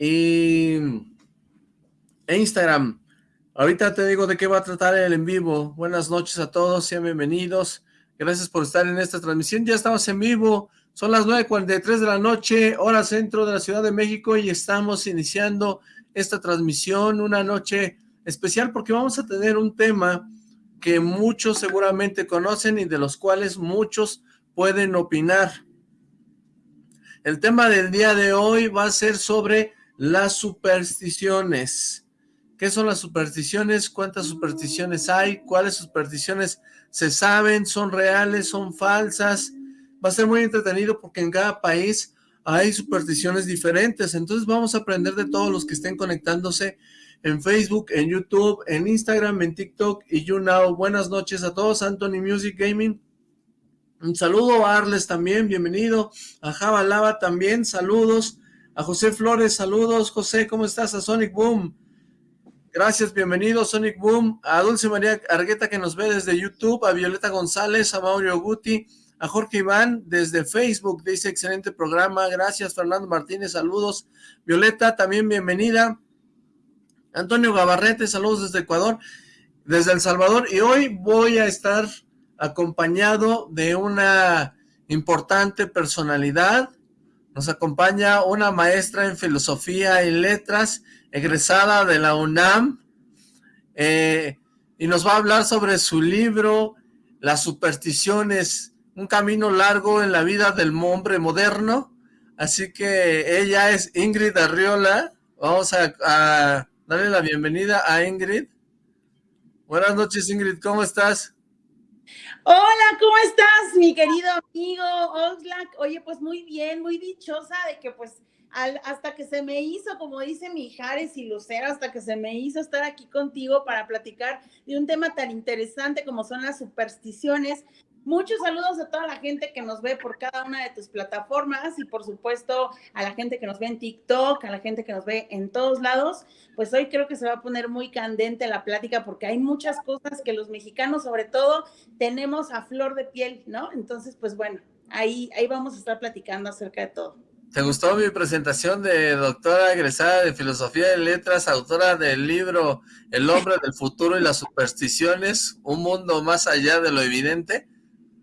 y Instagram. Ahorita te digo de qué va a tratar el en vivo. Buenas noches a todos, sean bienvenidos. Gracias por estar en esta transmisión. Ya estamos en vivo. Son las 9.43 de la noche, hora centro de la Ciudad de México y estamos iniciando esta transmisión, una noche especial porque vamos a tener un tema que muchos seguramente conocen y de los cuales muchos pueden opinar. El tema del día de hoy va a ser sobre las supersticiones. ¿Qué son las supersticiones? ¿Cuántas supersticiones hay? ¿Cuáles supersticiones se saben? ¿Son reales? ¿Son falsas? Va a ser muy entretenido porque en cada país hay supersticiones diferentes. Entonces vamos a aprender de todos los que estén conectándose en Facebook, en YouTube, en Instagram, en TikTok y YouNow. Buenas noches a todos, Anthony Music Gaming. Un saludo a Arles también, bienvenido. A Java Lava también, saludos. A José Flores, saludos. José, ¿cómo estás? A Sonic Boom. Gracias, bienvenido Sonic Boom. A Dulce María Argueta que nos ve desde YouTube. A Violeta González, a Mauro Guti. A Jorge Iván desde Facebook, dice excelente programa. Gracias, Fernando Martínez, saludos. Violeta, también bienvenida. Antonio Gabarrete, saludos desde Ecuador, desde El Salvador. Y hoy voy a estar acompañado de una importante personalidad. Nos acompaña una maestra en filosofía y letras, egresada de la UNAM, eh, y nos va a hablar sobre su libro, Las supersticiones, un camino largo en la vida del hombre moderno. Así que ella es Ingrid Arriola. Vamos a Dale la bienvenida a Ingrid. Buenas noches, Ingrid, ¿cómo estás? Hola, ¿cómo estás, mi querido amigo Oxlack? Oye, pues muy bien, muy dichosa de que pues hasta que se me hizo, como dice mi Jares y Lucero, hasta que se me hizo estar aquí contigo para platicar de un tema tan interesante como son las supersticiones. Muchos saludos a toda la gente que nos ve por cada una de tus plataformas y por supuesto a la gente que nos ve en TikTok, a la gente que nos ve en todos lados. Pues hoy creo que se va a poner muy candente la plática porque hay muchas cosas que los mexicanos sobre todo tenemos a flor de piel, ¿no? Entonces, pues bueno, ahí, ahí vamos a estar platicando acerca de todo. ¿Te gustó mi presentación de doctora egresada de Filosofía y Letras, autora del libro El hombre del futuro y las supersticiones, un mundo más allá de lo evidente?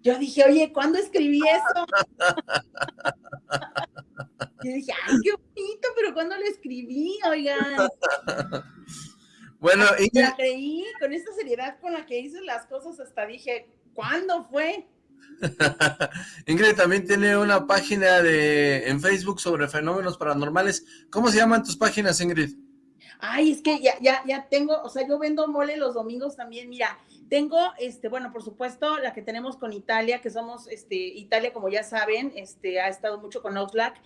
Yo dije, oye, ¿cuándo escribí eso? y dije, ay, qué bonito, pero ¿cuándo lo escribí? Oigan. Bueno, y... La creí, con esta seriedad con la que hice las cosas, hasta dije, ¿cuándo fue? Ingrid también tiene una página de en Facebook sobre fenómenos paranormales. ¿Cómo se llaman tus páginas, Ingrid? Ay, es que ya, ya, ya tengo, o sea, yo vendo mole los domingos también, mira, tengo, este, bueno, por supuesto, la que tenemos con Italia, que somos, este, Italia, como ya saben, este, ha estado mucho con Oxlack.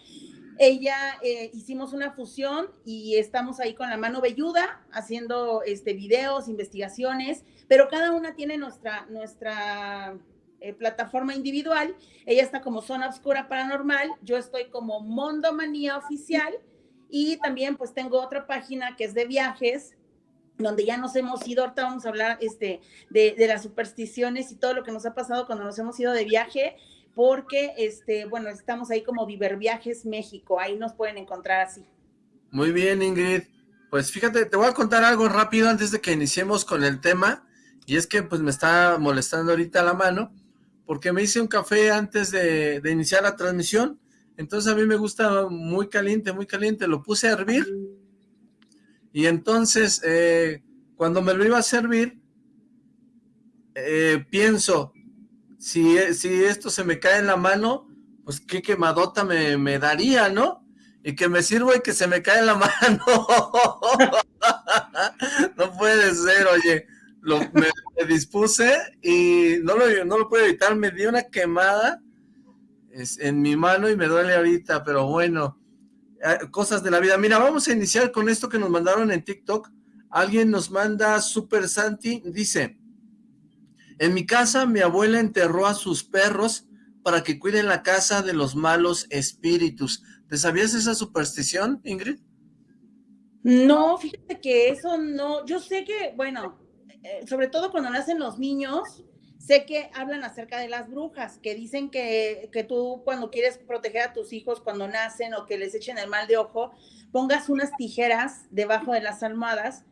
Ella eh, hicimos una fusión y estamos ahí con la mano velluda haciendo este, videos, investigaciones, pero cada una tiene nuestra, nuestra eh, plataforma individual. Ella está como Zona Obscura Paranormal, yo estoy como Mondo Manía Oficial y también pues tengo otra página que es de viajes, donde ya nos hemos ido, ahorita vamos a hablar este, de, las supersticiones y todo lo que nos ha pasado cuando nos hemos ido de viaje, porque, este, bueno, estamos ahí como Viver Viajes México, ahí nos pueden encontrar así. Muy bien, Ingrid. Pues fíjate, te voy a contar algo rápido antes de que iniciemos con el tema, y es que pues me está molestando ahorita la mano, porque me hice un café antes de, de iniciar la transmisión, entonces a mí me gusta muy caliente, muy caliente, lo puse a hervir, y entonces, eh, cuando me lo iba a servir, eh, pienso, si, si esto se me cae en la mano, pues qué quemadota me, me daría, ¿no? Y que me sirvo y que se me cae en la mano. no puede ser, oye. Lo, me, dispuse y no lo, no lo puedo evitar, me dio una quemada en mi mano y me duele ahorita, pero bueno, cosas de la vida. Mira, vamos a iniciar con esto que nos mandaron en TikTok. Alguien nos manda Super Santi, dice, en mi casa mi abuela enterró a sus perros para que cuiden la casa de los malos espíritus. ¿Te sabías esa superstición, Ingrid? No, fíjate que eso no, yo sé que, bueno, eh, sobre todo cuando nacen los niños, Sé que hablan acerca de las brujas, que dicen que, que, tú cuando quieres proteger a tus hijos cuando nacen o que les echen el mal de ojo, pongas unas tijeras debajo de las almohadas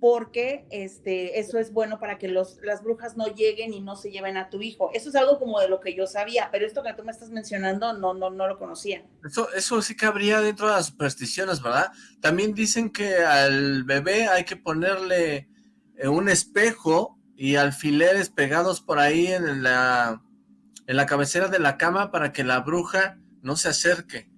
porque este, eso es bueno para que los, las brujas no lleguen y no se lleven a tu hijo. Eso es algo como de lo que yo sabía, pero esto que tú me estás mencionando no, no, no lo conocía. Eso, eso sí cabría dentro de las supersticiones, ¿verdad? También dicen que al bebé hay que ponerle eh, un espejo y alfileres pegados por ahí en la, en la cabecera de la cama para que la bruja no se acerque.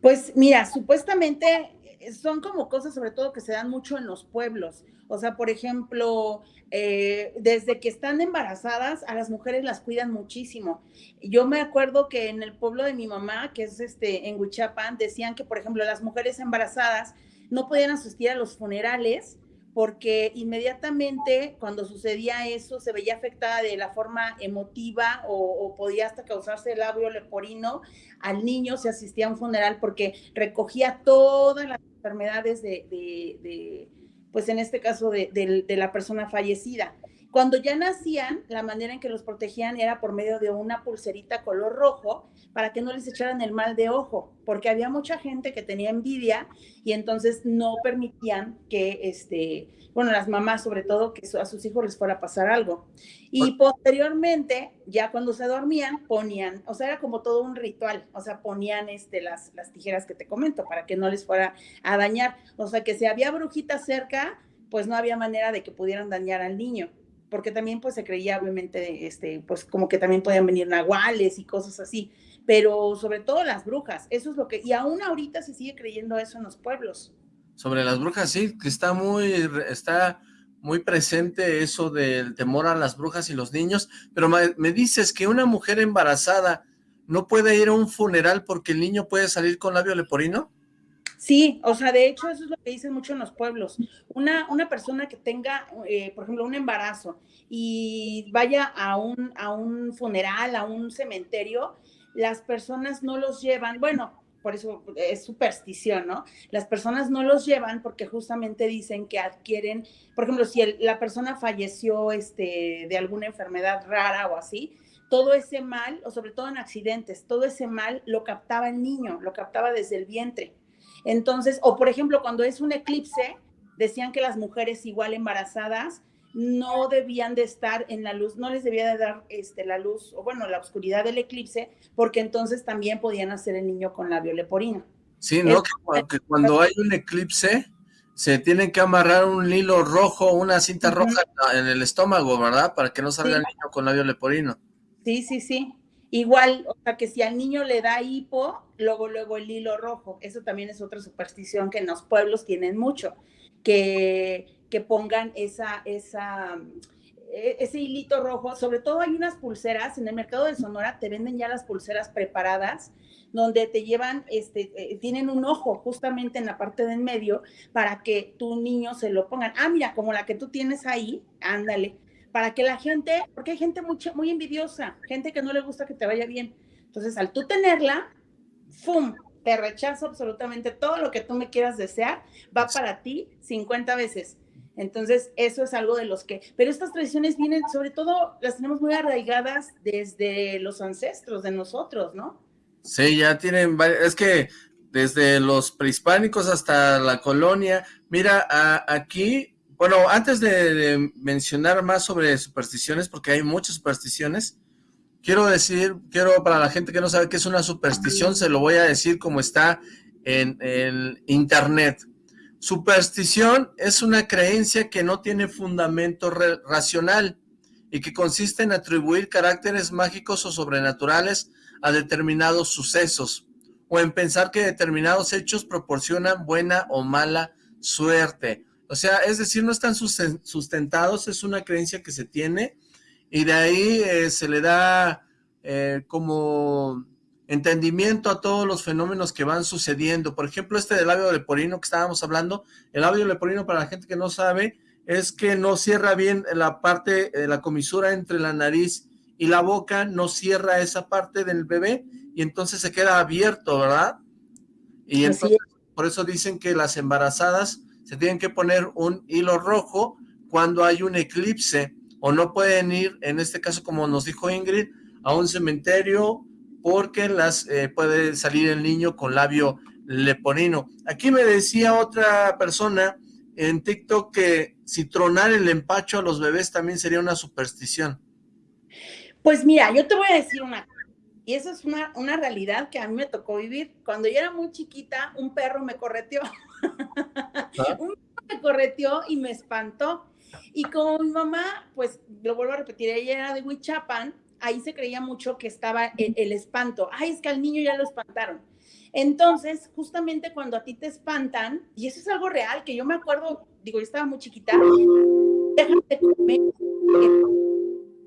Pues mira, supuestamente son como cosas sobre todo que se dan mucho en los pueblos. O sea, por ejemplo, eh, desde que están embarazadas, a las mujeres las cuidan muchísimo. Yo me acuerdo que en el pueblo de mi mamá, que es este en Huichapan, decían que, por ejemplo, las mujeres embarazadas no podían asistir a los funerales porque inmediatamente cuando sucedía eso se veía afectada de la forma emotiva o, podía hasta causarse el labio leporino al niño se asistía a un funeral porque recogía todas las enfermedades de, pues en este caso de, de la persona fallecida. Cuando ya nacían, la manera en que los protegían era por medio de una pulserita color rojo para que no les echaran el mal de ojo, porque había mucha gente que tenía envidia y entonces no permitían que, este, bueno, las mamás sobre todo, que a sus hijos les fuera a pasar algo. Y posteriormente, ya cuando se dormían, ponían, o sea, era como todo un ritual, o sea, ponían este, las, las tijeras que te comento para que no les fuera a dañar. O sea, que si había brujita cerca, pues no había manera de que pudieran dañar al niño porque también pues se creía obviamente, este, pues como que también podían venir nahuales y cosas así, pero sobre todo las brujas, eso es lo que, y aún ahorita se sigue creyendo eso en los pueblos. Sobre las brujas, sí, que está muy, está muy presente eso del temor a las brujas y los niños, pero me, me dices que una mujer embarazada no puede ir a un funeral porque el niño puede salir con labio leporino? Sí, o sea, de hecho eso es lo que dicen mucho en los pueblos. Una, una persona que tenga, eh, por ejemplo, un embarazo y vaya a un, a un funeral, a un cementerio, las personas no los llevan, bueno, por eso es superstición, ¿no? Las personas no los llevan porque justamente dicen que adquieren, por ejemplo, si la persona falleció este, de alguna enfermedad rara o así, todo ese mal, o sobre todo en accidentes, todo ese mal lo captaba el niño, lo captaba desde el vientre. Entonces, o por ejemplo, cuando es un eclipse, decían que las mujeres igual embarazadas no debían de estar en la luz, no les debía de dar este, la luz, o bueno, la oscuridad del eclipse, porque entonces también podían hacer el niño con la leporino. Sí, ¿no? que, cuando hay un eclipse, se tienen que amarrar un hilo rojo, una cinta roja en el estómago, ¿verdad? Para que no salga el niño con labio leporino. Sí, sí, sí. Igual, o sea, que si al niño le da hipo, luego, luego el hilo rojo. Eso también es otra superstición que en los pueblos tienen mucho, que, que pongan esa, esa, e, ese hilito rojo. Sobre todo hay unas pulseras, en el mercado de Sonora te venden ya las pulseras preparadas, donde te llevan, este, eh, tienen un ojo justamente en la parte del medio para que tu niño se lo pongan. Ah, mira, como la que tú tienes ahí, ándale para que la gente, porque hay gente muy, muy envidiosa, gente que no le gusta que te vaya bien. Entonces, al tú tenerla, ¡fum! Te rechazo absolutamente todo lo que tú me quieras desear, va para ti 50 veces. Entonces, eso es algo de los que, pero estas tradiciones vienen, sobre todo, las tenemos muy arraigadas desde los ancestros de nosotros, ¿no? Sí, ya tienen, es que desde los prehispánicos hasta la colonia, mira, aquí bueno, antes de, mencionar más sobre supersticiones, porque hay muchas supersticiones, quiero decir, quiero para la gente que no sabe qué es una superstición, se lo voy a decir como está en el internet. Superstición es una creencia que no tiene fundamento racional y que consiste en atribuir caracteres mágicos o sobrenaturales a determinados sucesos o en pensar que determinados hechos proporcionan buena o mala suerte. O sea, es decir, no están sustentados, es una creencia que se tiene y de ahí eh, se le da eh, como entendimiento a todos los fenómenos que van sucediendo. Por ejemplo, este del labio leporino que estábamos hablando, el labio leporino para la gente que no sabe es que no cierra bien la parte, de la comisura entre la nariz y la boca, no cierra esa parte del bebé y entonces se queda abierto, ¿verdad? Y entonces, por eso dicen que las embarazadas se tienen que poner un hilo rojo cuando hay un eclipse o no pueden ir, en este caso como nos dijo Ingrid, a un cementerio porque las eh, puede salir el niño con labio leporino. Aquí me decía otra persona en TikTok que si tronar el empacho a los bebés también sería una superstición. Pues mira, yo te voy a decir una y eso es una, una realidad que a mí me tocó vivir. Cuando yo era muy chiquita, un perro me correteó. ¿Ah? un me correteó y me espantó. Y como mi mamá, pues lo vuelvo a repetir, ella era de Huichapan, ahí se creía mucho que estaba el, el, espanto. Ay, es que al niño ya lo espantaron. Entonces, justamente cuando a ti te espantan, y eso es algo real, que yo me acuerdo, digo, yo estaba muy chiquita, déjate comer,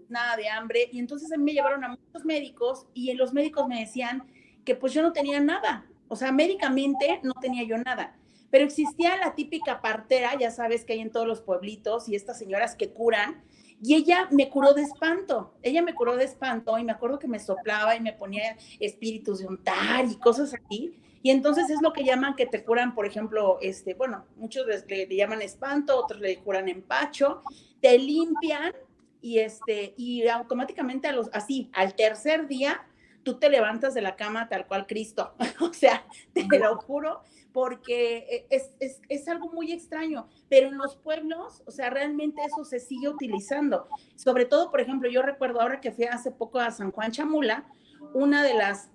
nada de hambre, y entonces a mí me llevaron a muchos médicos, y los médicos me decían que pues yo no tenía nada, o sea, médicamente no tenía yo nada, pero existía la típica partera, ya sabes que hay en todos los pueblitos, y estas señoras que curan, y ella me curó de espanto, ella me curó de espanto y me acuerdo que me soplaba y me ponía espíritus de untar y cosas así. Y entonces es lo que llaman que te curan, por ejemplo, este, bueno, muchos le, llaman espanto, otros le curan empacho, te limpian y este, y automáticamente así, al tercer día, tú te levantas de la cama tal cual Cristo. o sea, te lo juro, porque e, es, es, algo muy extraño, pero en los pueblos, o sea, realmente eso se sigue utilizando. Sobre todo, por ejemplo, yo recuerdo ahora que fui hace poco a San Juan Chamula, una de las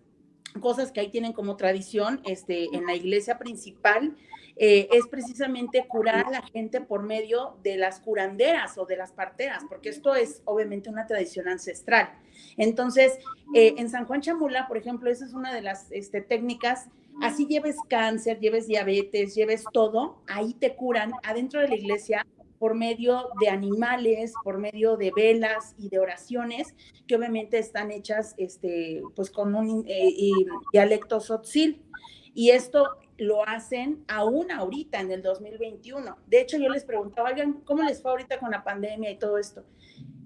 cosas que ahí tienen como tradición este, en la iglesia principal eh, es precisamente curar a la gente por medio de las curanderas o de las parteras, porque esto es obviamente una tradición ancestral. Entonces, eh, en San Juan Chamula, por ejemplo, esa es una de las este, técnicas Así lleves cáncer, lleves diabetes, lleves todo, ahí te curan adentro de la iglesia por medio de animales, por medio de velas y de oraciones que obviamente están hechas este, pues con un eh, dialecto sotzil. Y esto lo hacen aún ahorita, en el 2021. De hecho, yo les preguntaba, oigan, ¿cómo les fue ahorita con la pandemia y todo esto?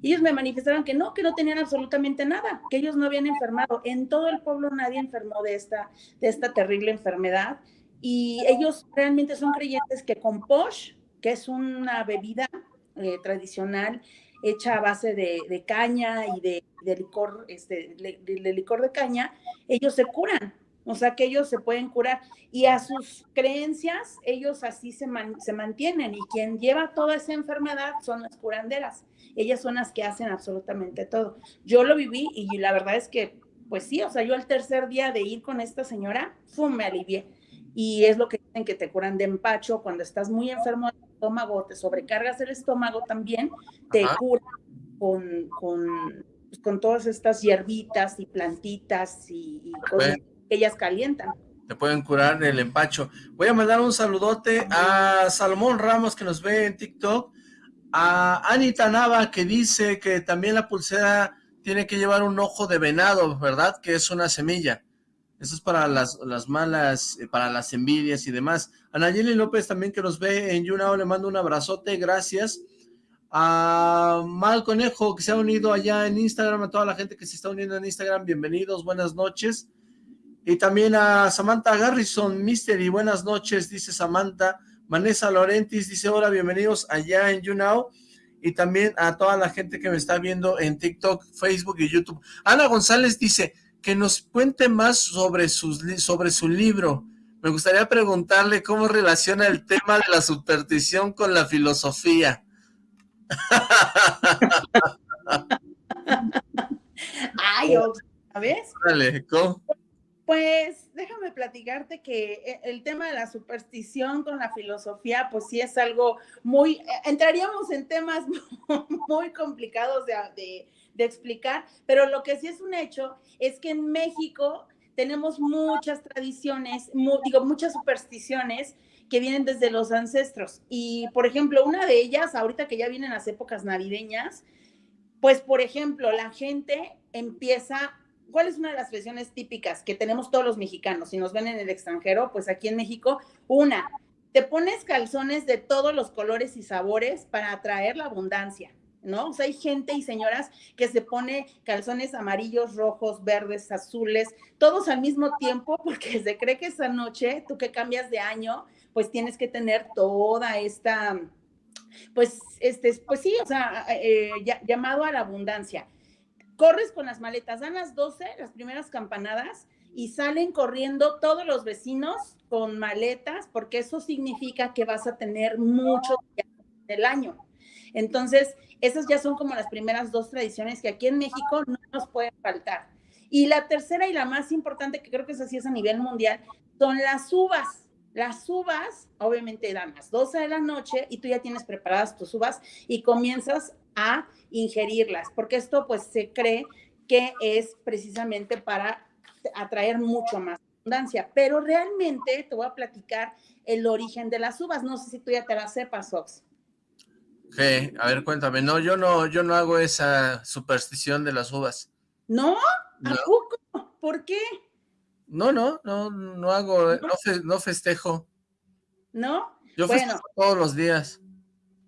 Ellos me manifestaron que no, que no tenían absolutamente nada, que ellos no habían enfermado. En todo el pueblo nadie enfermó de esta, de esta terrible enfermedad. Y ellos realmente son creyentes que con posh, que es una bebida eh, tradicional hecha a base de, caña y de, licor, este, de licor de caña, ellos se curan o sea que ellos se pueden curar y a sus creencias ellos así se, se mantienen y quien lleva toda esa enfermedad son las curanderas, ellas son las que hacen absolutamente todo. Yo lo viví y la verdad es que, pues sí, o sea, yo el tercer día de ir con esta señora, ¡fum! me alivié. Y es lo que dicen que te curan de empacho cuando estás muy enfermo del estómago, te sobrecargas el estómago también, te cura con, con, pues, con, todas estas hierbitas y plantitas y, y cosas ellas calientan. Te pueden curar el empacho. Voy a mandar un saludote a Salomón Ramos que nos ve en TikTok, a Anita Nava que dice que también la pulsera tiene que llevar un ojo de venado, ¿verdad? Que es una semilla. Eso es para las, las malas, eh, para las envidias y demás. A Nayeli López también que nos ve en Yunao, le mando un abrazote, gracias. A Mal Conejo que se ha unido allá en Instagram, a toda la gente que se está uniendo en Instagram, bienvenidos, buenas noches. Y también a Samantha Garrison, Mystery, buenas noches, dice Samantha. Vanessa Lorentis dice, hola, bienvenidos allá en YouNow. Y también a toda la gente que me está viendo en TikTok, Facebook y YouTube. Ana González dice, que nos cuente más sobre, sus, sobre su libro. Me gustaría preguntarle cómo relaciona el tema de la superstición con la filosofía. Ay, ¿sabes? Dale, ¿cómo? Pues déjame platicarte que eh, el tema de la superstición con la filosofía, pues sí es algo muy, eh, entraríamos en temas muy complicados de, explicar, pero lo que sí es un hecho es que en México tenemos muchas tradiciones, digo, muchas supersticiones que vienen desde los ancestros. Y, por ejemplo, una de ellas, ahorita que ya vienen las épocas navideñas, pues, por ejemplo, la gente empieza ¿cuál es una de las expresiones típicas que tenemos todos los mexicanos? Si nos ven en el extranjero, pues aquí en México, una, te pones calzones de todos los colores y sabores para atraer la abundancia. ¿no? O sea, hay gente y señoras que se pone calzones amarillos, rojos, verdes, azules, todos al mismo tiempo, porque se cree que esa noche, tú que cambias de año, pues tienes que tener toda esta, pues, este, pues sí, o sea, eh, llamado a la abundancia corres con las maletas, dan las 12, las primeras campanadas, y salen corriendo todos los vecinos con maletas, porque eso significa que vas a tener mucho del año. Entonces, esas ya son como las primeras dos tradiciones que aquí en México no nos pueden faltar. Y la tercera y la más importante, que creo que es así es a nivel mundial, son las uvas. Las uvas, obviamente, dan las 12 de la noche y tú ya tienes preparadas tus uvas y comienzas a ingerirlas, porque esto pues se cree que es precisamente para atraer mucho más abundancia. Pero realmente te voy a platicar el origen de las uvas. No sé si tú ya te las sepas, Ox. Okay, a ver, cuéntame. No, yo no, yo no hago esa superstición de las uvas. ¿No? ¿A poco? ¿Por qué? No, no, no, no hago, no, festejo. ¿No? Yo festejo todos los días.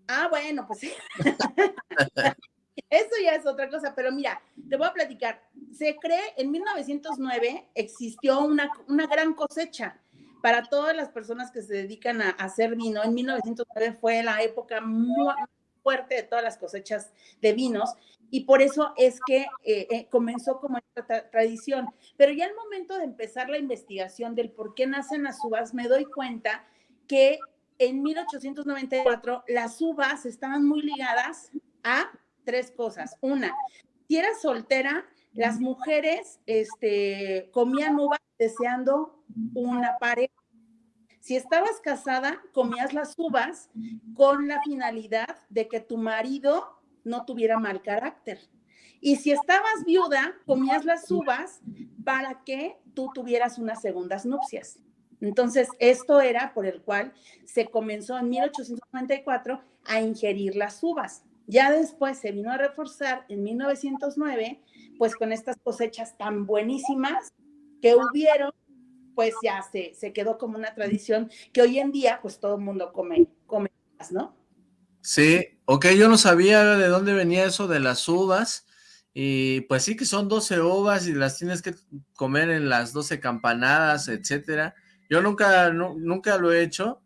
Ah, bueno, pues. Eso ya es otra cosa, pero mira, te voy a platicar. Se cree, en 1909 existió una, una gran cosecha para todas las personas que se dedican a, hacer vino. En 1909 fue la época muy fuerte de todas las cosechas de vinos y por eso es que eh, eh, comenzó como esta tradición. Pero ya al momento de empezar la investigación del por qué nacen las uvas, me doy cuenta que en 1894 las uvas estaban muy ligadas a tres cosas. Una, si eras soltera, las mujeres este, comían uvas deseando una pareja. Si estabas casada, comías las uvas con la finalidad de que tu marido no tuviera mal carácter. Y si estabas viuda, comías las uvas para que tú tuvieras unas segundas nupcias. Entonces, esto era por el cual se comenzó en 1894 a ingerir las uvas. Ya después se vino a reforzar en 1909, pues con estas cosechas tan buenísimas que hubieron, pues ya se, se quedó como una tradición que hoy en día, pues todo el mundo come, come uvas, ¿no? Sí, ok, yo no sabía de dónde venía eso de las uvas, y pues sí que son 12 uvas y las tienes que comer en las 12 campanadas, etcétera. Yo nunca, nunca lo he hecho,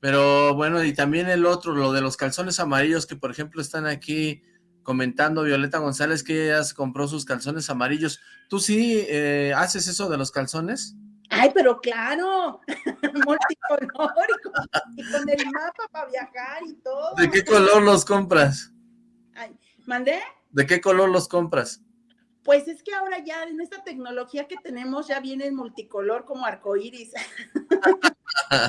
pero bueno, y también el otro, lo de los calzones amarillos, que por ejemplo están aquí comentando Violeta González que ella compró sus calzones amarillos. ¿Tú sí eh, haces eso de los calzones? Ay, pero claro, multicolor y con, el mapa para viajar y todo. ¿De qué color los compras? Ay, ¿Mandé? ¿De qué color los compras? Pues es que ahora ya en esta tecnología que tenemos ya viene en multicolor como arcoíris.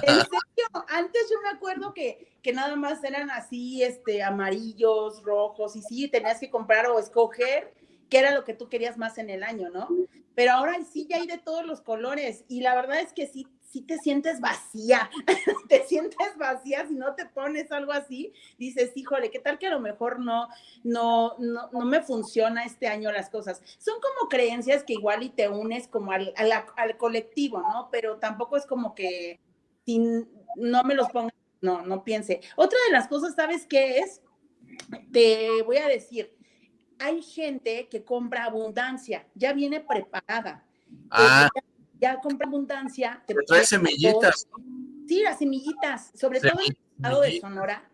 en serio, antes yo me acuerdo que, que nada más eran así, este, amarillos, rojos, y sí, tenías que comprar o escoger qué era lo que tú querías más en el año, ¿no? Pero ahora sí ya hay de todos los colores, y la verdad es que sí, sí te sientes vacía, te sientes vacía si no te pones algo así, dices, híjole, ¿qué tal que a lo mejor no, no, no, no me funciona este año las cosas? Son como creencias que igual y te unes como al, al, colectivo, ¿no? Pero tampoco es como que si no me los pongas, no, no piense. Otra de las cosas, ¿sabes qué es? Te voy a decir, hay gente que compra abundancia, ya viene preparada. Ah ya compra abundancia. Te trae semillitas. Sí, las semillitas, sobre todo en el estado de Sonora,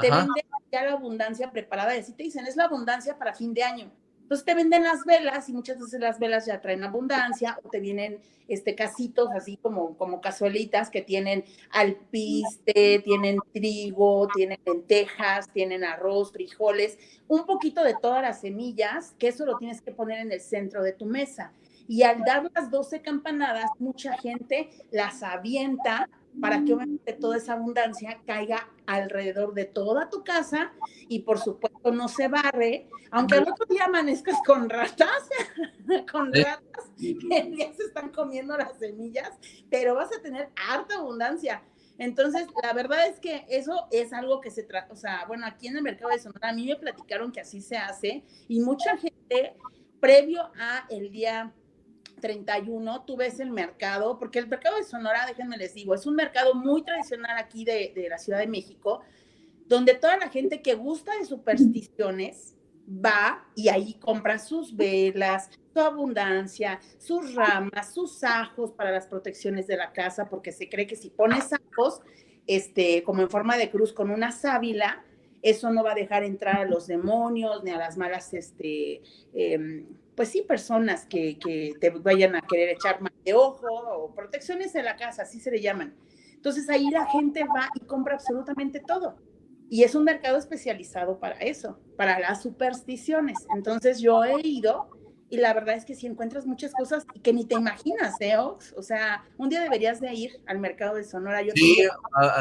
te venden ya la abundancia preparada y así te dicen, es la abundancia para fin de año. Entonces te venden las velas y muchas veces las velas ya traen abundancia o te vienen este casitos así como, como cazuelitas que tienen alpiste, tienen trigo, tienen lentejas, tienen arroz, frijoles, un poquito de todas las semillas, que eso lo tienes que poner en el centro de tu mesa y al dar las 12 campanadas, mucha gente las avienta para que obviamente toda esa abundancia caiga alrededor de toda tu casa y por supuesto no se barre, aunque el otro día amanezcas con ratas, con ratas que ya se están comiendo las semillas, pero vas a tener harta abundancia. Entonces, la verdad es que eso es algo que se trata, o sea, bueno, aquí en el mercado de Sonora a mí me platicaron que así se hace y mucha gente previo a el día 31 tú ves el mercado, porque el mercado de Sonora, déjenme les digo, es un mercado muy tradicional aquí de, la Ciudad de México, donde toda la gente que gusta de supersticiones va y ahí compra sus velas, su abundancia, sus ramas, sus ajos para las protecciones de la casa, porque se cree que si pones ajos, este, como en forma de cruz con una sábila, eso no va a dejar entrar a los demonios ni a las malas, este, em, pues sí, personas que, que, te vayan a querer echar mal de ojo o protecciones en la casa, así se le llaman. Entonces ahí la gente va y compra absolutamente todo. Y es un mercado especializado para eso, para las supersticiones. Entonces yo he ido y la verdad es que si encuentras muchas cosas que ni te imaginas, ¿eh, Ox? O sea, un día deberías de ir al mercado de Sonora. Yo sí,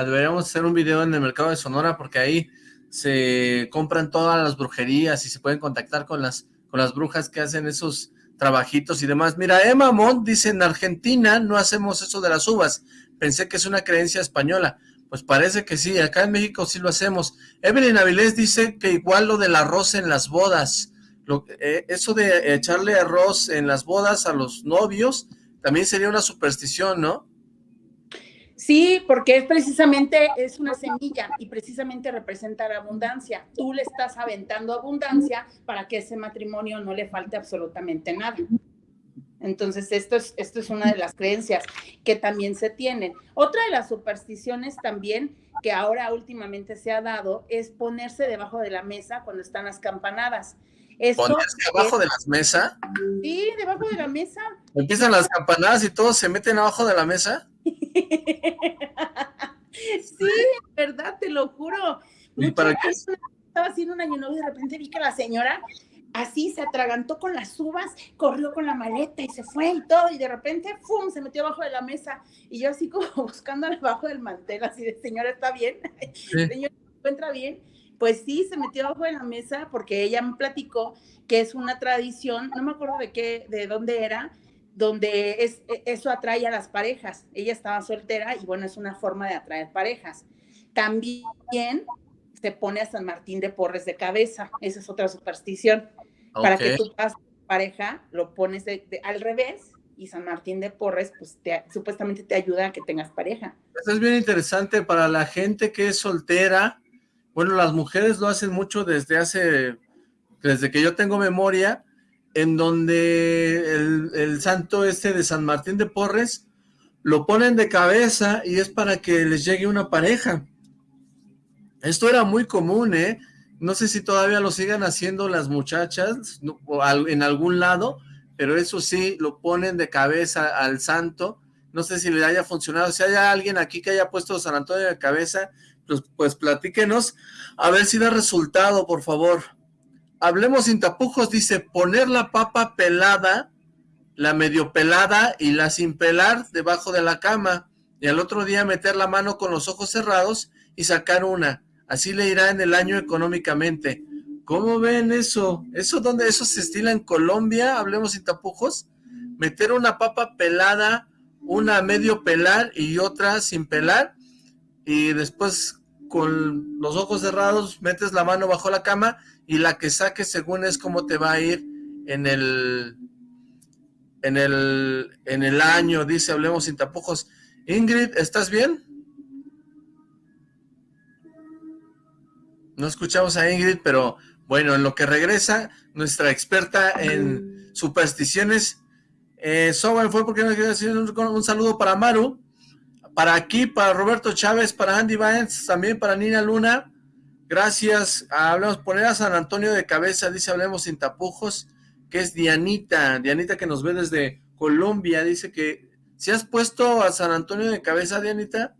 deberíamos hacer un video en el mercado de Sonora porque ahí se compran todas las brujerías y se pueden contactar con las, con las brujas que hacen esos trabajitos y demás. Mira, Emma Mont dice, en Argentina no hacemos eso de las uvas. Pensé que es una creencia española. Pues parece que sí, acá en México sí lo hacemos. Evelyn Avilés dice que igual lo del arroz en las bodas. Lo, eh, eso de echarle arroz en las bodas a los novios también sería una superstición, ¿no? Sí, porque es precisamente, es una semilla y precisamente representa la abundancia. Tú le estás aventando abundancia para que ese matrimonio no le falte absolutamente nada. Entonces, esto es, esto es una de las creencias que también se tienen. Otra de las supersticiones también que ahora últimamente se ha dado es ponerse debajo de la mesa cuando están las campanadas. ¿Ponerse debajo de la mesa? Sí, debajo de la mesa. Empiezan las campanadas y todos se meten abajo de la mesa. sí, verdad, te lo juro. ¿Y para qué? Estaba haciendo un año nuevo y de repente vi que la señora así se atragantó con las uvas, corrió con la maleta y se fue y todo, y de repente, ¡fum!, se metió abajo de la mesa, y yo así como buscando abajo del mantel, así de, señora, ¿está bien? Señora, ¿se encuentra bien? Pues sí, se metió abajo de la mesa porque ella me platicó que es una tradición, no me acuerdo de qué, de dónde era, donde es, e, eso atrae a las parejas. Ella estaba soltera y bueno, es una forma de atraer parejas. También se pone a San Martín de Porres de cabeza, esa es otra superstición. Para que tu pareja lo pones al revés y San Martín de Porres, pues supuestamente te ayuda a que tengas pareja. Eso es bien interesante para la gente que es soltera. Bueno, las mujeres lo hacen mucho desde hace, desde que yo tengo memoria, en donde el, santo este de San Martín de Porres lo ponen de cabeza y es para que les llegue una pareja. Esto era muy común, ¿eh? No sé si todavía lo sigan haciendo las muchachas en algún lado, pero eso sí, lo ponen de cabeza al santo. No sé si le haya funcionado. Si hay alguien aquí que haya puesto San Antonio de cabeza, pues, pues platíquenos. A ver si da resultado, por favor. Hablemos sin tapujos, dice, poner la papa pelada, la medio pelada y la sin pelar debajo de la cama. Y al otro día meter la mano con los ojos cerrados y sacar una. Así le irá en el año económicamente. ¿Cómo ven eso? ¿Eso dónde? ¿Eso se estila en Colombia? Hablemos sin tapujos. Meter una papa pelada, una medio pelar y otra sin pelar. Y después con los ojos cerrados metes la mano bajo la cama y la que saques según es cómo te va a ir en el en el en el año, dice Hablemos sin tapujos. Ingrid, ¿estás bien? No escuchamos a Ingrid, pero bueno, en lo que regresa, nuestra experta en supersticiones, eh, fue porque nos quiere decir un, saludo para Maru, para aquí, para Roberto Chávez, para Andy Vance, también para Nina Luna, gracias, hablamos, poner a San Antonio de cabeza, dice Hablemos sin tapujos, que es Dianita, Dianita que nos ve desde Colombia, dice que, ¿si has puesto a San Antonio de cabeza, Dianita?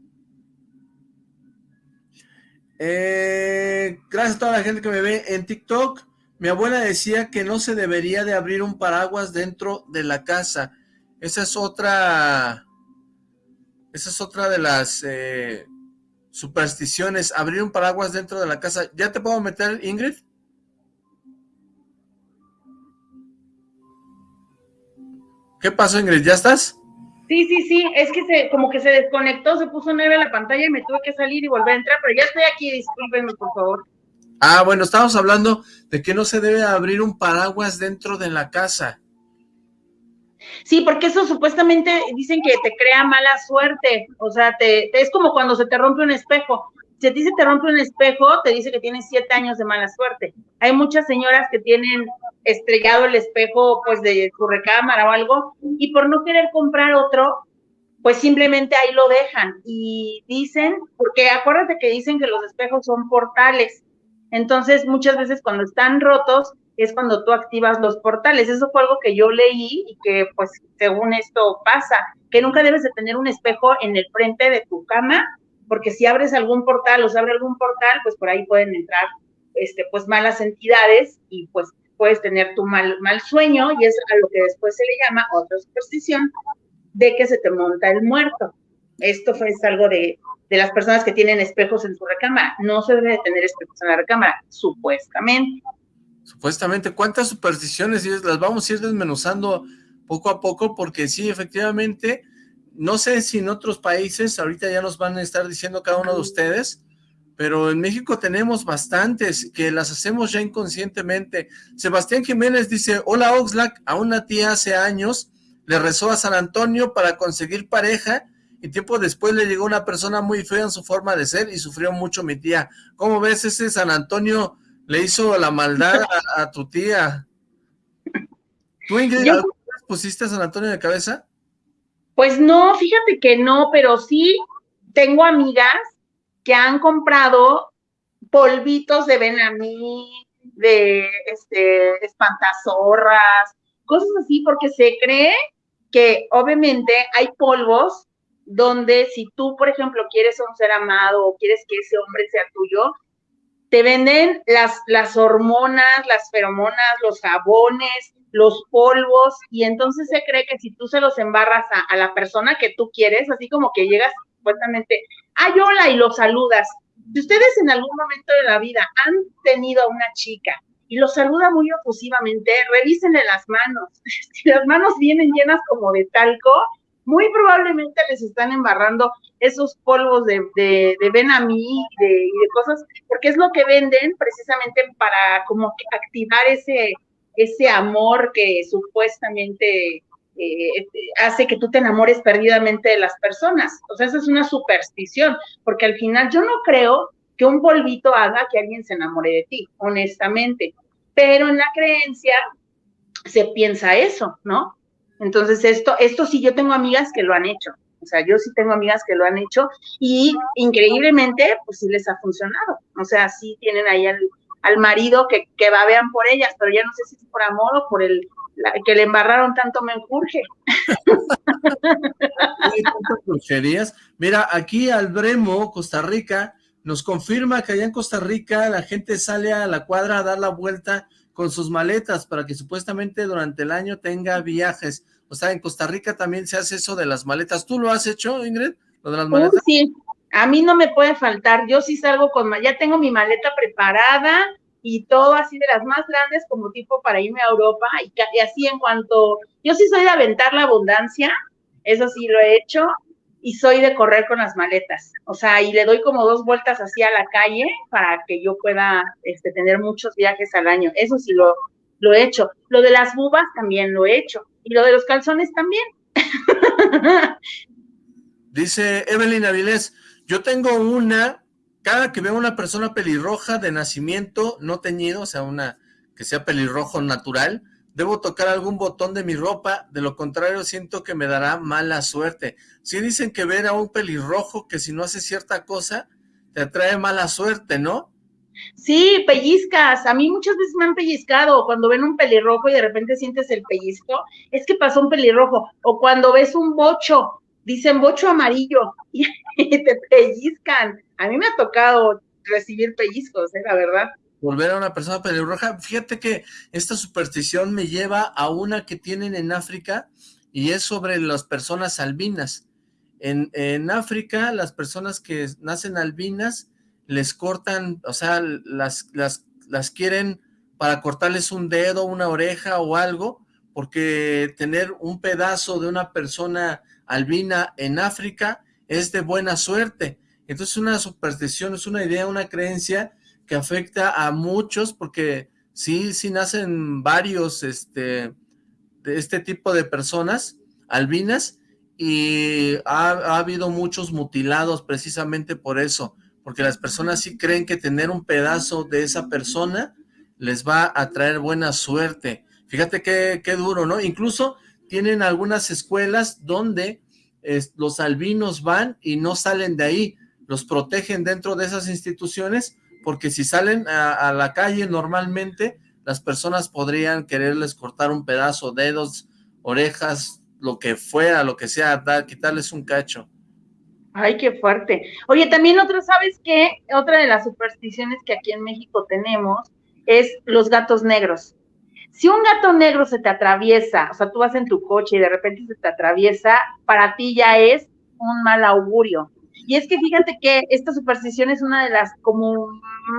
Eh, gracias a toda la gente que me ve en TikTok. Mi abuela decía que no se debería de abrir un paraguas dentro de la casa. Esa es otra... Esa es otra de las eh, supersticiones. Abrir un paraguas dentro de la casa. ¿Ya te puedo meter, Ingrid? ¿Qué pasó, Ingrid? ¿Ya estás? Sí, sí, sí, es que se, como que se desconectó, se puso nueve la pantalla y me tuve que salir y volver a entrar, pero ya estoy aquí, discúlpenme, por favor. Ah, bueno, estamos hablando de que no se debe abrir un paraguas dentro de la casa. Sí, porque eso supuestamente dicen que te crea mala suerte, o sea, te, es como cuando se te rompe un espejo. Si a ti te rompe un espejo, te dice que tienes siete años de mala suerte. Hay muchas señoras que tienen estrellado el espejo pues de su recámara o algo y por no querer comprar otro, pues simplemente ahí lo dejan y dicen, porque acuérdate que dicen que los espejos son portales Entonces, muchas veces cuando están rotos es cuando tú activas los portales. Eso fue algo que yo leí y que, pues, según esto pasa, que nunca debes de tener un espejo en el frente de tu cama, porque si abres algún portal o se abre algún portal, pues por ahí pueden entrar, este, pues, malas entidades y, pues, puedes tener tu mal, mal sueño y es a lo que después se le llama otra superstición de que se te monta el muerto. Esto fue algo de, de las personas que tienen espejos en su recámara. No se debe tener espejos en la recámara, supuestamente. Supuestamente, ¿cuántas supersticiones? Y las vamos a ir desmenuzando poco a poco, porque sí, efectivamente, no sé si en otros países, ahorita ya nos van a estar diciendo cada uno de ustedes, pero en México tenemos bastantes que las hacemos ya inconscientemente. Sebastián Jiménez dice, hola Oxlack, a una tía hace años le rezó a San Antonio para conseguir pareja y tiempo después le llegó una persona muy fea en su forma de ser y sufrió mucho mi tía. ¿Cómo ves ese San Antonio le hizo la maldad a, tu tía? ¿Tú, Ingrid, pusiste a San Antonio de cabeza? Pues no, fíjate que no, pero sí tengo amigas que han comprado polvitos de Benamí, de este, espantazorras, cosas así, porque se cree que obviamente hay polvos donde si tú, por ejemplo, quieres un ser amado o quieres que ese hombre sea tuyo, te venden las, las hormonas, las feromonas, los jabones, los polvos, y entonces se cree que si tú se los embarras a, la persona que tú quieres, así como que llegas supuestamente, ay, hola, y lo saludas. Si ustedes en algún momento de la vida han tenido a una chica y lo saluda muy ofusivamente, revísenle las manos. Si las manos vienen llenas como de talco, muy probablemente les están embarrando esos polvos de, de, de de, y de, cosas, porque es lo que venden precisamente para como activar ese, ese amor que supuestamente eh, hace que tú te enamores perdidamente de las personas. O sea, esa es una superstición, porque al final yo no creo que un polvito haga que alguien se enamore de ti, honestamente. Pero en la creencia se piensa eso, ¿no? Entonces esto, esto sí yo tengo amigas que lo han hecho. O sea, yo sí tengo amigas que lo han hecho y increíblemente, pues sí les ha funcionado. O sea, sí tienen ahí al, al marido que, que vean por ellas, pero ya no sé si es por amor o por el que le embarraron tanto me enjurge. Mira, aquí al Bremo, Costa Rica, nos confirma que allá en Costa Rica la gente sale a la cuadra a dar la vuelta con sus maletas para que supuestamente durante el año tenga viajes. O sea, en Costa Rica también se hace eso de las maletas. ¿Tú lo has hecho, Ingrid? ¿Lo de las maletas? sí, a mí no me puede faltar. Yo sí salgo con, ya tengo mi maleta preparada, y todo así de las más grandes como tipo para irme a Europa y, así en cuanto, yo sí soy de aventar la abundancia, eso sí lo he hecho, y soy de correr con las maletas, o sea, y le doy como dos vueltas así a la calle para que yo pueda este, tener muchos viajes al año, eso sí lo, lo he hecho. Lo de las bubas también lo he hecho, y lo de los calzones también. Dice Evelyn Avilés, yo tengo una cada que veo una persona pelirroja de nacimiento, no teñido, o sea, una que sea pelirrojo natural, debo tocar algún botón de mi ropa, de lo contrario siento que me dará mala suerte. Si dicen que ver a un pelirrojo que si no hace cierta cosa, te trae mala suerte, ¿no? Sí, pellizcas. A mí muchas veces me han pellizcado. Cuando ven un pelirrojo y de repente sientes el pellizco, es que pasó un pelirrojo. O cuando ves un bocho, dicen bocho amarillo y te pellizcan. A mí me ha tocado recibir pellizcos, ¿eh? la verdad. Volver a una persona pelirroja. Fíjate que esta superstición me lleva a una que tienen en África y es sobre las personas albinas. En, en África, las personas que nacen albinas les cortan, o sea, las, las, las quieren para cortarles un dedo, una oreja o algo, porque tener un pedazo de una persona albina en África es de buena suerte. Entonces una superstición, es una idea, una creencia que afecta a muchos porque sí, sí nacen varios este, de este tipo de personas albinas y ha, ha, habido muchos mutilados precisamente por eso, porque las personas sí creen que tener un pedazo de esa persona les va a traer buena suerte. Fíjate qué, qué duro, ¿no? Incluso tienen algunas escuelas donde los albinos van y no salen de ahí, los protegen dentro de esas instituciones porque si salen a, la calle normalmente, las personas podrían quererles cortar un pedazo, dedos, orejas, lo que fuera, lo que sea, quitarles un cacho. Ay, qué fuerte. Oye, también otra, ¿sabes qué? Otra de las supersticiones que aquí en México tenemos es los gatos negros. Si un gato negro se te atraviesa, o sea, tú vas en tu coche y de repente se te atraviesa, para ti ya es un mal augurio. Y es que fíjate que esta superstición es una de las como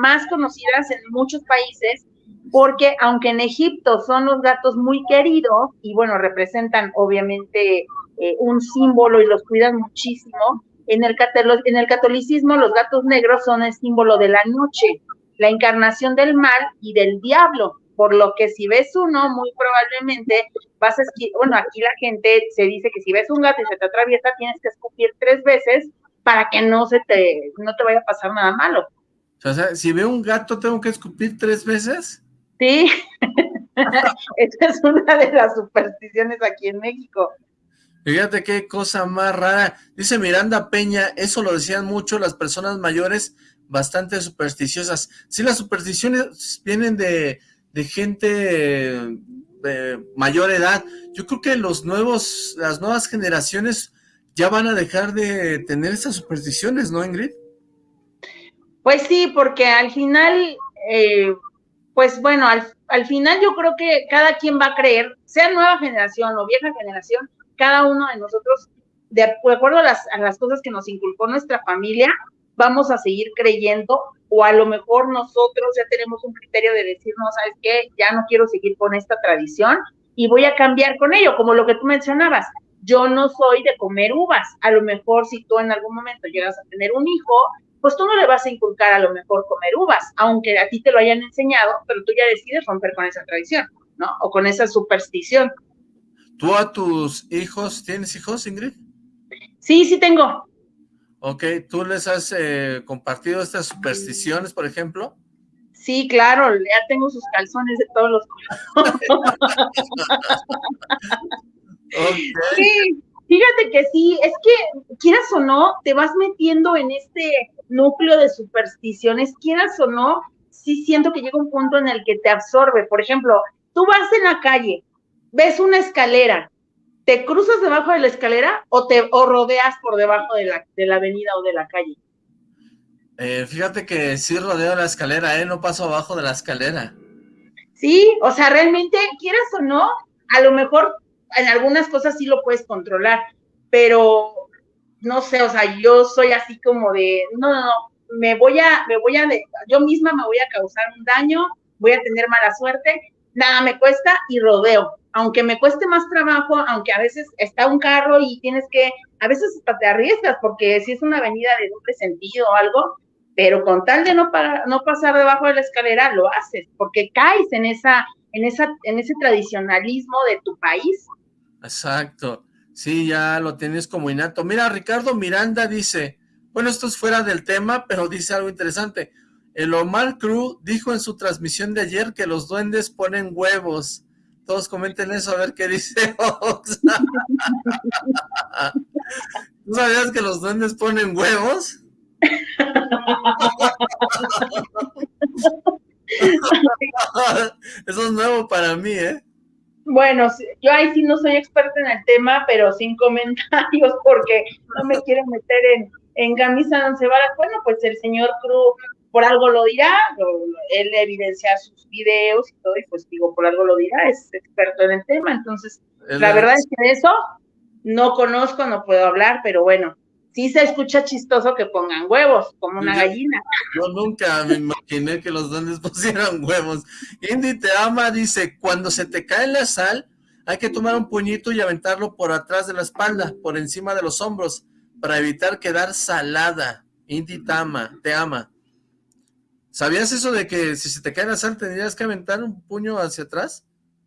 más conocidas en muchos países, porque aunque en Egipto son los gatos muy queridos y bueno, representan obviamente eh, un símbolo y los cuidan muchísimo, en el, en el catolicismo los gatos negros son el símbolo de la noche, la encarnación del mal y del diablo por lo que si ves uno, muy probablemente vas a bueno, aquí la gente se dice que si ves un gato y se te atraviesa, tienes que escupir tres veces para que no se te, no te vaya a pasar nada malo. O sea, si veo un gato, ¿tengo que escupir tres veces? Sí, esta es una de las supersticiones aquí en México. Fíjate qué cosa más rara. Dice Miranda Peña, eso lo decían mucho las personas mayores, bastante supersticiosas. Sí, las supersticiones vienen de, de gente de mayor edad. Yo creo que los nuevos, las nuevas generaciones ya van a dejar de tener esas supersticiones, ¿no, Ingrid? Pues sí, porque al final, eh, pues bueno, al, final yo creo que cada quien va a creer, sea nueva generación o vieja generación, cada uno de nosotros, de acuerdo a las, a las cosas que nos inculcó nuestra familia, vamos a seguir creyendo o a lo mejor nosotros ya tenemos un criterio de decir, no, ¿sabes qué? Ya no quiero seguir con esta tradición y voy a cambiar con ello, como lo que tú mencionabas. Yo no soy de comer uvas. A lo mejor si tú en algún momento llegas a tener un hijo, pues tú no le vas a inculcar a lo mejor comer uvas, aunque a ti te lo hayan enseñado, pero tú ya decides romper con esa tradición, ¿no? O con esa superstición. ¿Tú a tus hijos, tienes hijos, Ingrid? Sí, sí tengo. Ok, ¿tú les has eh, compartido estas supersticiones, por ejemplo? Sí, claro, ya tengo sus calzones de todos los colores. Sí, fíjate que sí, es que quieras o no, te vas metiendo en este núcleo de supersticiones, quieras o no, sí siento que llega un punto en el que te absorbe. Por ejemplo, tú vas en la calle, ves una escalera, ¿te cruzas debajo de la escalera o te o rodeas por debajo de la, de la avenida o de la calle? Eh, fíjate que sí rodeo la escalera, ¿eh? No paso abajo de la escalera. Sí, o sea, realmente, quieras o no, a lo mejor en algunas cosas sí lo puedes controlar, pero no sé, o sea, yo soy así como de, no, no, no, me voy a, me voy a, yo misma me voy a causar un daño, voy a tener mala suerte, nada me cuesta y rodeo. Aunque me cueste más trabajo, aunque a veces está un carro y tienes que, a veces hasta te arriesgas, porque si es una avenida de doble sentido o algo, pero con tal de no, no pasar debajo de la escalera, lo haces, porque caes en esa, en esa, en ese tradicionalismo de tu país. Exacto, sí, ya lo tienes como innato. Mira, Ricardo Miranda dice, bueno, esto es fuera del tema, pero dice algo interesante. El Omar Cruz dijo en su transmisión de ayer que los duendes ponen huevos. Todos comenten eso a ver qué dice Oxa. ¿Tú sabías que los duendes ponen huevos? Eso es nuevo para mí, ¿eh? Bueno, yo ahí sí no soy experta en el tema, pero sin comentarios porque no me quiero meter en, en camisa once varas. Bueno, pues el señor Cruz por algo lo dirá, él evidencia sus videos y todo, y pues digo, por algo lo dirá, es experto en el tema, entonces, la verdad es que de eso no conozco, no puedo hablar, pero bueno, sí se escucha chistoso que pongan huevos, como una gallina. Yo nunca me imaginé que los duendes pusieran huevos. Indy te ama, dice, cuando se te cae la sal, hay que tomar un puñito y aventarlo por atrás de la espalda, por encima de los hombros, para evitar quedar salada. Indy te ama, te ama. ¿Sabías eso de que si se te cae la sal tendrías que aventar un puño hacia atrás?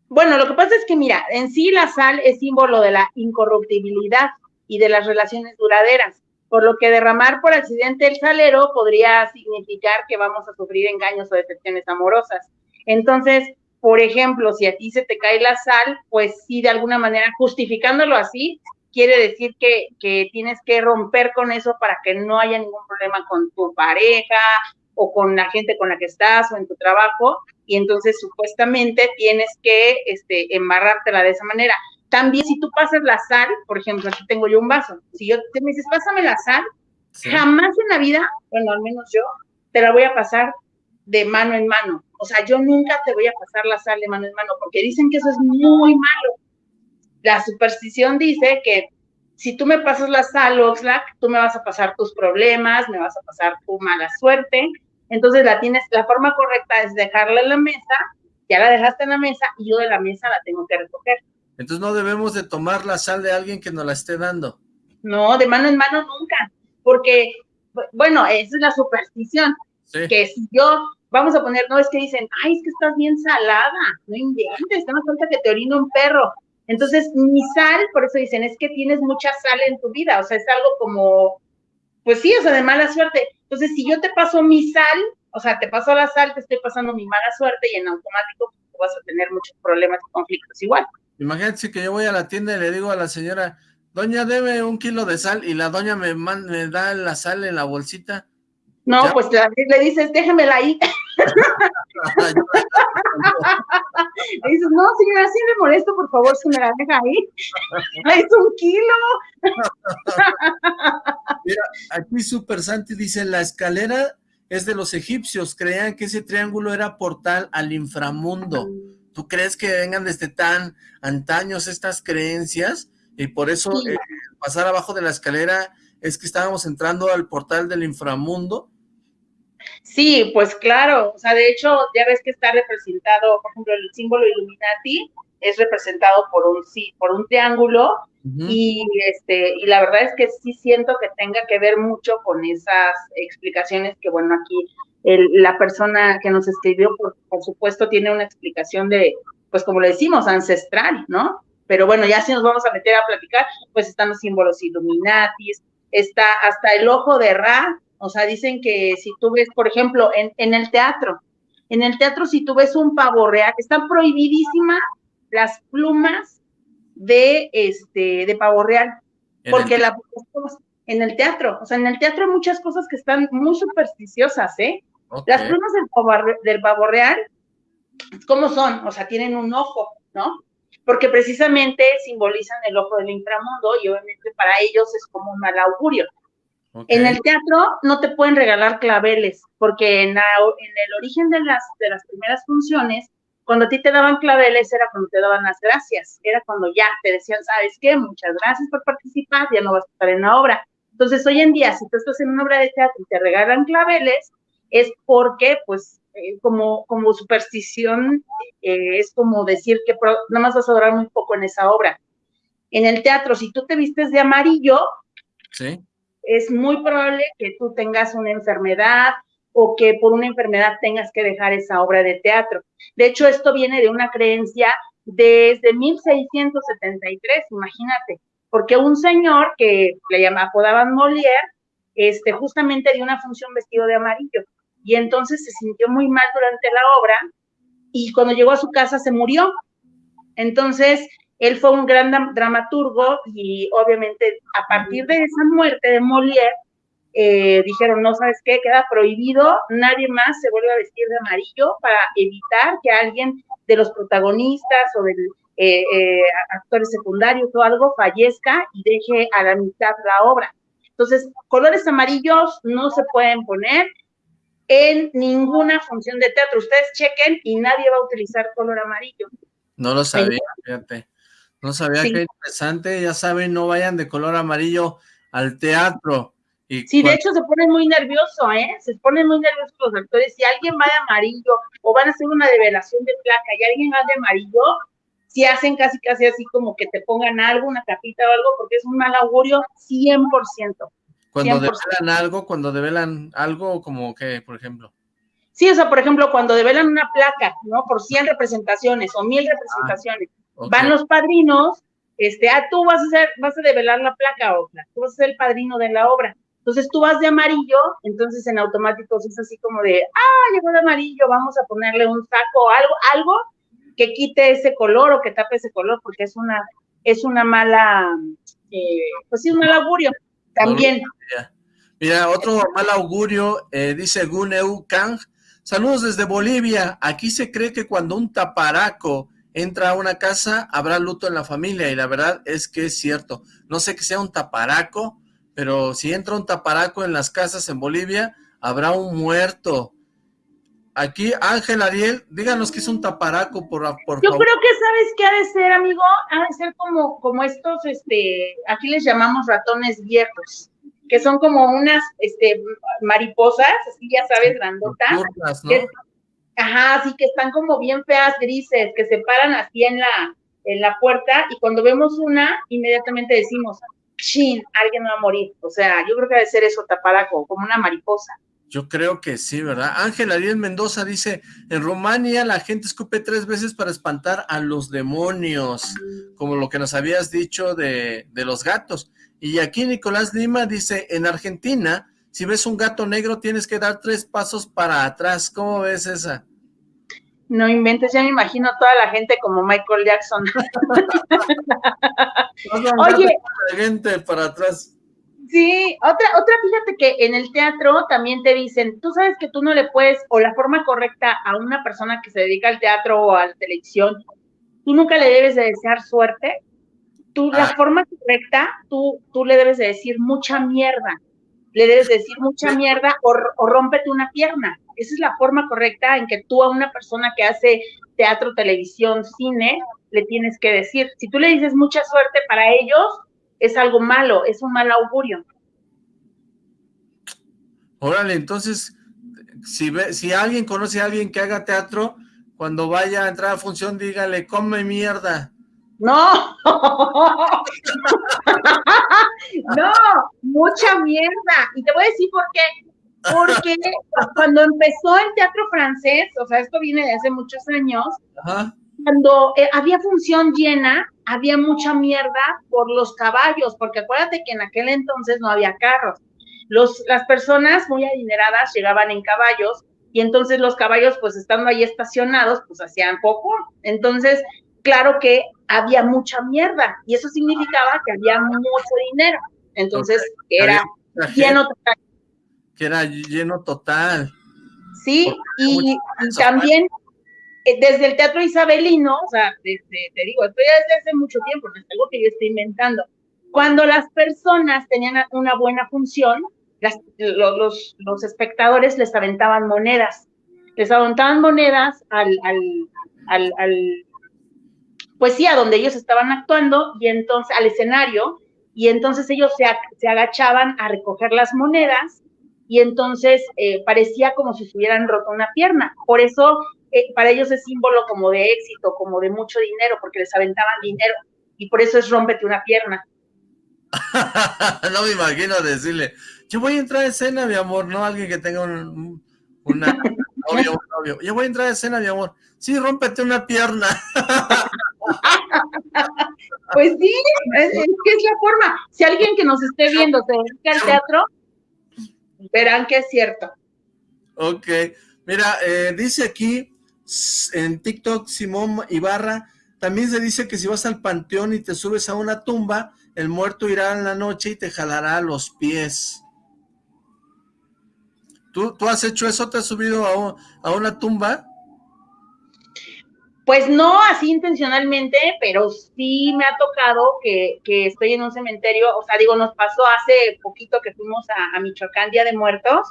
Bueno, lo que pasa es que, mira, en sí la sal es símbolo de la incorruptibilidad y de las relaciones duraderas, por lo que derramar por accidente el salero podría significar que vamos a sufrir engaños o decepciones amorosas. Entonces, por ejemplo, si a ti se te cae la sal, pues sí, de alguna manera, justificándolo así, quiere decir que, que tienes que romper con eso para que no haya ningún problema con tu pareja o con la gente con la que estás o en tu trabajo, y entonces supuestamente tienes que este, embarrártela de esa manera. También si tú pasas la sal, por ejemplo, aquí tengo yo un vaso, si yo te me dices, pásame la sal, jamás en la vida, bueno, al menos yo, te la voy a pasar de mano en mano. O sea, yo nunca te voy a pasar la sal de mano en mano, porque dicen que eso es muy malo. La superstición dice que si tú me pasas la sal, Oxlack, tú me vas a pasar tus problemas, me vas a pasar tu mala suerte. Entonces la tienes, la forma correcta es dejarla en la mesa, ya la dejaste en la mesa y yo de la mesa la tengo que recoger. Entonces no debemos de tomar la sal de alguien que nos la esté dando. No, de mano en mano nunca, porque, bueno, esa es la superstición, que si yo, vamos a poner, no es que dicen, ay, es que estás bien salada, no inventes, te falta que te orina un perro. Entonces, mi sal, por eso dicen, es que tienes mucha sal en tu vida, o sea, es algo como, pues sí, o sea, de mala suerte. Entonces, si yo te paso mi sal, o sea, te paso la sal, te estoy pasando mi mala suerte y en automático vas a tener muchos problemas y conflictos igual. Imagínate que yo voy a la tienda y le digo a la señora, doña, debe un kilo de sal, y la doña me, me da la sal en la bolsita. No, pues le dices, déjamela ahí. y dices, no, señora, sí me molesto, por favor, si me la deja ahí. es un kilo. Mira, aquí Super Santi dice, la escalera es de los egipcios, creían que ese triángulo era portal al inframundo. ¿Tú crees que vengan desde tan antaños estas creencias? Y por eso eh, pasar abajo de la escalera es que estábamos entrando al portal del inframundo. Sí, pues claro, o sea, de hecho, ya ves que está representado, por ejemplo, el símbolo Illuminati es representado por un sí, por un triángulo y este y la verdad es que sí siento que tenga que ver mucho con esas explicaciones que bueno, aquí la persona que nos escribió por, por supuesto tiene una explicación de pues como le decimos, ancestral, ¿no? Pero bueno, ya si nos vamos a meter a platicar, pues están los símbolos Illuminatis, está hasta el ojo de Ra, o sea, dicen que si tú ves, por ejemplo, en, en el teatro, en el teatro si tú ves un pavo real, están prohibidísimas las plumas de este de pavo real, porque la en el teatro, o sea, en el teatro hay muchas cosas que están muy supersticiosas, ¿eh? Las plumas del pavo, del pavo real, ¿cómo son? O sea, tienen un ojo, ¿no? Porque precisamente simbolizan el ojo del inframundo y obviamente para ellos es como un mal augurio. En el teatro no te pueden regalar claveles, porque en, el origen de las, de las primeras funciones, cuando a ti te daban claveles era cuando te daban las gracias, era cuando ya te decían, ¿sabes qué? Muchas gracias por participar, ya no vas a estar en la obra. Entonces, hoy en día, si tú estás en una obra de teatro y te regalan claveles, es porque, pues, eh, como, como superstición, eh, es como decir que nada más vas a durar muy poco en esa obra. En el teatro, si tú te vistes de amarillo, ¿Sí? es muy probable que tú tengas una enfermedad o que por una enfermedad tengas que dejar esa obra de teatro. De hecho, esto viene de una creencia desde 1673, imagínate, porque un señor que le llamaban apodaban Molière, este, justamente dio una función vestido de amarillo y entonces se sintió muy mal durante la obra y cuando llegó a su casa se murió. Entonces, él fue un gran dramaturgo y obviamente a partir de esa muerte de Molière, eh, dijeron, no sabes qué, queda prohibido, nadie más se vuelve a vestir de amarillo para evitar que alguien de los protagonistas o de eh, eh, actores secundarios o algo fallezca y deje a la mitad la obra. Entonces, colores amarillos no se pueden poner en ninguna función de teatro. Ustedes chequen y nadie va a utilizar color amarillo. No lo sabía, fíjate. No sabía qué interesante, ya saben, no vayan de color amarillo al teatro. Y sí, de hecho se ponen muy nerviosos, ¿eh? Se ponen muy nerviosos los actores. Si alguien va de amarillo o van a hacer una develación de placa y alguien va de amarillo, si hacen casi casi así como que te pongan algo, una capita o algo, porque es un mal augurio 100%. Cuando develan algo, cuando develan algo como que, por ejemplo. Sí, o sea, por ejemplo, cuando develan una placa, ¿no? Por 100 representaciones o 1000 representaciones. Van los padrinos, este, ah, tú vas a ser, vas a develar la placa, Oxla, tú vas a ser el padrino de la obra. Entonces tú vas de amarillo, entonces en automático es así como de, ah, llegó de amarillo, vamos a ponerle un saco, algo, algo que quite ese color o que tape ese color, porque es una, es una mala, eh, pues sí, un mal augurio también. Mira, otro mal augurio, eh, dice Guneu Kang, saludos desde Bolivia, aquí se cree que cuando un taparaco entra a una casa, habrá luto en la familia, y la verdad es que es cierto. No sé que sea un taparaco, pero si entra un taparaco en las casas en Bolivia, habrá un muerto. Aquí, Ángel Ariel, díganos qué es un taparaco, por, por Yo creo que sabes qué ha de ser, amigo, ha de ser como, como estos, este, aquí les llamamos ratones viejos, que son como unas, este, mariposas, así ya sabes, grandotas. ajá, así que están como bien feas, grises, que se paran así en la, en la puerta, y cuando vemos una, inmediatamente decimos, chin, alguien va a morir. O sea, yo creo que ha de ser eso, taparaco, como una mariposa. Yo creo que sí, ¿verdad? Ángel Ariel Mendoza dice, en Rumania la gente escupe tres veces para espantar a los demonios, como lo que nos habías dicho de, de los gatos. Y aquí Nicolás Lima dice, en Argentina, si ves un gato negro tienes que dar tres pasos para atrás. ¿Cómo ves esa? No inventes, ya me imagino toda la gente como Michael Jackson. Oye. gente para atrás. Sí, otra, otra, fíjate que en el teatro también te dicen, tú sabes que tú no le puedes, o la forma correcta a una persona que se dedica al teatro o a la televisión, tú nunca le debes de desear suerte. Tú, la ah. forma correcta, tú, tú le debes de decir mucha mierda. Le debes de decir mucha mierda o, o rómpete una pierna. Esa es la forma correcta en que tú a una persona que hace teatro, televisión, cine, le tienes que decir. Si tú le dices mucha suerte para ellos, es algo malo, es un mal augurio. Órale, entonces, si, ve, si alguien conoce a alguien que haga teatro, cuando vaya a entrar a función, dígale, come mierda. No, no, mucha mierda. Y te voy a decir por qué. Porque cuando empezó el teatro francés, o sea, esto viene de hace muchos años, cuando eh, había función llena, había mucha mierda por los caballos, porque acuérdate que en aquel entonces no había carros. Los, las personas muy adineradas llegaban en caballos y entonces los caballos, pues estando ahí estacionados, pues hacían poco. Entonces, claro que había mucha mierda y eso significaba que había mucho dinero. Entonces, era lleno total. Que era lleno total. Sí, y también desde el teatro isabelino, o sea, desde, te digo, esto ya desde hace mucho tiempo, no es algo que yo estoy inventando. Cuando las personas tenían una buena función, los, los, espectadores les aventaban monedas, les aventaban monedas al, al, al, pues sí, a donde ellos estaban actuando y entonces al escenario, y entonces ellos se, se agachaban a recoger las monedas y entonces eh, parecía como si se hubieran roto una pierna. Por eso eh, para ellos es símbolo como de éxito, como de mucho dinero, porque les aventaban dinero, y por eso es rómpete una pierna. no me imagino decirle, yo voy a entrar a escena, mi amor, no alguien que tenga un, una novio, un novio. Yo voy a entrar a escena, mi amor. Sí, rómpete una pierna. pues sí, es, que es la forma. Si alguien que nos esté viendo se dedica al teatro, verán que es cierto. Ok, mira, eh, dice aquí en TikTok Simón Ibarra, también se dice que si vas al panteón y te subes a una tumba, el muerto irá en la noche y te jalará los pies. ¿Tú, has hecho eso? ¿Te has subido a, una tumba? Pues no así intencionalmente, pero sí me ha tocado que, estoy en un cementerio, o sea, digo, nos pasó hace poquito que fuimos a, a Michoacán, Día de Muertos,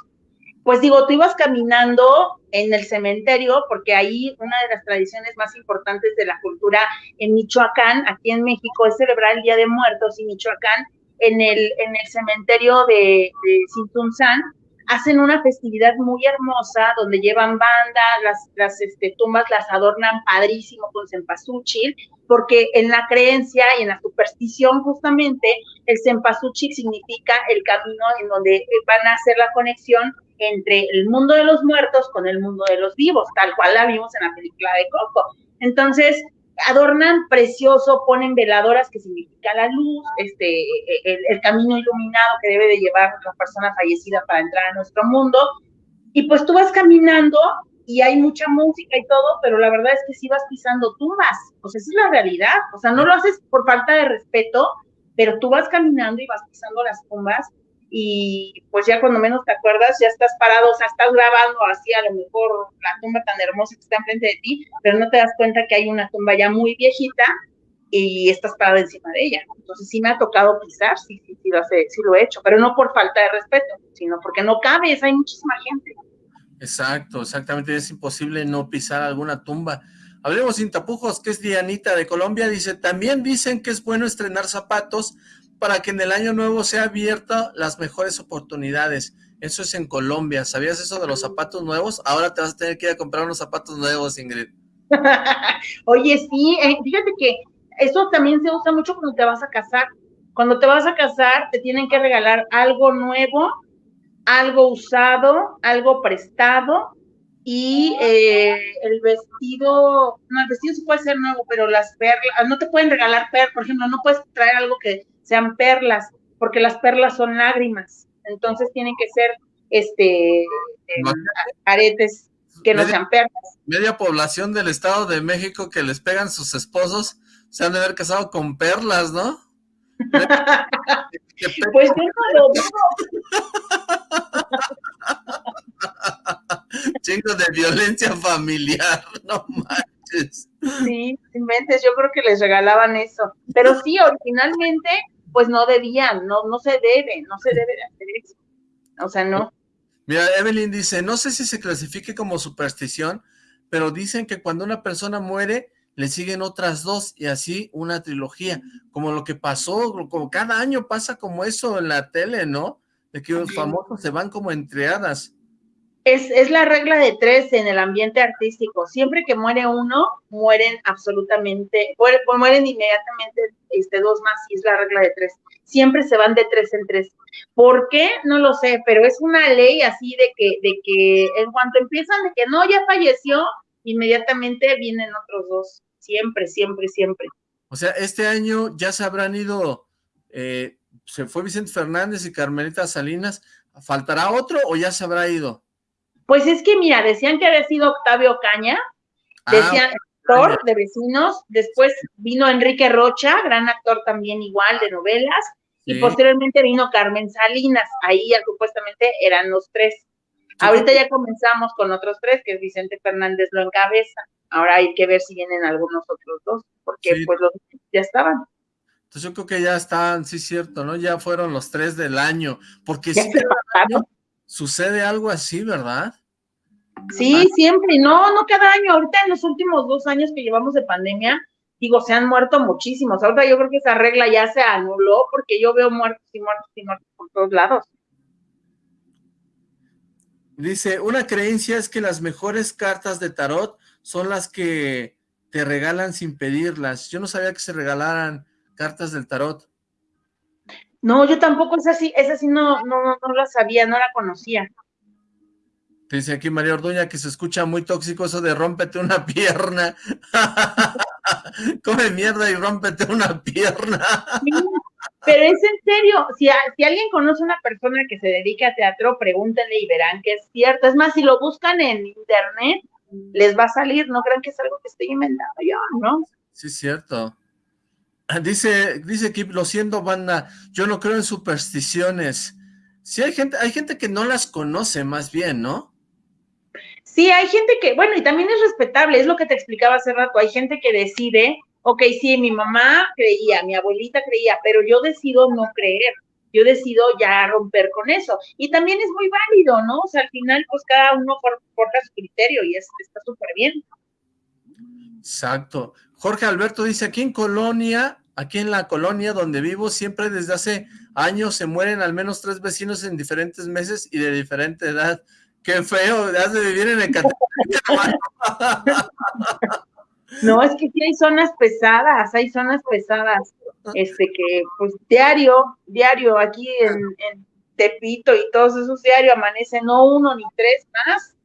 pues digo, tú ibas caminando en el cementerio, porque ahí una de las tradiciones más importantes de la cultura en Michoacán, aquí en México, es celebrar el Día de Muertos y Michoacán en el, en el cementerio de, de Sintunzán, hacen una festividad muy hermosa donde llevan banda, las, las este, tumbas las adornan padrísimo con cempasúchil, porque en la creencia y en la superstición justamente el cempasúchil significa el camino en donde van a hacer la conexión entre el mundo de los muertos con el mundo de los vivos, tal cual la vimos en la película de Coco. Entonces, adornan precioso, ponen veladoras que significa la luz, este, el, camino iluminado que debe de llevar la persona fallecida para entrar a nuestro mundo. Y pues tú vas caminando y hay mucha música y todo, pero la verdad es que sí vas pisando tumbas, sea, esa es la realidad, o sea, no lo haces por falta de respeto, pero tú vas caminando y vas pisando las tumbas y pues ya cuando menos te acuerdas, ya estás parado, o sea, estás grabando así a lo mejor la tumba tan hermosa que está enfrente de ti, pero no te das cuenta que hay una tumba ya muy viejita y estás parado encima de ella. Entonces sí me ha tocado pisar, sí, sí, sí lo, hace, lo he hecho, pero no por falta de respeto, sino porque no cabes, hay muchísima gente. Exacto, exactamente, es imposible no pisar alguna tumba. Hablemos sin tapujos, que es Dianita de Colombia, dice, también dicen que es bueno estrenar zapatos para que en el año nuevo sea abierta las mejores oportunidades. Eso es en Colombia. ¿Sabías eso de los zapatos nuevos? Ahora te vas a tener que ir a comprar unos zapatos nuevos, Ingrid. Oye, sí, eh, fíjate que eso también se usa mucho cuando te vas a casar. Cuando te vas a casar, te tienen que regalar algo nuevo, algo usado, algo prestado y eh, el vestido, no, el vestido sí puede ser nuevo, pero las perlas, no te pueden regalar perlas, por ejemplo, no puedes traer algo que sean perlas, porque las perlas son lágrimas, entonces tienen que ser este aretes que no sean perlas. Media población del Estado de México que les pegan sus esposos se han de haber casado con perlas, ¿no? pues yo no lo digo. Chingo de violencia familiar, no manches. Sí, mentes, yo creo que les regalaban eso. Pero sí, originalmente pues no debían, no, no se debe, no se debe de hacer eso. O sea, no. Mira, Evelyn dice, no sé si se clasifique como superstición, pero dicen que cuando una persona muere, le siguen otras dos y así una trilogía, como lo que pasó, como cada año pasa como eso en la tele, ¿no? De que los famosos se van como entreadas. Es, es, la regla de tres en el ambiente artístico. Siempre que muere uno, mueren absolutamente, mueren, mueren inmediatamente este, dos más, y es la regla de tres. Siempre se van de tres en tres. ¿Por qué? No lo sé, pero es una ley así de que, de que en cuanto empiezan de que no, ya falleció, inmediatamente vienen otros dos. Siempre, siempre, siempre. O sea, este año ya se habrán ido, eh, se fue Vicente Fernández y Carmelita Salinas, ¿faltará otro o ya se habrá ido? Pues es que, mira, decían que había sido Octavio Caña, ah, decían actor de vecinos, después vino Enrique Rocha, gran actor también igual de novelas, y posteriormente vino Carmen Salinas, ahí ya supuestamente eran los tres. Ahorita ya comenzamos con otros tres, que es Vicente Fernández lo encabeza. Ahora hay que ver si vienen algunos otros dos, porque pues los ya estaban. Entonces yo creo que ya están, sí cierto, ¿no? Ya fueron los tres del año, porque si sucede algo así, ¿verdad? Sí, siempre, no, no cada año, ahorita en los últimos dos años que llevamos de pandemia, digo, se han muerto muchísimos, ahorita yo creo que esa regla ya se anuló porque yo veo muertos y muertos y muertos por todos lados. Dice, una creencia es que las mejores cartas de tarot son las que te regalan sin pedirlas. Yo no sabía que se regalaran cartas del tarot. No, yo tampoco, esa sí, esa sí no, no, no la sabía, no la conocía. Dice aquí María Orduña que se escucha muy tóxico eso de rómpete una pierna. Come mierda y rómpete una pierna. pero es en serio, si, si alguien conoce a una persona que se dedica a teatro, pregúntenle y verán que es cierto. Es más, si lo buscan en internet, les va a salir, no crean que es algo que estoy inventando yo, ¿no? Sí, es cierto. Dice, dice que lo siento, banda, yo no creo en supersticiones. Sí hay gente, hay gente que no las conoce más bien, ¿no? Sí, hay gente que, bueno, y también es respetable, es lo que te explicaba hace rato, hay gente que decide, ok, sí, mi mamá creía, mi abuelita creía, pero yo decido no creer, yo decido ya romper con eso. Y también es muy válido, ¿no? O sea, al final, pues cada uno porta su criterio y es, está súper bien. Exacto. Jorge Alberto dice, aquí en Colonia, aquí en la colonia donde vivo, siempre desde hace años se mueren al menos tres vecinos en diferentes meses y de diferente edad. Qué feo, has de vivir en el No, es que sí hay zonas pesadas, hay zonas pesadas, este que pues diario, diario aquí en, Tepito y todos esos diarios amanecen no uno ni tres más.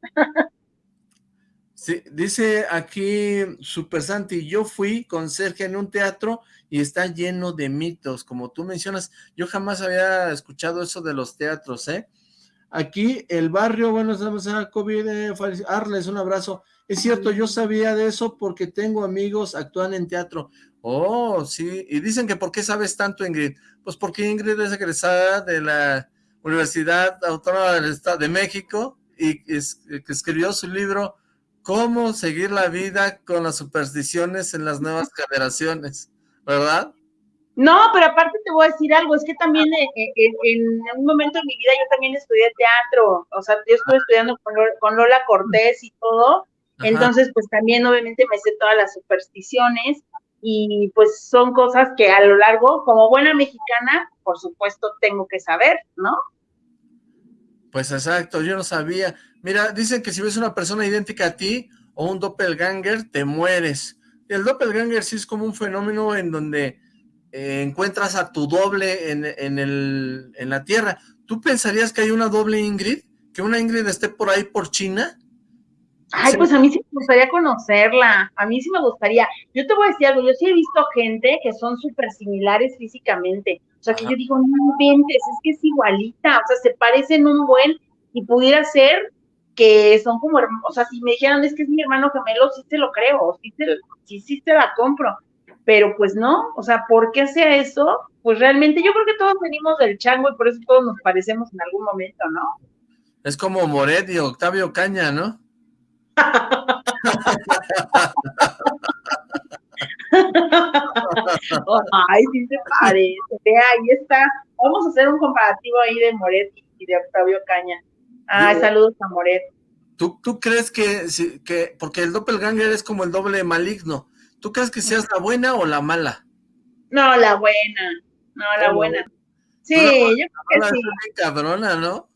Sí, dice aquí Super Santi, yo fui con Sergio en un teatro y está lleno de mitos, como tú mencionas, yo jamás había escuchado eso de los teatros, ¿eh? Aquí el barrio, bueno, estamos en COVID, eh, Arles, un abrazo. Es cierto, yo sabía de eso porque tengo amigos, actúan en teatro. Oh, sí, y dicen que ¿por qué sabes tanto, Ingrid? Pues porque Ingrid es egresada de la Universidad Autónoma del Estado de México y que escribió su libro Cómo seguir la vida con las supersticiones en las nuevas generaciones, ¿verdad? No, pero aparte te voy a decir algo, es que también eh, eh, en, un momento de mi vida yo también estudié teatro, o sea, yo estuve estudiando con, Lola Cortés y todo, entonces pues también obviamente me sé todas las supersticiones y pues son cosas que a lo largo, como buena mexicana, por supuesto tengo que saber, ¿no? Pues exacto, yo no sabía. Mira, dicen que si ves una persona idéntica a ti o un doppelganger, te mueres. El doppelganger sí es como un fenómeno en donde eh, encuentras a tu doble en, en, el, en la Tierra. ¿Tú pensarías que hay una doble Ingrid? ¿Que una Ingrid esté por ahí por China? Ay, pues a mí sí me gustaría conocerla, a mí sí me gustaría. Yo te voy a decir algo, yo sí he visto gente que son súper similares físicamente, sea, que yo digo, no inventes, es que es igualita, o sea, se parecen un buen y pudiera ser que son como, o sea, si me dijeran, es que es mi hermano gemelo, sí te lo creo, sí, te, sí, sí te la compro, pero pues no, o sea, ¿por qué sea eso? Pues realmente yo creo que todos venimos del chango y por eso todos nos parecemos en algún momento, ¿no? Es como Moret y Octavio Caña, ¿no? Ay, sí se parece. ahí está. Vamos a hacer un comparativo ahí de Moret y de Octavio Caña. Ay, saludos a Moret. ¿Tú, ¿Tú crees que, que, porque el doppelganger es como el doble maligno, ¿tú crees que seas la buena o la mala? No, la buena. No, la buena. Sí, yo creo que sí. cabrona, ¿no?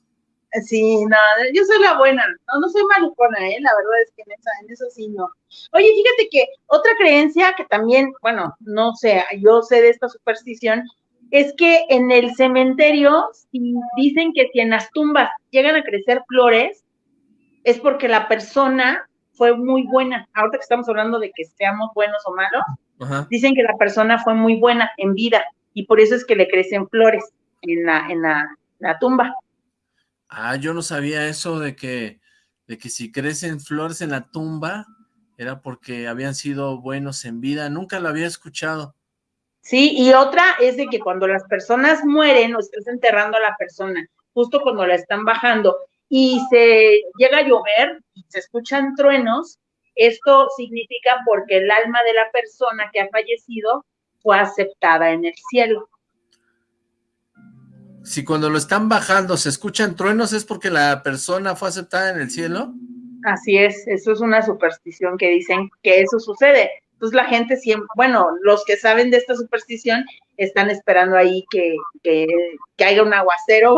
Sí, no, yo soy la buena, no, no soy malucona, ¿eh? la verdad es que en, en eso sí no. Oye, fíjate que otra creencia que también, bueno, no sé, yo sé de esta superstición, es que en el cementerio dicen que si en las tumbas llegan a crecer flores, es porque la persona fue muy buena. Ahorita que estamos hablando de que seamos buenos o malos, dicen que la persona fue muy buena en vida y por eso es que le crecen flores en la, en la tumba. Ah, yo no sabía eso de que, de que si crecen flores en la tumba era porque habían sido buenos en vida. Nunca lo había escuchado. Sí, y otra es de que cuando las personas mueren o estás enterrando a la persona, justo cuando la están bajando y se llega a llover y se escuchan truenos, esto significa porque el alma de la persona que ha fallecido fue aceptada en el cielo si cuando lo están bajando se escuchan truenos, ¿es porque la persona fue aceptada en el cielo? Así es, eso es una superstición que dicen que eso sucede. Entonces la gente siempre, bueno, los que saben de esta superstición están esperando ahí que, que, haya un aguacero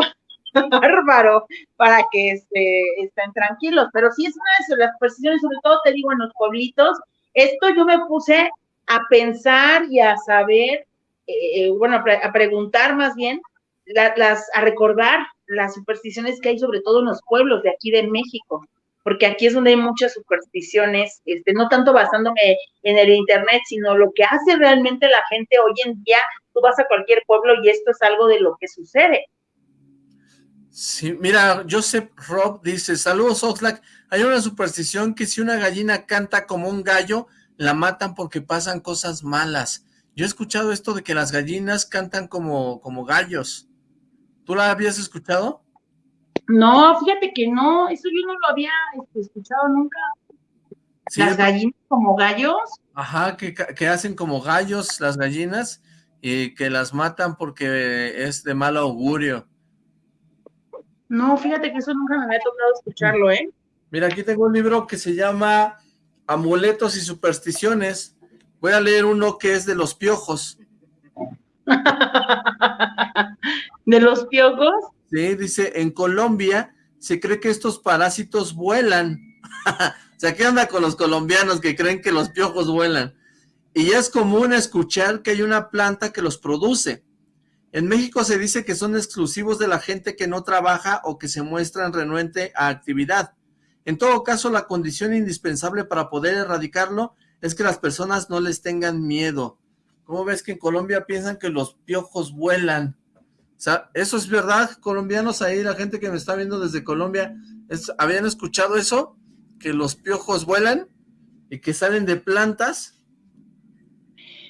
bárbaro para que este, estén tranquilos. Pero sí es una de las supersticiones, sobre todo te digo en los pueblitos. Esto yo me puse a pensar y a saber, eh, bueno, a preguntar más bien las, a recordar las supersticiones que hay sobre todo en los pueblos de aquí de México, porque aquí es donde hay muchas supersticiones, este, no tanto basándome en el internet, sino lo que hace realmente la gente hoy en día, tú vas a cualquier pueblo y esto es algo de lo que sucede. Sí, mira, Joseph Rob dice, saludos Oxlack, hay una superstición que si una gallina canta como un gallo, la matan porque pasan cosas malas. Yo he escuchado esto de que las gallinas cantan como, como gallos. ¿Tú la habías escuchado? No, fíjate que no, eso yo no lo había este, escuchado nunca. las gallinas como gallos. Ajá, que, que, hacen como gallos las gallinas y que las matan porque es de mal augurio. No, fíjate que eso nunca me había tocado escucharlo, ¿eh? Mira, aquí tengo un libro que se llama Amuletos y Supersticiones. Voy a leer uno que es de los piojos. ¿De los piojos? Sí, dice, en Colombia se cree que estos parásitos vuelan. o sea, ¿qué onda con los colombianos que creen que los piojos vuelan? Y es común escuchar que hay una planta que los produce. En México se dice que son exclusivos de la gente que no trabaja o que se muestran renuente a actividad. En todo caso, la condición indispensable para poder erradicarlo es que las personas no les tengan miedo. ¿Cómo ves que en Colombia piensan que los piojos vuelan? O sea, ¿eso es verdad, colombianos ahí, la gente que me está viendo desde Colombia, ¿habían escuchado eso? ¿Que los piojos vuelan y que salen de plantas?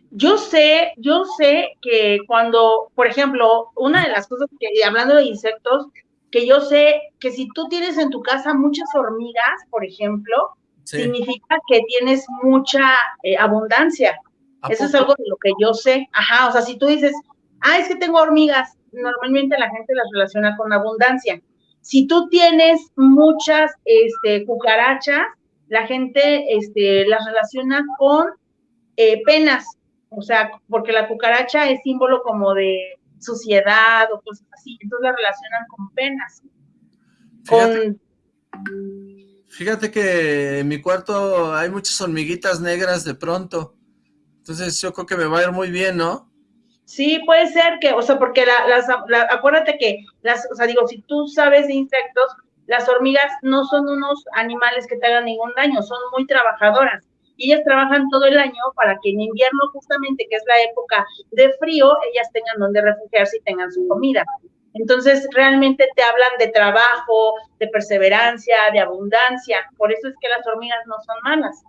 Yo sé, yo sé que cuando, por ejemplo, una de las cosas que, hablando de insectos, que yo sé que si tú tienes en tu casa muchas hormigas, por ejemplo, significa que tienes mucha eh, abundancia. Eso es algo de lo que yo sé. Ajá, o sea, si tú dices, ah, es que tengo hormigas, normalmente la gente las relaciona con abundancia. Si tú tienes muchas este, cucarachas, la gente este, las relaciona con eh, penas, o sea, porque la cucaracha es símbolo como de suciedad o cosas así, entonces la relacionan con penas. Fíjate, fíjate que en mi cuarto hay muchas hormiguitas negras de pronto, entonces yo creo que me va a ir muy bien, ¿no? Sí, puede ser que, o sea, porque las, acuérdate que, las, o sea, digo, si tú sabes de insectos, las hormigas no son unos animales que te hagan ningún daño, son muy trabajadoras. Ellas trabajan todo el año para que en invierno, justamente, que es la época de frío, ellas tengan donde refugiarse y tengan su comida. Entonces, realmente te hablan de trabajo, de perseverancia, de abundancia. Por eso es que las hormigas no son malas.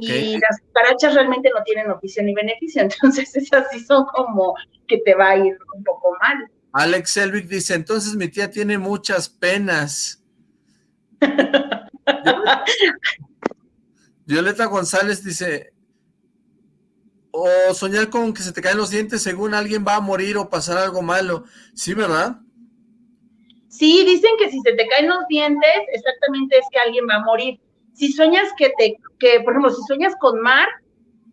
Y las cucarachas realmente no tienen oficio ni beneficio, entonces esas sí son como que te va a ir un poco mal. Alex Selvig dice, entonces mi tía tiene muchas penas. Violeta González dice, o soñar con que se te caen los dientes según alguien va a morir o pasar algo malo. Sí, ¿verdad? Sí, dicen que si se te caen los dientes, exactamente es que alguien va a morir. Si sueñas que te, que por ejemplo, si sueñas con mar,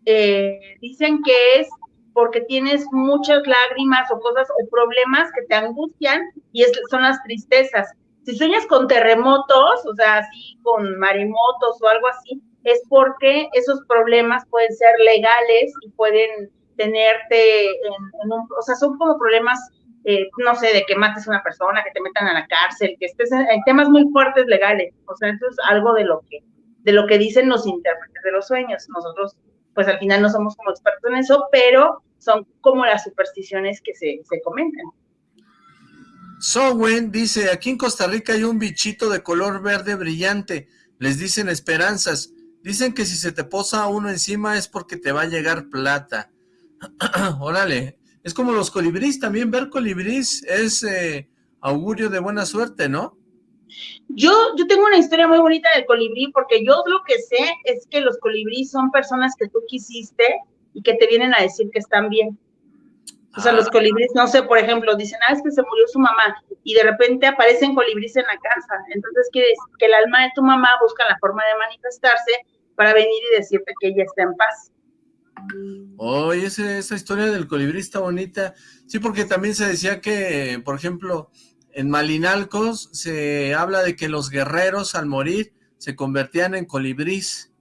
eh, dicen que es porque tienes muchas lágrimas o cosas o problemas que te angustian y es, son las tristezas. Si sueñas con terremotos, o sea, así con maremotos o algo así, es porque esos problemas pueden ser legales y pueden tenerte en, un, o sea, son como problemas, eh, no sé, de que mates a una persona, que te metan a la cárcel, que estés en, temas muy fuertes legales, o sea, eso es algo de lo que, de lo que dicen los intérpretes de los sueños. Nosotros, pues al final no somos como expertos en eso, pero son como las supersticiones que se, se comentan. Sowen dice, aquí en Costa Rica hay un bichito de color verde brillante, les dicen esperanzas, Dicen que si se te posa uno encima es porque te va a llegar plata. Órale, es como los colibrís, también ver colibrís es eh, augurio de buena suerte, ¿no? Yo, yo tengo una historia muy bonita del colibrí, porque yo lo que sé es que los colibrís son personas que tú quisiste y que te vienen a decir que están bien. O sea, los ah. colibríes, no sé, por ejemplo, dicen, ah, es que se murió su mamá, y de repente aparecen colibríes en la casa. Entonces quiere decir que el alma de tu mamá busca la forma de manifestarse para venir y decirte que ella está en paz. Oye, esa historia del colibrí está bonita. Sí, porque también se decía que, por ejemplo, en Malinalcos se habla de que los guerreros al morir se convertían en colibrís.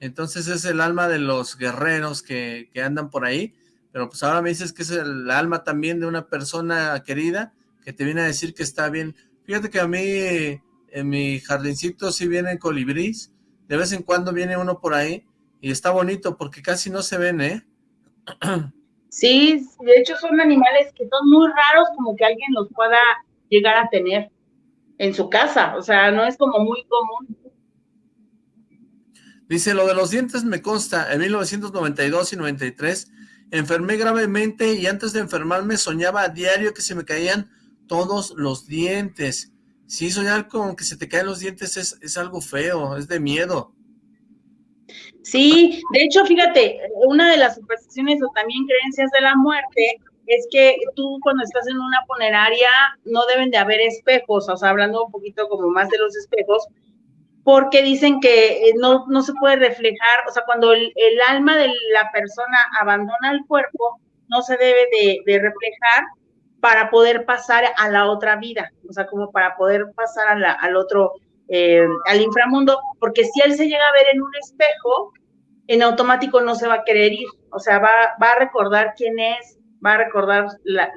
Entonces es el alma de los guerreros que, que andan por ahí pero pues ahora me dices que es el alma también de una persona querida que te viene a decir que está bien. Fíjate que a mí en mi jardincito sí vienen colibrís, de vez en cuando viene uno por ahí y está bonito porque casi no se ven, ¿eh? Sí, de hecho son animales que son muy raros como que alguien los pueda llegar a tener en su casa, o sea, no es como muy común. Dice, lo de los dientes me consta, en 1992 y 93 enfermé gravemente y antes de enfermarme soñaba a diario que se me caían todos los dientes. Sí, soñar con que se te caen los dientes es, es algo feo, es de miedo. Sí, de hecho, fíjate, una de las supersticiones o también creencias de la muerte es que tú cuando estás en una funeraria no deben de haber espejos, o sea, hablando un poquito como más de los espejos, porque dicen que eh, no, no se puede reflejar, o sea, cuando el, alma de la persona abandona el cuerpo, no se debe de, reflejar para poder pasar a la otra vida, o sea, como para poder pasar al otro, eh, al inframundo, porque si él se llega a ver en un espejo, en automático no se va a querer ir, o sea, va, va a recordar quién es, va a recordar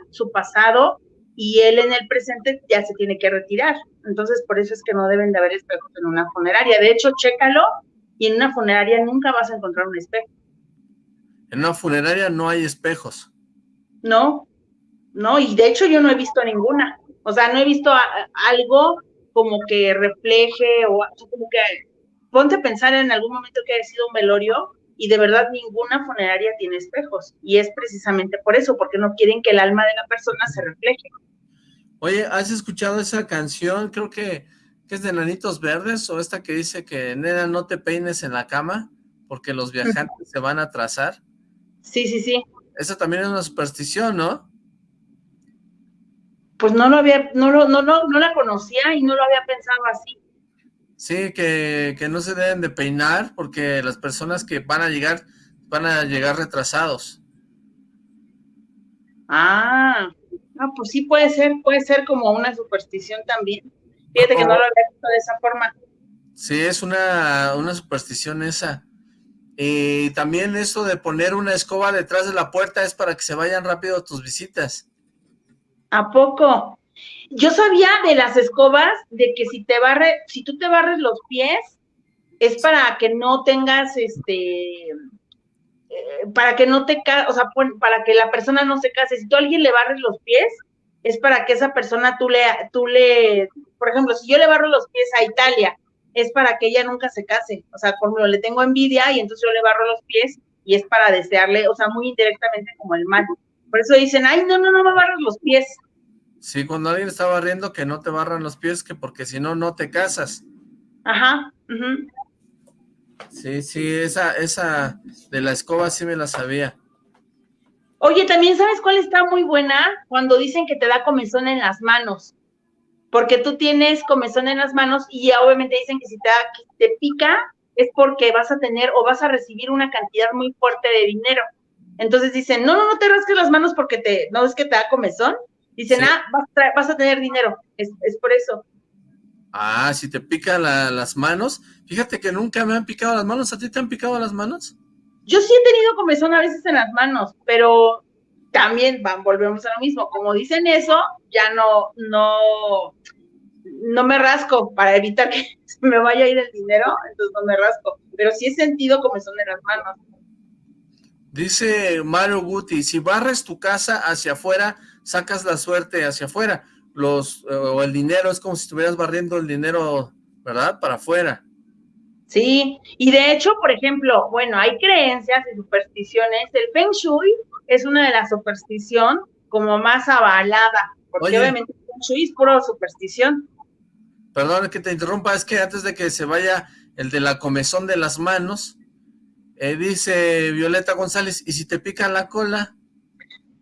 su pasado y él en el presente ya se tiene que retirar. Entonces, por eso es que no deben de haber espejos en una funeraria. De hecho, chécalo y en una funeraria nunca vas a encontrar un espejo. En una funeraria no hay espejos. No, no, y de hecho yo no he visto ninguna. O sea, no he visto algo como que refleje o como que ponte a pensar en algún momento que haya sido un velorio y de verdad ninguna funeraria tiene espejos y es precisamente por eso, porque no quieren que el alma de la persona se refleje. Oye, ¿has escuchado esa canción? Creo que, que es de Nanitos Verdes o esta que dice que nena no te peines en la cama porque los viajantes se van a atrasar. Sí, sí, sí. Esa también es una superstición, ¿no? Pues no lo había, no lo, no, no, no la conocía y no lo había pensado así. Sí, que, que no se deben de peinar porque las personas que van a llegar, van a llegar retrasados. Ah, ah, pues sí puede ser, puede ser como una superstición también. Fíjate que no lo había visto de esa forma. Sí, es una, una superstición esa. Y también eso de poner una escoba detrás de la puerta es para que se vayan rápido tus visitas. ¿A poco? Yo sabía de las escobas, de que si te barre, si tú te barres los pies, es para que no tengas, este, eh, para que no te, o sea, para que la persona no se case. Si tú a alguien le barres los pies, es para que esa persona tú le, tú le, por ejemplo, si yo le barro los pies a Italia, es para que ella nunca se case. O sea, por ejemplo, le tengo envidia y entonces yo le barro los pies y es para desearle, o sea, muy indirectamente como el mal. Por eso dicen, ay, no, no, no me barras los pies. Sí, cuando alguien está barriendo que no te barran los pies, que porque si no, no te casas. Ajá. Sí, sí, esa, esa de la escoba sí me la sabía. Oye, también sabes cuál está muy buena cuando dicen que te da comezón en las manos. Porque tú tienes comezón en las manos y obviamente dicen que si te, te pica es porque vas a tener o vas a recibir una cantidad muy fuerte de dinero. Entonces dicen, no, no, no te rasques las manos porque te, no es que te da comezón, Dicen, ah, vas a, tener dinero, es, por eso. Ah, si te pican las manos. Fíjate que nunca me han picado las manos. ¿A ti te han picado las manos? Yo sí he tenido comezón a veces en las manos, pero también van, volvemos a lo mismo. Como dicen eso, ya no, no, no me rasco para evitar que me vaya a ir el dinero, entonces no me rasco. Pero sí he sentido comezón en las manos. Dice Mario Guti, si barres tu casa hacia afuera, sacas la suerte hacia afuera. Los, eh, o el dinero es como si estuvieras barriendo el dinero, ¿verdad? Para afuera. Sí, y de hecho, por ejemplo, bueno, hay creencias y supersticiones. El Feng Shui es una de las superstición como más avalada, porque obviamente el Feng Shui es pura superstición. Perdón que te interrumpa, es que antes de que se vaya el de la comezón de las manos, eh, dice Violeta González, ¿y si te pica la cola?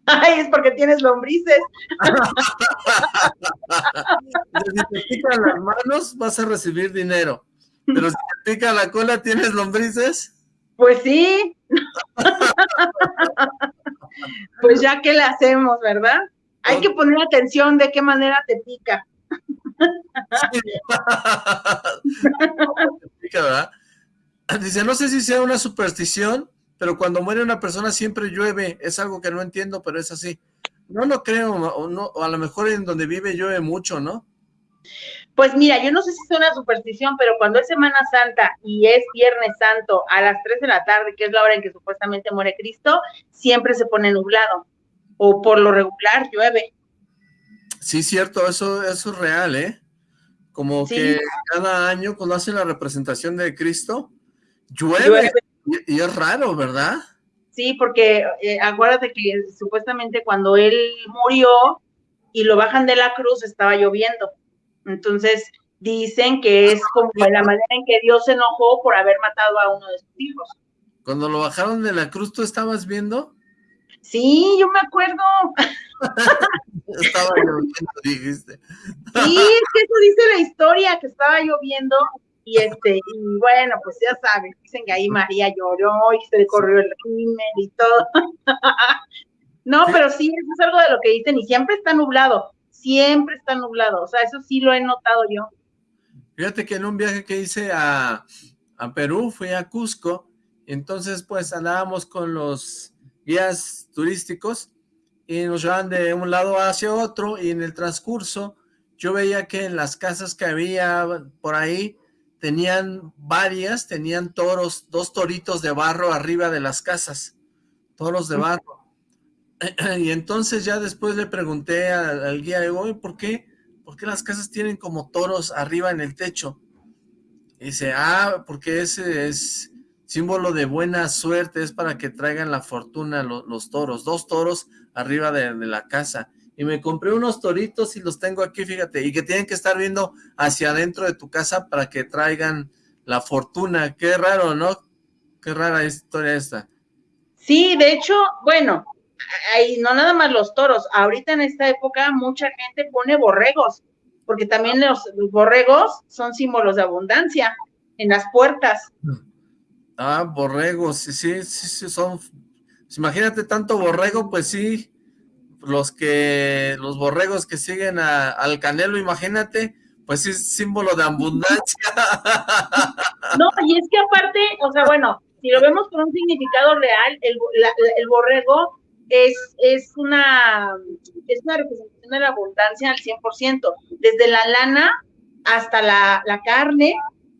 Ay, es porque tienes lombrices. si te pican las manos, vas a recibir dinero. Pero si te pica la cola, ¿tienes lombrices? Pues sí. pues ya que le hacemos, ¿verdad? Hay que poner atención de qué manera te pica. Dice, no sé si sea una superstición, pero cuando muere una persona siempre llueve, es algo que no entiendo, pero es así. No lo creo, o, no, a lo mejor en donde vive llueve mucho, ¿no? Pues mira, yo no sé si es una superstición, pero cuando es Semana Santa y es Viernes Santo a las 3 de la tarde, que es la hora en que supuestamente muere Cristo, siempre se pone nublado, o por lo regular llueve. Sí, cierto, eso, eso es real, ¿eh? Como que cada año cuando hace la representación de Cristo, llueve. Y, es raro, ¿verdad? Sí, porque eh, acuérdate que supuestamente cuando él murió y lo bajan de la cruz estaba lloviendo. Entonces dicen que es como la manera en que Dios se enojó por haber matado a uno de sus hijos. Cuando lo bajaron de la cruz, ¿tú estabas viendo? Sí, yo me acuerdo. estaba lloviendo, dijiste. sí, es que eso dice la historia, que estaba lloviendo y este, y bueno, pues ya saben, dicen que ahí María lloró y se le corrió el rímel y todo. no, pero sí, eso es algo de lo que dicen, y siempre está nublado, siempre está nublado, o sea, eso sí lo he notado yo. Fíjate que en un viaje que hice a, a Perú, fui a Cusco, entonces pues andábamos con los guías turísticos y nos llevaban de un lado hacia otro y en el transcurso yo veía que en las casas que había por ahí tenían varias, tenían toros, dos toritos de barro arriba de las casas, toros de barro. Y entonces ya después le pregunté al, guía, digo, ¿por qué? ¿Por qué las casas tienen como toros arriba en el techo? Y dice, ah, porque ese es, símbolo de buena suerte, es para que traigan la fortuna los, toros, dos toros arriba de, la casa. Y me compré unos toritos y los tengo aquí, fíjate, y que tienen que estar viendo hacia adentro de tu casa para que traigan la fortuna. Qué raro, ¿no? Qué rara historia esta. Sí, de hecho, bueno, ahí no nada más los toros, ahorita en esta época mucha gente pone borregos, porque también los, borregos son símbolos de abundancia en las puertas. Ah, borregos, sí, sí, sí, son, imagínate tanto borrego, pues sí, los que, los borregos que siguen al canelo, imagínate, pues es símbolo de abundancia. No, y es que aparte, o sea, bueno, si lo vemos con un significado real, el, el borrego es, es, una, es una representación de la abundancia al 100%, desde la lana hasta la, la carne,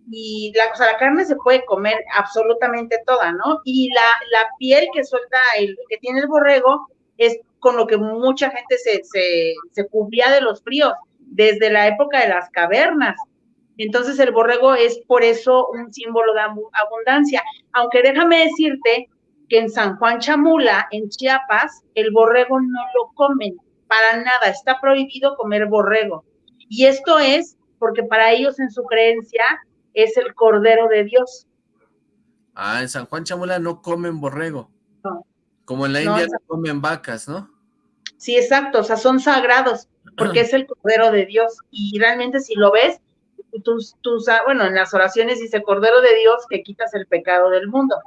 y la, o la carne se puede comer absolutamente toda, ¿no? Y la, la piel que suelta el que tiene el borrego es con lo que mucha gente se, se, se cubría de los fríos, desde la época de las cavernas. Entonces el borrego es por eso un símbolo de abundancia. Aunque déjame decirte que en San Juan Chamula, en Chiapas, el borrego no lo comen para nada, está prohibido comer borrego. Y esto es porque para ellos en su creencia es el Cordero de Dios. Ah, en San Juan Chamula no comen borrego. Como en la India no comen vacas, ¿no? Sí, exacto, o sea, son sagrados, porque es el Cordero de Dios. Y realmente si lo ves, tus, tus, ah, bueno, en las oraciones dice Cordero de Dios que quitas el pecado del mundo.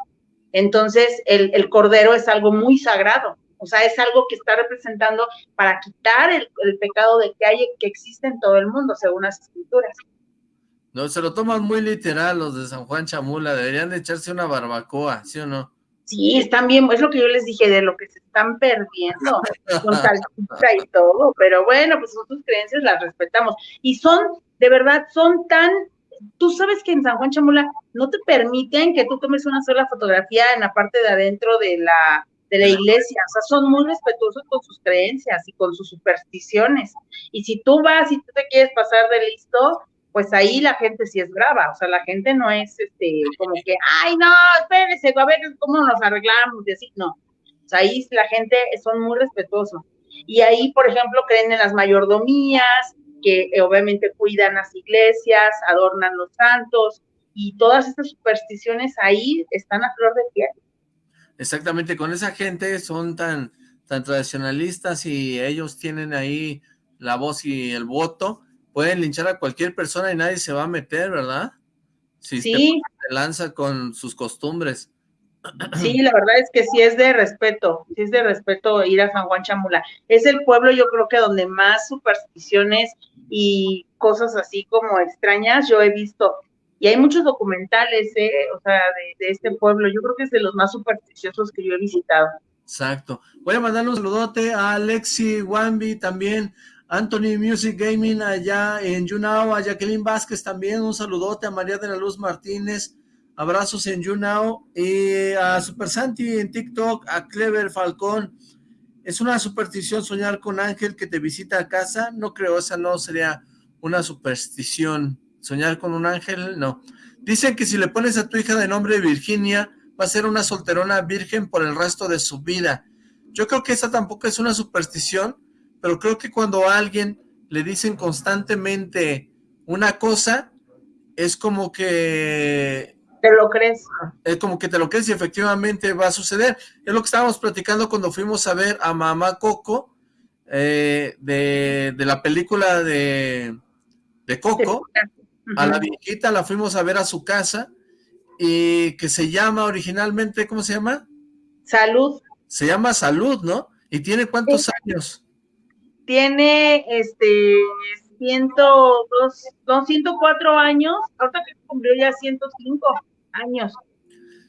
Entonces, el, cordero es algo muy sagrado, o sea, es algo que está representando para quitar el, pecado de que hay, que existe en todo el mundo, según las escrituras. No, se lo toman muy literal los de San Juan Chamula, deberían de echarse una barbacoa, ¿sí o no? Sí, están bien, es lo que yo les dije, de lo que se están perdiendo, con salsita y todo, pero bueno, pues son sus creencias, las respetamos. Y son, de verdad, son tan tú sabes que en San Juan Chamula no te permiten que tú tomes una sola fotografía en la parte de adentro de la, de la iglesia, o sea, son muy respetuosos con sus creencias y con sus supersticiones. Y si tú vas y tú te quieres pasar de listo, pues ahí la gente sí es brava, o sea, la gente no es este como que, ay, no, espérense, a ver cómo nos arreglamos y así, no. O sea, ahí la gente son muy respetuosos. Y ahí, por ejemplo, creen en las mayordomías, que eh, obviamente cuidan las iglesias, adornan los santos, y todas estas supersticiones ahí están a flor de piel. Exactamente, con esa gente son tan, tan tradicionalistas y ellos tienen ahí la voz y el voto, pueden linchar a cualquier persona y nadie se va a meter, ¿verdad? Si sí. se lanza con sus costumbres. Sí, la verdad es que sí es de respeto, sí es de respeto ir a San Juan Chamula. Es el pueblo yo creo que donde más supersticiones y cosas así como extrañas yo he visto. Y hay muchos documentales, ¿eh? o sea, de, este pueblo. Yo creo que es de los más supersticiosos que yo he visitado. Exacto. Voy a mandarle un saludote a Alexi Wambi también, Anthony Music Gaming allá en Yunao, a Jacqueline Vázquez también, un saludote a María de la Luz Martínez, abrazos en Yunao, y a Super Santi en TikTok, a Clever Falcón, ¿Es una superstición soñar con ángel que te visita a casa? No creo, esa no sería una superstición. ¿Soñar con un ángel? No. Dicen que si le pones a tu hija de nombre Virginia, va a ser una solterona virgen por el resto de su vida. Yo creo que esa tampoco es una superstición, pero creo que cuando a alguien le dicen constantemente una cosa, es como que te lo crees. Es como que te lo crees y efectivamente va a suceder. Es lo que estábamos platicando cuando fuimos a ver a Mamá Coco, eh, de, la película de, de Coco. A la viejita la fuimos a ver a su casa y que se llama originalmente, ¿cómo se llama? Salud. Se llama Salud, ¿no? ¿Y tiene cuántos años? Tiene, este, 102, 104 años, ahorita que cumplió ya 105 años.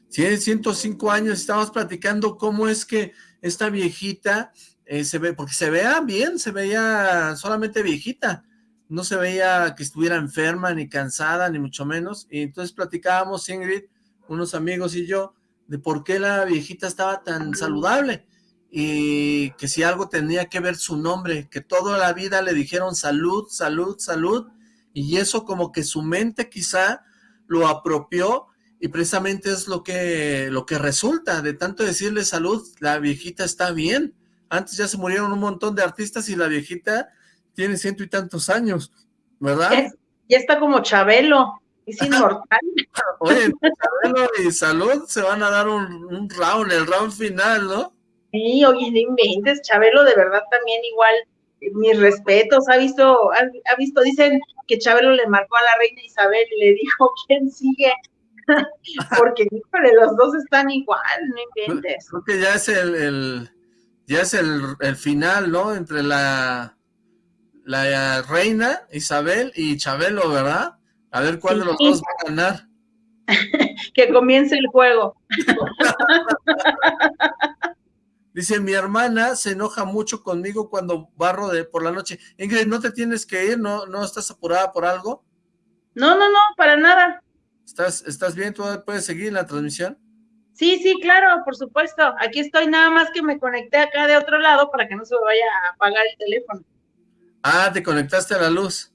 Sí, 105 años, estábamos platicando cómo es que esta viejita eh, se ve, porque se veía bien, se veía solamente viejita, no se veía que estuviera enferma, ni cansada, ni mucho menos, y entonces platicábamos Ingrid, unos amigos y yo, de por qué la viejita estaba tan saludable, y que si algo tenía que ver su nombre, que toda la vida le dijeron salud, salud, salud, y eso como que su mente quizá lo apropió y precisamente es lo que, lo que resulta de tanto decirle salud, la viejita está bien. Antes ya se murieron un montón de artistas y la viejita tiene ciento y tantos años, ¿verdad? Ya, está como Chabelo, es inmortal. Oye, Chabelo y salud se van a dar un, un round, el round final, ¿no? Sí, oye, no inventes, Chabelo de verdad también igual, mis respetos, ha visto, ha, visto, dicen que Chabelo le marcó a la reina Isabel y le dijo, ¿quién sigue? Porque, híjole, los dos están igual, no inventes. Creo que ya es el, ya es el, el, final, ¿no? Entre la, la reina Isabel y Chabelo, ¿verdad? A ver cuál de los dos va a ganar. que comience el juego. Dice, mi hermana se enoja mucho conmigo cuando barro de por la noche. Ingrid, ¿no te tienes que ir? ¿No, no estás apurada por algo? No, no, no, para nada. ¿Estás, ¿Estás bien? ¿Tú puedes seguir la transmisión? Sí, sí, claro, por supuesto. Aquí estoy nada más que me conecté acá de otro lado para que no se me vaya a apagar el teléfono. Ah, ¿te conectaste a la luz?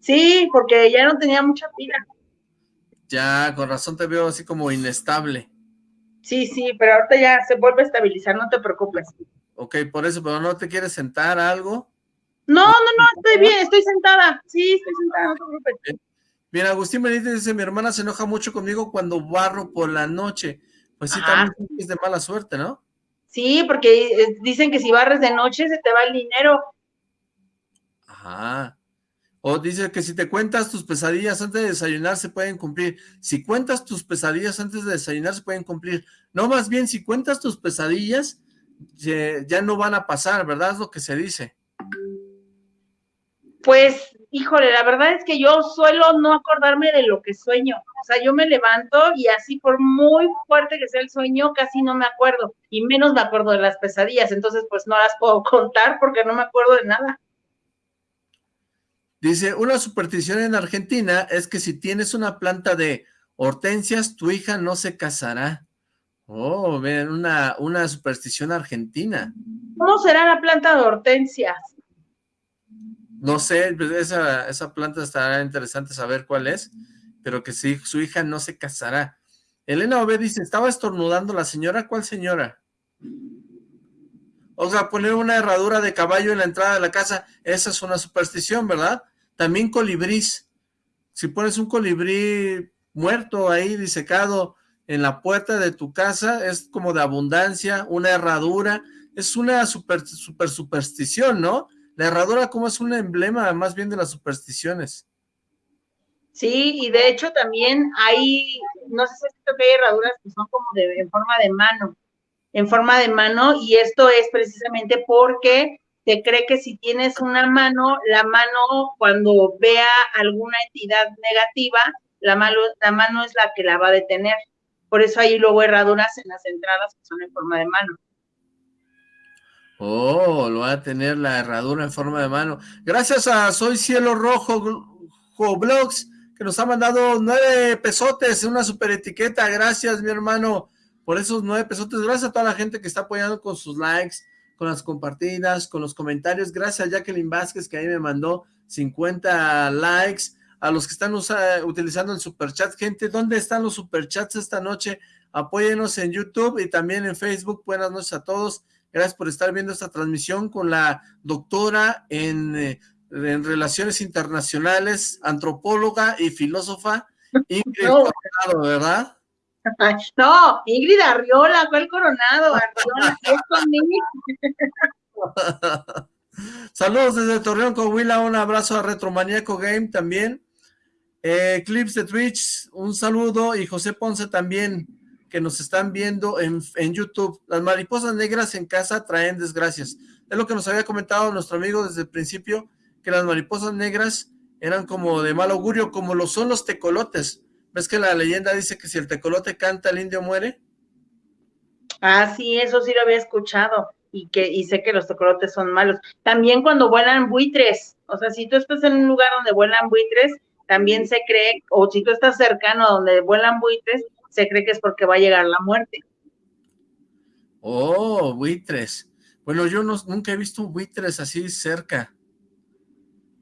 Sí, porque ya no tenía mucha pila. Ya, con razón te veo así como inestable. Sí, sí, pero ahorita ya se vuelve a estabilizar, no te preocupes. Ok, por eso, pero ¿no te quieres sentar algo? No, no, no, estoy bien, estoy sentada. Sí, estoy sentada, no te preocupes. Bien, Agustín Benítez dice, mi hermana se enoja mucho conmigo cuando barro por la noche. Pues sí, también es de mala suerte, ¿no? Sí, porque eh, dicen que si barres de noche se te va el dinero. Ajá. O dice que si te cuentas tus pesadillas antes de desayunar se pueden cumplir. Si cuentas tus pesadillas antes de desayunar se pueden cumplir. No, más bien, si cuentas tus pesadillas ya no van a pasar, ¿verdad? Es lo que se dice. Pues híjole, la verdad es que yo suelo no acordarme de lo que sueño. O sea, yo me levanto y así por muy fuerte que sea el sueño, casi no me acuerdo. Y menos me acuerdo de las pesadillas. Entonces, pues no las puedo contar porque no me acuerdo de nada. Dice, una superstición en Argentina es que si tienes una planta de hortensias, tu hija no se casará. Oh, ven, una, una superstición argentina. ¿Cómo será la planta de hortensias? No sé, pues, esa, esa planta estará interesante saber cuál es, pero que sí, su hija no se casará. Elena Ove dice, estaba estornudando la señora, ¿cuál señora? O sea, poner una herradura de caballo en la entrada de la casa, esa es una superstición, ¿verdad? También colibrís. Si pones un colibrí muerto ahí, disecado en la puerta de tu casa, es como de abundancia, una herradura, es una super, super superstición, ¿no? La herradura como es un emblema más bien de las supersticiones. Sí, y de hecho también hay, no sé si hay herraduras que son como de, en forma de mano, en forma de mano, y esto es precisamente porque cree que si tienes una mano, la mano cuando vea alguna entidad negativa, la mano, la mano es la que la va a detener. Por eso hay luego herraduras en las entradas que son en forma de mano. Oh, lo va a tener la herradura en forma de mano. Gracias a Soy Cielo Rojo Blogs, que nos ha mandado nueve pesotes, una super etiqueta. Gracias, mi hermano, por esos nueve pesotes. Gracias a toda la gente que está apoyando con sus likes, con las compartidas, con los comentarios. Gracias a Jacqueline Vázquez, que ahí me mandó 50 likes. A los que están utilizando el superchat. Gente, ¿dónde están los superchats esta noche? Apóyenos en YouTube y también en Facebook. Buenas noches a todos. Gracias por estar viendo esta transmisión con la doctora en, eh, Relaciones Internacionales, antropóloga y filósofa, Ingrid Coronado, ¿verdad? No, Ingrid Arriola, ¿cuál Coronado? Arriola, Saludos desde Torreón, Coahuila, un abrazo a Retromaniaco Game también. Eh, Clips de Twitch, un saludo, y José Ponce también que nos están viendo en, YouTube. Las mariposas negras en casa traen desgracias. Es lo que nos había comentado nuestro amigo desde el principio, que las mariposas negras eran como de mal augurio, como lo son los tecolotes. ¿Ves que la leyenda dice que si el tecolote canta, el indio muere? Ah, sí, eso sí lo había escuchado y que y sé que los tecolotes son malos. También cuando vuelan buitres, o sea, si tú estás en un lugar donde vuelan buitres, también se cree, o si tú estás cercano a donde vuelan buitres, se cree que es porque va a llegar la muerte. Oh, buitres. Bueno, yo no, nunca he visto buitres así cerca.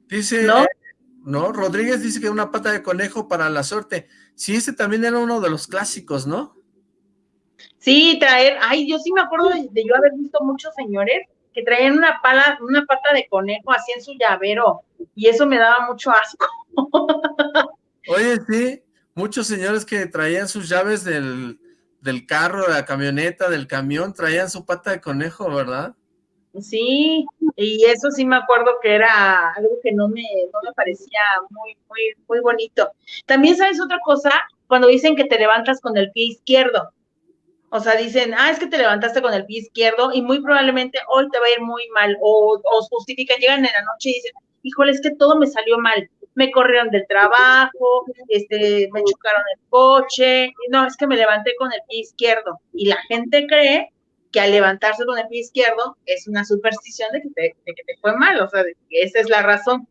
Dice, ¿No? ¿No? Rodríguez dice que una pata de conejo para la suerte. Sí, ese también era uno de los clásicos, ¿no? Sí, traer, ay, yo sí me acuerdo de, yo haber visto muchos señores que traían una pala, una pata de conejo así en su llavero, y eso me daba mucho asco. Oye, sí, muchos señores que traían sus llaves del, del carro, de la camioneta, del camión, traían su pata de conejo, ¿verdad? Sí, y eso sí me acuerdo que era algo que no me, no me parecía muy, muy, muy bonito. También sabes otra cosa, cuando dicen que te levantas con el pie izquierdo. O sea, dicen, ah, es que te levantaste con el pie izquierdo y muy probablemente hoy te va a ir muy mal. O, o justifican, llegan en la noche y dicen, híjole, es que todo me salió mal. Me corrieron del trabajo, este, me chocaron el coche. No, es que me levanté con el pie izquierdo. Y la gente cree que al levantarse con el pie izquierdo es una superstición de que te, que te fue mal, o sea, esa es la razón.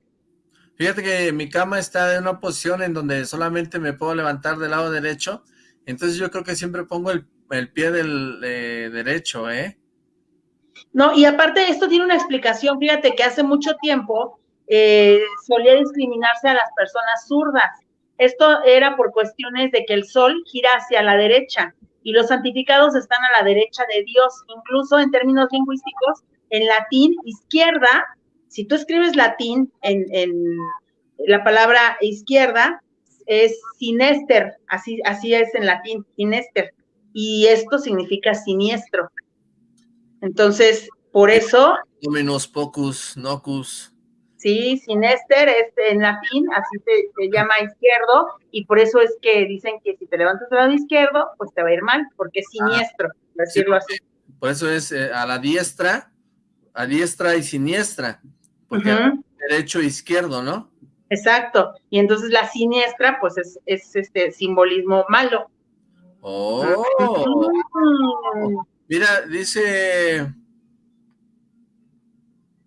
Fíjate que mi cama está en una posición en donde solamente me puedo levantar del lado derecho, entonces yo creo que siempre pongo el, pie del derecho, ¿eh? No, y aparte esto tiene una explicación, fíjate que hace mucho tiempo eh, solía discriminarse a las personas zurdas. Esto era por cuestiones de que el sol gira hacia la derecha y los santificados están a la derecha de Dios. Incluso en términos lingüísticos, en latín, izquierda, si tú escribes latín en, la palabra izquierda, es sinester, así, así es en latín, sinester, y esto significa siniestro. Entonces, por eso... Menos pocus, nocus. Sí, sinester es en latín, así se, llama izquierdo, y por eso es que dicen que si te levantas del lado izquierdo, pues te va a ir mal, porque es ah, siniestro, decirlo así. Por eso es eh, a la diestra, a diestra y siniestra, porque derecho e izquierdo, ¿no? Exacto, y entonces la siniestra, pues es, es este simbolismo malo. Oh, mira, dice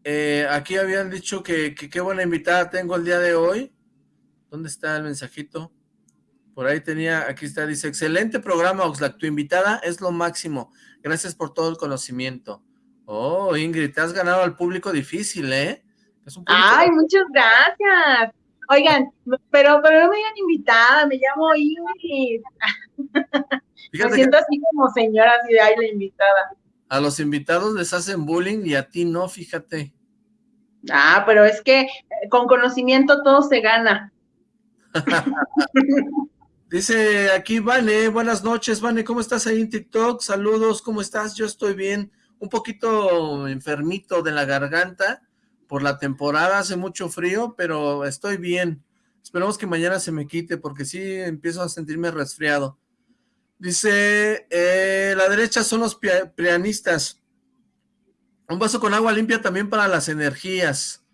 eh, aquí habían dicho que qué buena invitada tengo el día de hoy. ¿Dónde está el mensajito? Por ahí tenía, aquí está, dice, excelente programa, Oxlack, tu invitada es lo máximo. Gracias por todo el conocimiento. Oh, Ingrid, te has ganado al público difícil, ¿eh? Ay, muchas gracias. Oigan, pero, pero no me digan invitada, me llamo Ingrid. me siento así como señora, así de ahí la invitada. A los invitados les hacen bullying y a ti no, fíjate. Ah, pero es que eh, con conocimiento todo se gana. Dice aquí Vane, buenas noches, Vane, ¿cómo estás ahí en TikTok? Saludos, ¿cómo estás? Yo estoy bien, un poquito enfermito de la garganta por la temporada, hace mucho frío, pero estoy bien. Esperemos que mañana se me quite porque sí empiezo a sentirme resfriado. Dice, eh, la derecha son los pianistas. Un vaso con agua limpia también para las energías.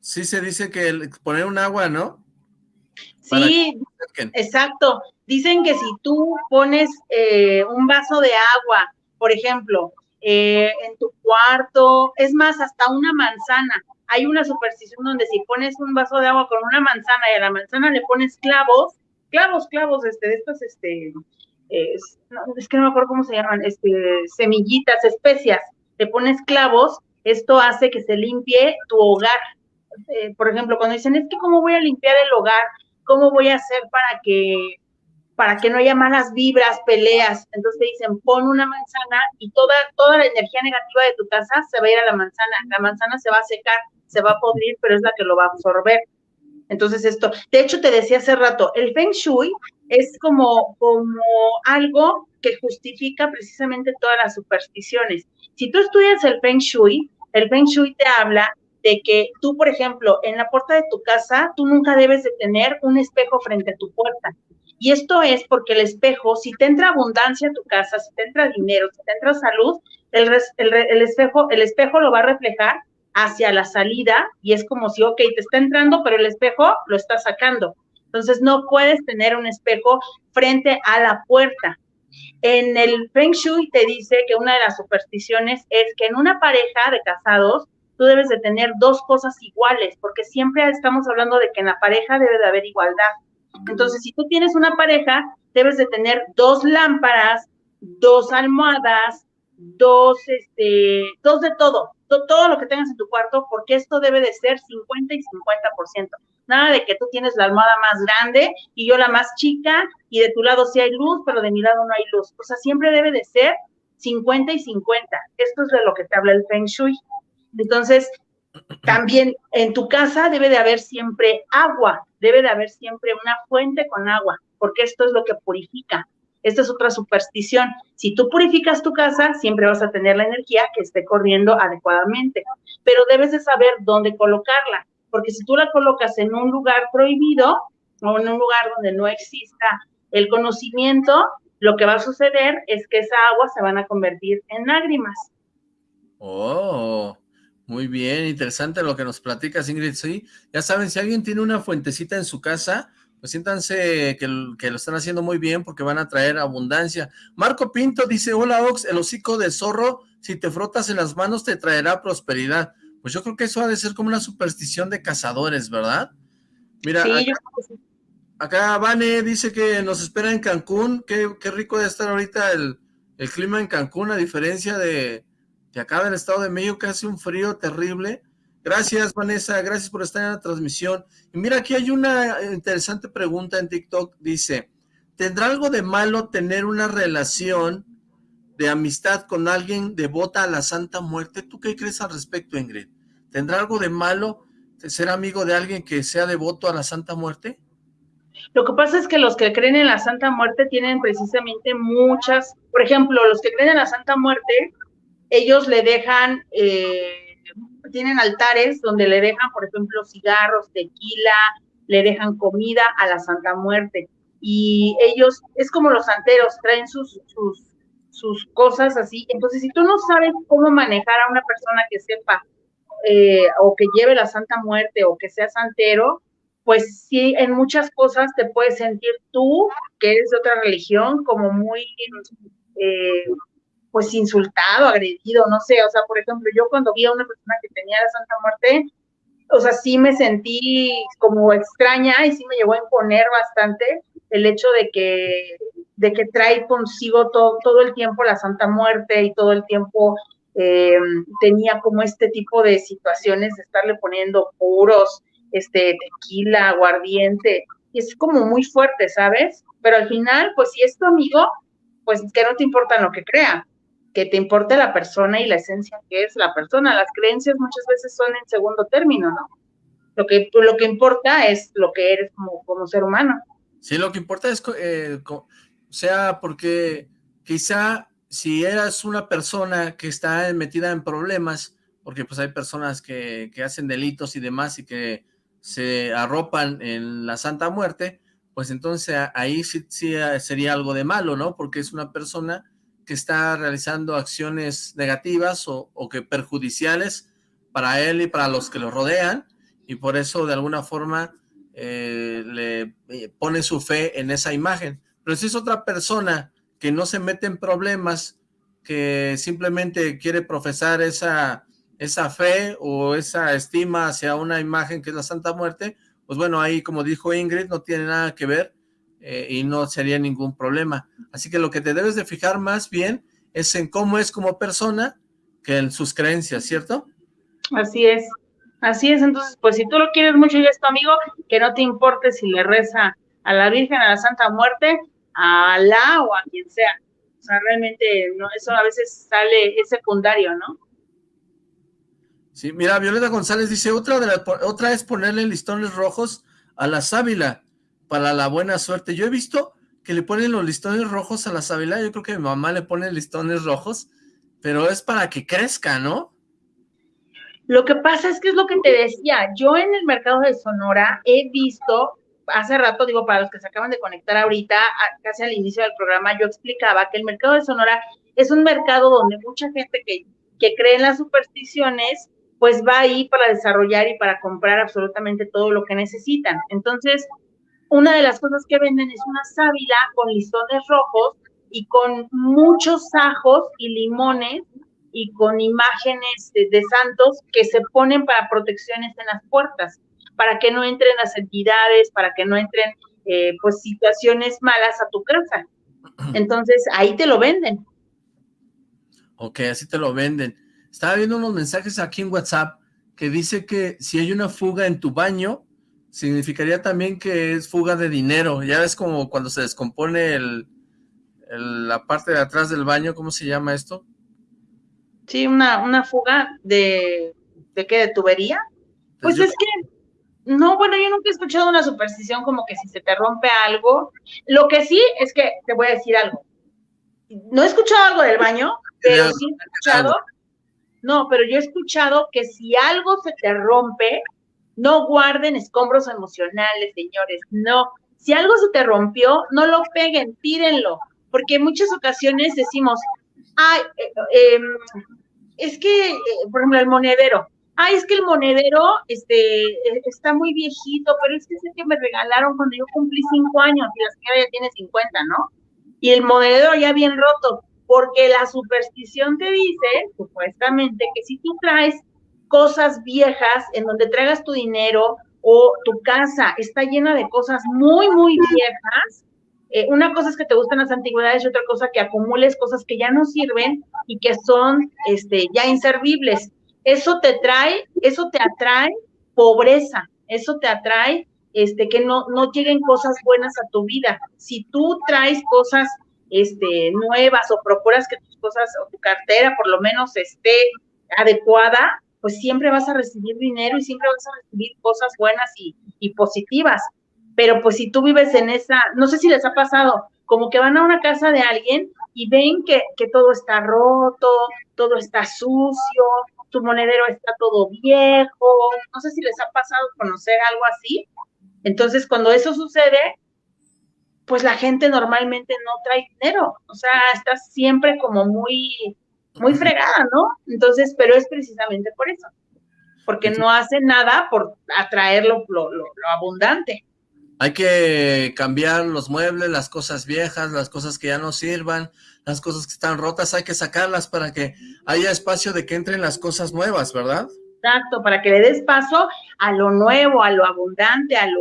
Sí se dice que poner un agua, ¿no? Sí, exacto. Dicen que si tú pones eh, un vaso de agua, por ejemplo, eh, en tu cuarto, es más, hasta una manzana. Hay una superstición donde si pones un vaso de agua con una manzana y a la manzana le pones clavos, clavos, clavos, este, de estos, este, es, que no me acuerdo cómo se llaman, este, semillitas, especias, te pones clavos, esto hace que se limpie tu hogar. Eh, por ejemplo, cuando dicen, es que cómo voy a limpiar el hogar, cómo voy a hacer para que para que no haya malas vibras, peleas. Entonces te dicen, pon una manzana y toda, toda la energía negativa de tu casa se va a ir a la manzana. La manzana se va a secar, se va a podrir, pero es la que lo va a absorber. Entonces esto, de hecho te decía hace rato, el Feng Shui es como, como algo que justifica precisamente todas las supersticiones. Si tú estudias el Feng Shui, el Feng Shui te habla de que tú, por ejemplo, en la puerta de tu casa, tú nunca debes de tener un espejo frente a tu puerta. Y esto es porque el espejo, si te entra abundancia a tu casa, si te entra dinero, si te entra salud, el, el, espejo, el espejo lo va a reflejar hacia la salida y es como si, ok, te está entrando, pero el espejo lo está sacando. Entonces no puedes tener un espejo frente a la puerta. En el Feng Shui te dice que una de las supersticiones es que en una pareja de casados tú debes de tener dos cosas iguales, porque siempre estamos hablando de que en la pareja debe de haber igualdad. Entonces, si tú tienes una pareja, debes de tener dos lámparas, dos almohadas, dos, este, dos de todo, todo lo que tengas en tu cuarto, porque esto debe de ser 50 y 50%. Nada de que tú tienes la almohada más grande y yo la más chica y de tu lado sí hay luz, pero de mi lado no hay luz. O sea, siempre debe de ser 50 y 50. Esto es de lo que te habla el Feng Shui. Entonces, también en tu casa debe de haber siempre agua, debe de haber siempre una fuente con agua, porque esto es lo que purifica. Esta es otra superstición. Si tú purificas tu casa, siempre vas a tener la energía que esté corriendo adecuadamente, pero debes de saber dónde colocarla, porque si tú la colocas en un lugar prohibido o en un lugar donde no exista el conocimiento, lo que va a suceder es que esa agua se van a convertir en lágrimas. Oh, muy bien, interesante lo que nos platicas, Ingrid. Sí, ya saben, si alguien tiene una fuentecita en su casa, pues siéntanse que, lo están haciendo muy bien porque van a traer abundancia. Marco Pinto dice, hola Ox, el hocico de zorro, si te frotas en las manos te traerá prosperidad. Pues yo creo que eso ha de ser como una superstición de cazadores, ¿verdad? Mira, acá, Vane dice que nos espera en Cancún, qué, qué rico de estar ahorita el, el, clima en Cancún, a diferencia de, de acá del Estado de México, que hace un frío terrible. Gracias, Vanessa, gracias por estar en la transmisión. Y mira, aquí hay una interesante pregunta en TikTok, dice, ¿tendrá algo de malo tener una relación de amistad con alguien devota a la Santa Muerte? ¿Tú qué crees al respecto, Ingrid? ¿Tendrá algo de malo ser amigo de alguien que sea devoto a la Santa Muerte? Lo que pasa es que los que creen en la Santa Muerte tienen precisamente muchas, por ejemplo, los que creen en la Santa Muerte, ellos le dejan... Eh, tienen altares donde le dejan, por ejemplo, cigarros, tequila, le dejan comida a la Santa Muerte. Y ellos, es como los santeros, traen sus, sus, cosas así. Entonces, si tú no sabes cómo manejar a una persona que sepa eh, o que lleve la Santa Muerte o que sea santero, pues sí, en muchas cosas te puedes sentir tú, que eres de otra religión, como muy eh, pues insultado, agredido, no sé, o sea, por ejemplo, yo cuando vi a una persona que tenía la Santa Muerte, o sea, sí me sentí como extraña y sí me llegó a imponer bastante el hecho de que, de que trae consigo todo, todo el tiempo la Santa Muerte y todo el tiempo eh, tenía como este tipo de situaciones de estarle poniendo puros, este, tequila, aguardiente, y es como muy fuerte, ¿sabes? Pero al final, pues si es tu amigo, pues que no te importa lo que crea, que te importe la persona y la esencia que es la persona. Las creencias muchas veces son en segundo término, ¿no? Lo que, lo que importa es lo que eres como, como ser humano. Sí, lo que importa es, eh, o sea, porque quizá si eras una persona que está metida en problemas, porque pues hay personas que, que hacen delitos y demás y que se arropan en la Santa Muerte, pues entonces ahí sí, sí sería algo de malo, ¿no? Porque es una persona que está realizando acciones negativas o, que perjudiciales para él y para los que lo rodean, y por eso de alguna forma eh, le eh, pone su fe en esa imagen. Pero si es otra persona que no se mete en problemas, que simplemente quiere profesar esa, esa fe o esa estima hacia una imagen que es la Santa Muerte, pues bueno, ahí como dijo Ingrid, no tiene nada que ver eh, y no sería ningún problema. Así que lo que te debes de fijar más bien es en cómo es como persona que en sus creencias, ¿cierto? Así es, así es. Entonces, pues si tú lo quieres mucho y es tu amigo, que no te importe si le reza a la Virgen, a la Santa Muerte, a la o a quien sea. O sea, realmente no, eso a veces sale, es secundario, ¿no? Sí, mira, Violeta González dice, otra, de la, otra es ponerle listones rojos a la sábila para la buena suerte. Yo he visto que le ponen los listones rojos a la sábila, yo creo que mi mamá le pone listones rojos, pero es para que crezca, ¿no? Lo que pasa es que es lo que te decía, yo en el mercado de Sonora he visto, hace rato, digo, para los que se acaban de conectar ahorita, casi al inicio del programa, yo explicaba que el mercado de Sonora es un mercado donde mucha gente que, que cree en las supersticiones, pues va ahí para desarrollar y para comprar absolutamente todo lo que necesitan. Entonces, una de las cosas que venden es una sábila con listones rojos y con muchos ajos y limones y con imágenes de, santos que se ponen para protecciones en las puertas, para que no entren las entidades, para que no entren eh, pues situaciones malas a tu casa. Entonces ahí te lo venden. Ok, así te lo venden. Estaba viendo unos mensajes aquí en WhatsApp que dice que si hay una fuga en tu baño, significaría también que es fuga de dinero. Ya ves como cuando se descompone el, la parte de atrás del baño, ¿cómo se llama esto? Sí, una, una fuga de, ¿de qué? ¿De tubería? Pues, pues es que, no, bueno, yo nunca he escuchado una superstición como que si se te rompe algo, lo que sí es que te voy a decir algo. No he escuchado algo del baño, pero sí he escuchado, no, pero yo he escuchado que si algo se te rompe, no guarden escombros emocionales, señores, no. Si algo se te rompió, no lo peguen, tírenlo, porque en muchas ocasiones decimos, ay, eh, em, es que, eh, por ejemplo, el monedero, ay, es que el monedero este, eh, está muy viejito, pero es que es el que me regalaron cuando yo cumplí cinco años y la señora ya tiene 50, ¿no? Y el monedero ya bien roto, porque la superstición te dice, supuestamente, que si tú traes cosas viejas en donde traigas tu dinero o tu casa está llena de cosas muy, muy viejas, eh, una cosa es que te gustan las antigüedades y otra cosa que acumules cosas que ya no sirven y que son este, ya inservibles. Eso te trae, eso te atrae pobreza, eso te atrae este, que no, no lleguen cosas buenas a tu vida. Si tú traes cosas este, nuevas o procuras que tus cosas o tu cartera por lo menos esté adecuada, pues siempre vas a recibir dinero y siempre vas a recibir cosas buenas y, y positivas. Pero pues si tú vives en esa, no sé si les ha pasado, como que van a una casa de alguien y ven que, que todo está roto, todo está sucio, tu monedero está todo viejo, no sé si les ha pasado conocer algo así. Entonces, cuando eso sucede, pues la gente normalmente no trae dinero, o sea, está siempre como muy, muy fregada, ¿no? Entonces, pero es precisamente por eso, porque no hace nada por atraer lo, lo abundante. Hay que cambiar los muebles, las cosas viejas, las cosas que ya no sirvan, las cosas que están rotas, hay que sacarlas para que haya espacio de que entren las cosas nuevas, ¿verdad? Exacto, para que le des paso a lo nuevo, a lo abundante, a lo,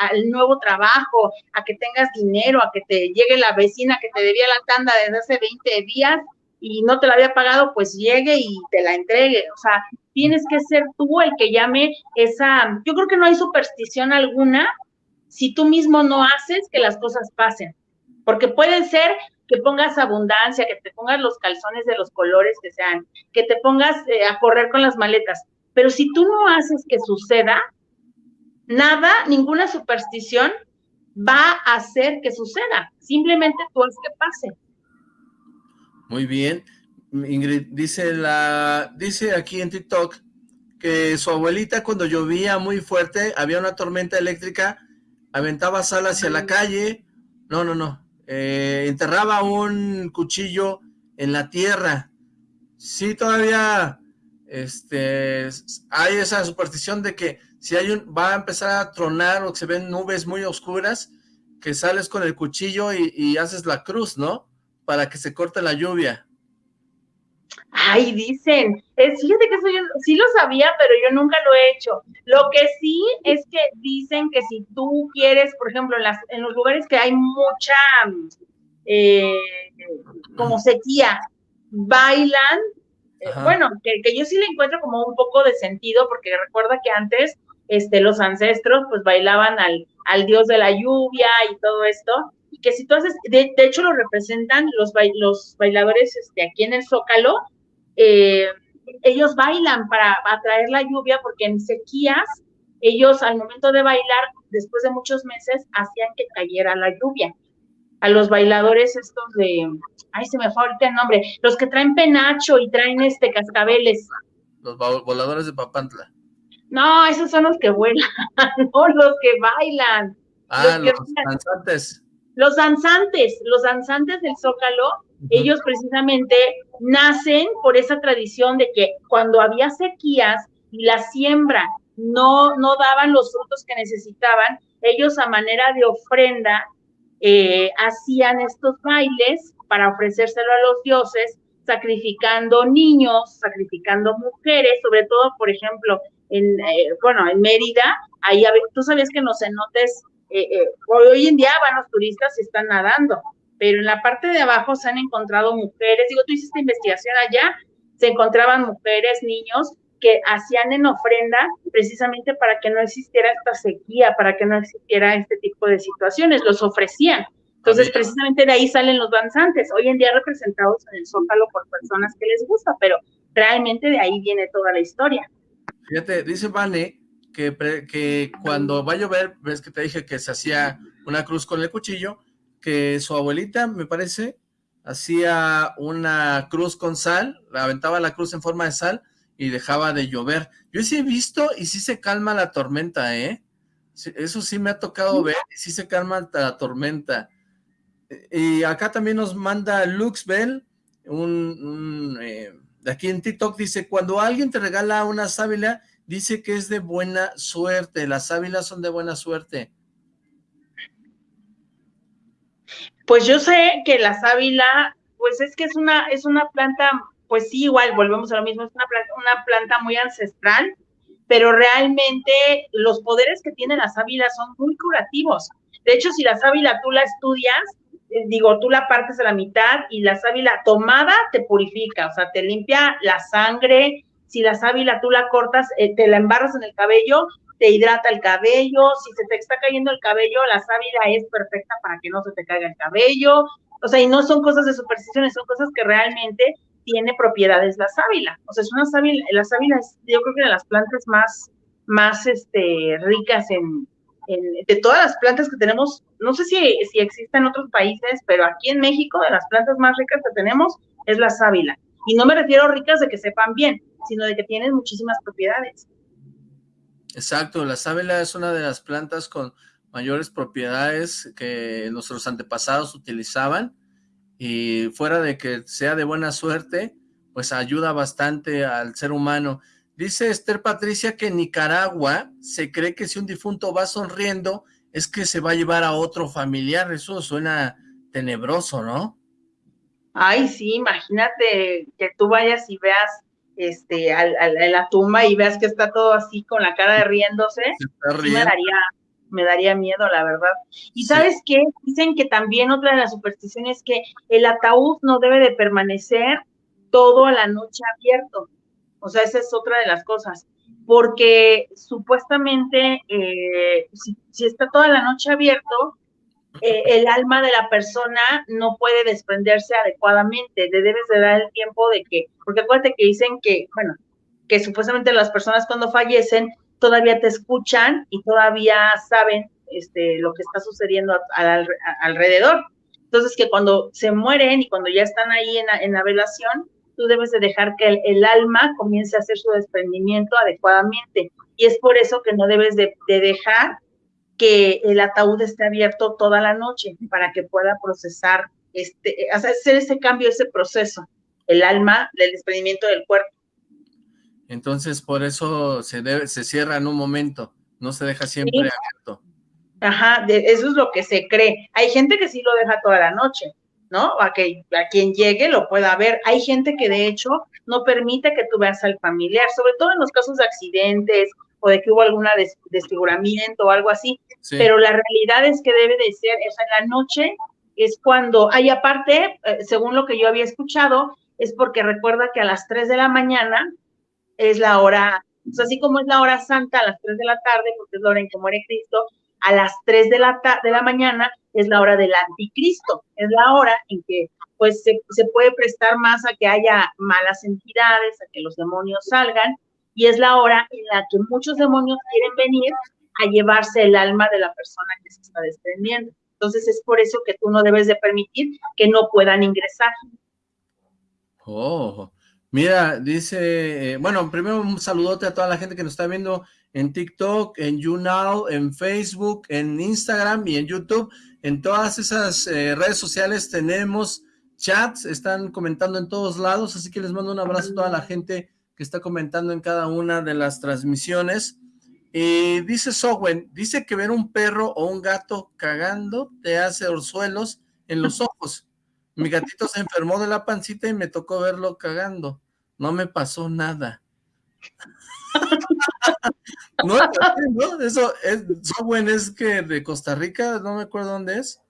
al nuevo trabajo, a que tengas dinero, a que te llegue la vecina que te debía la tanda desde hace 20 días y no te la había pagado, pues llegue y te la entregue. O sea, tienes que ser tú el que llame esa, yo creo que no hay superstición alguna si tú mismo no haces que las cosas pasen, porque pueden ser que pongas abundancia, que te pongas los calzones de los colores que sean, que te pongas eh, a correr con las maletas, pero si tú no haces que suceda, nada, ninguna superstición va a hacer que suceda, simplemente tú haces que pase. Muy bien, Ingrid, dice, la, dice aquí en TikTok que su abuelita cuando llovía muy fuerte, había una tormenta eléctrica, aventaba sal hacia la calle, no, no, no, eh, enterraba un cuchillo en la tierra. Sí, todavía este, hay esa superstición de que si hay un, va a empezar a tronar o que se ven nubes muy oscuras, que sales con el cuchillo y, haces la cruz, ¿no? Para que se corte la lluvia. Ay, dicen, es, fíjate que eso yo sí lo sabía, pero yo nunca lo he hecho. Lo que sí es que dicen que si tú quieres, por ejemplo, en, las, en los lugares que hay mucha, eh, como sequía, bailan, eh, bueno, que, que, yo sí le encuentro como un poco de sentido, porque recuerda que antes este, los ancestros pues bailaban al, al dios de la lluvia y todo esto, y que si tú haces, de, hecho lo representan los, los bailadores este, aquí en el Zócalo, eh, ellos bailan para atraer la lluvia porque en sequías ellos al momento de bailar, después de muchos meses, hacían que cayera la lluvia. A los bailadores estos de, ay, se me fue ahorita el nombre, los que traen penacho y traen este cascabeles. Los voladores de Papantla. No, esos son los que vuelan, no los que bailan. Ah, los, danzantes. Los danzantes, los danzantes del Zócalo, ellos precisamente nacen por esa tradición de que cuando había sequías y la siembra no, no daban los frutos que necesitaban, ellos a manera de ofrenda eh, hacían estos bailes para ofrecérselo a los dioses, sacrificando niños, sacrificando mujeres, sobre todo, por ejemplo, en, eh, bueno, en Mérida, ahí, tú sabías que en los cenotes, eh, eh, hoy en día van los turistas y están nadando, pero en la parte de abajo se han encontrado mujeres, digo, tú hiciste investigación allá, se encontraban mujeres, niños que hacían en ofrenda precisamente para que no existiera esta sequía, para que no existiera este tipo de situaciones, los ofrecían. Entonces, precisamente de ahí salen los danzantes, hoy en día representados en el Zócalo por personas que les gusta, pero realmente de ahí viene toda la historia. Fíjate, dice Vane que, que cuando va a llover, ves que te dije que se hacía una cruz con el cuchillo, que su abuelita, me parece, hacía una cruz con sal, aventaba la cruz en forma de sal y dejaba de llover. Yo sí he visto y sí se calma la tormenta, ¿eh? Eso sí me ha tocado ver y sí se calma la tormenta. Y acá también nos manda Luxbel, un, eh, de aquí en TikTok, dice, cuando alguien te regala una sábila, dice que es de buena suerte, las sábilas son de buena suerte. Pues yo sé que la sábila, pues es que es una, es una planta, pues sí, igual, volvemos a lo mismo, es una planta, una planta muy ancestral, pero realmente los poderes que tiene la sábila son muy curativos. De hecho, si la sábila tú la estudias, eh, digo, tú la partes a la mitad y la sábila tomada te purifica, o sea, te limpia la sangre. Si la sábila tú la cortas, eh, te la embarras en el cabello, te hidrata el cabello. Si se te está cayendo el cabello, la sábila es perfecta para que no se te caiga el cabello. O sea, y no son cosas de supersticiones, son cosas que realmente tiene propiedades la sábila. O sea, es una sábila, la sábila es, yo creo que de las plantas más, más este, ricas en, de todas las plantas que tenemos, no sé si, si existen en otros países, pero aquí en México de las plantas más ricas que tenemos es la sábila. Y no me refiero ricas de que sepan bien, sino de que tienen muchísimas propiedades. Exacto, la sábila es una de las plantas con mayores propiedades que nuestros antepasados utilizaban y fuera de que sea de buena suerte, pues ayuda bastante al ser humano. Dice Esther Patricia que en Nicaragua se cree que si un difunto va sonriendo es que se va a llevar a otro familiar. Eso suena tenebroso, ¿no? Ay, sí, imagínate que tú vayas y veas este, a, la tumba y veas que está todo así con la cara de riéndose. me, daría, me daría miedo, la verdad. Y ¿sabes qué? Dicen que también otra de las supersticiones es que el ataúd no debe de permanecer toda la noche abierto o sea, esa es otra de las cosas, porque supuestamente eh, si, está toda la noche abierto, eh, el alma de la persona no puede desprenderse adecuadamente, le debes de dar el tiempo de que, porque acuérdate que dicen que, bueno, que supuestamente las personas cuando fallecen todavía te escuchan y todavía saben este, lo que está sucediendo alrededor. Entonces, que cuando se mueren y cuando ya están ahí en en la velación, tú debes de dejar que el, alma comience a hacer su desprendimiento adecuadamente. Y es por eso que no debes de, dejar que el ataúd esté abierto toda la noche para que pueda procesar, este, hacer ese cambio, ese proceso, el alma del desprendimiento del cuerpo. Entonces, por eso se, debe, se cierra en un momento, no se deja siempre abierto. Ajá, eso es lo que se cree. Hay gente que sí lo deja toda la noche, ¿no? A, que, a quien llegue lo pueda ver. Hay gente que de hecho no permite que tú veas al familiar, sobre todo en los casos de accidentes o de que hubo alguna desfiguramiento o algo así, pero la realidad es que debe de ser, o sea, en la noche es cuando, hay aparte, eh, según lo que yo había escuchado, es porque recuerda que a las 3 de la mañana es la hora, o sea, así como es la hora santa a las 3 de la tarde, porque es la hora en que muere Cristo, a las 3 de la, de la mañana es la hora del anticristo, es la hora en que pues se, puede prestar más a que haya malas entidades, a que los demonios salgan, y es la hora en la que muchos demonios quieren venir a llevarse el alma de la persona que se está desprendiendo. Entonces es por eso que tú no debes de permitir que no puedan ingresar. Oh, mira, dice, eh, bueno, primero un saludote a toda la gente que nos está viendo en TikTok, en YouNow, en Facebook, en Instagram y en YouTube. En todas esas eh, redes sociales tenemos chats, están comentando en todos lados, así que les mando un abrazo a toda la gente que está comentando en cada una de las transmisiones. Y dice Sowen, dice que ver un perro o un gato cagando te hace orzuelos en los ojos. Mi gatito se enfermó de la pancita y me tocó verlo cagando. No me pasó nada. no, no, eso es, Sowen es que de Costa Rica, no me acuerdo dónde es.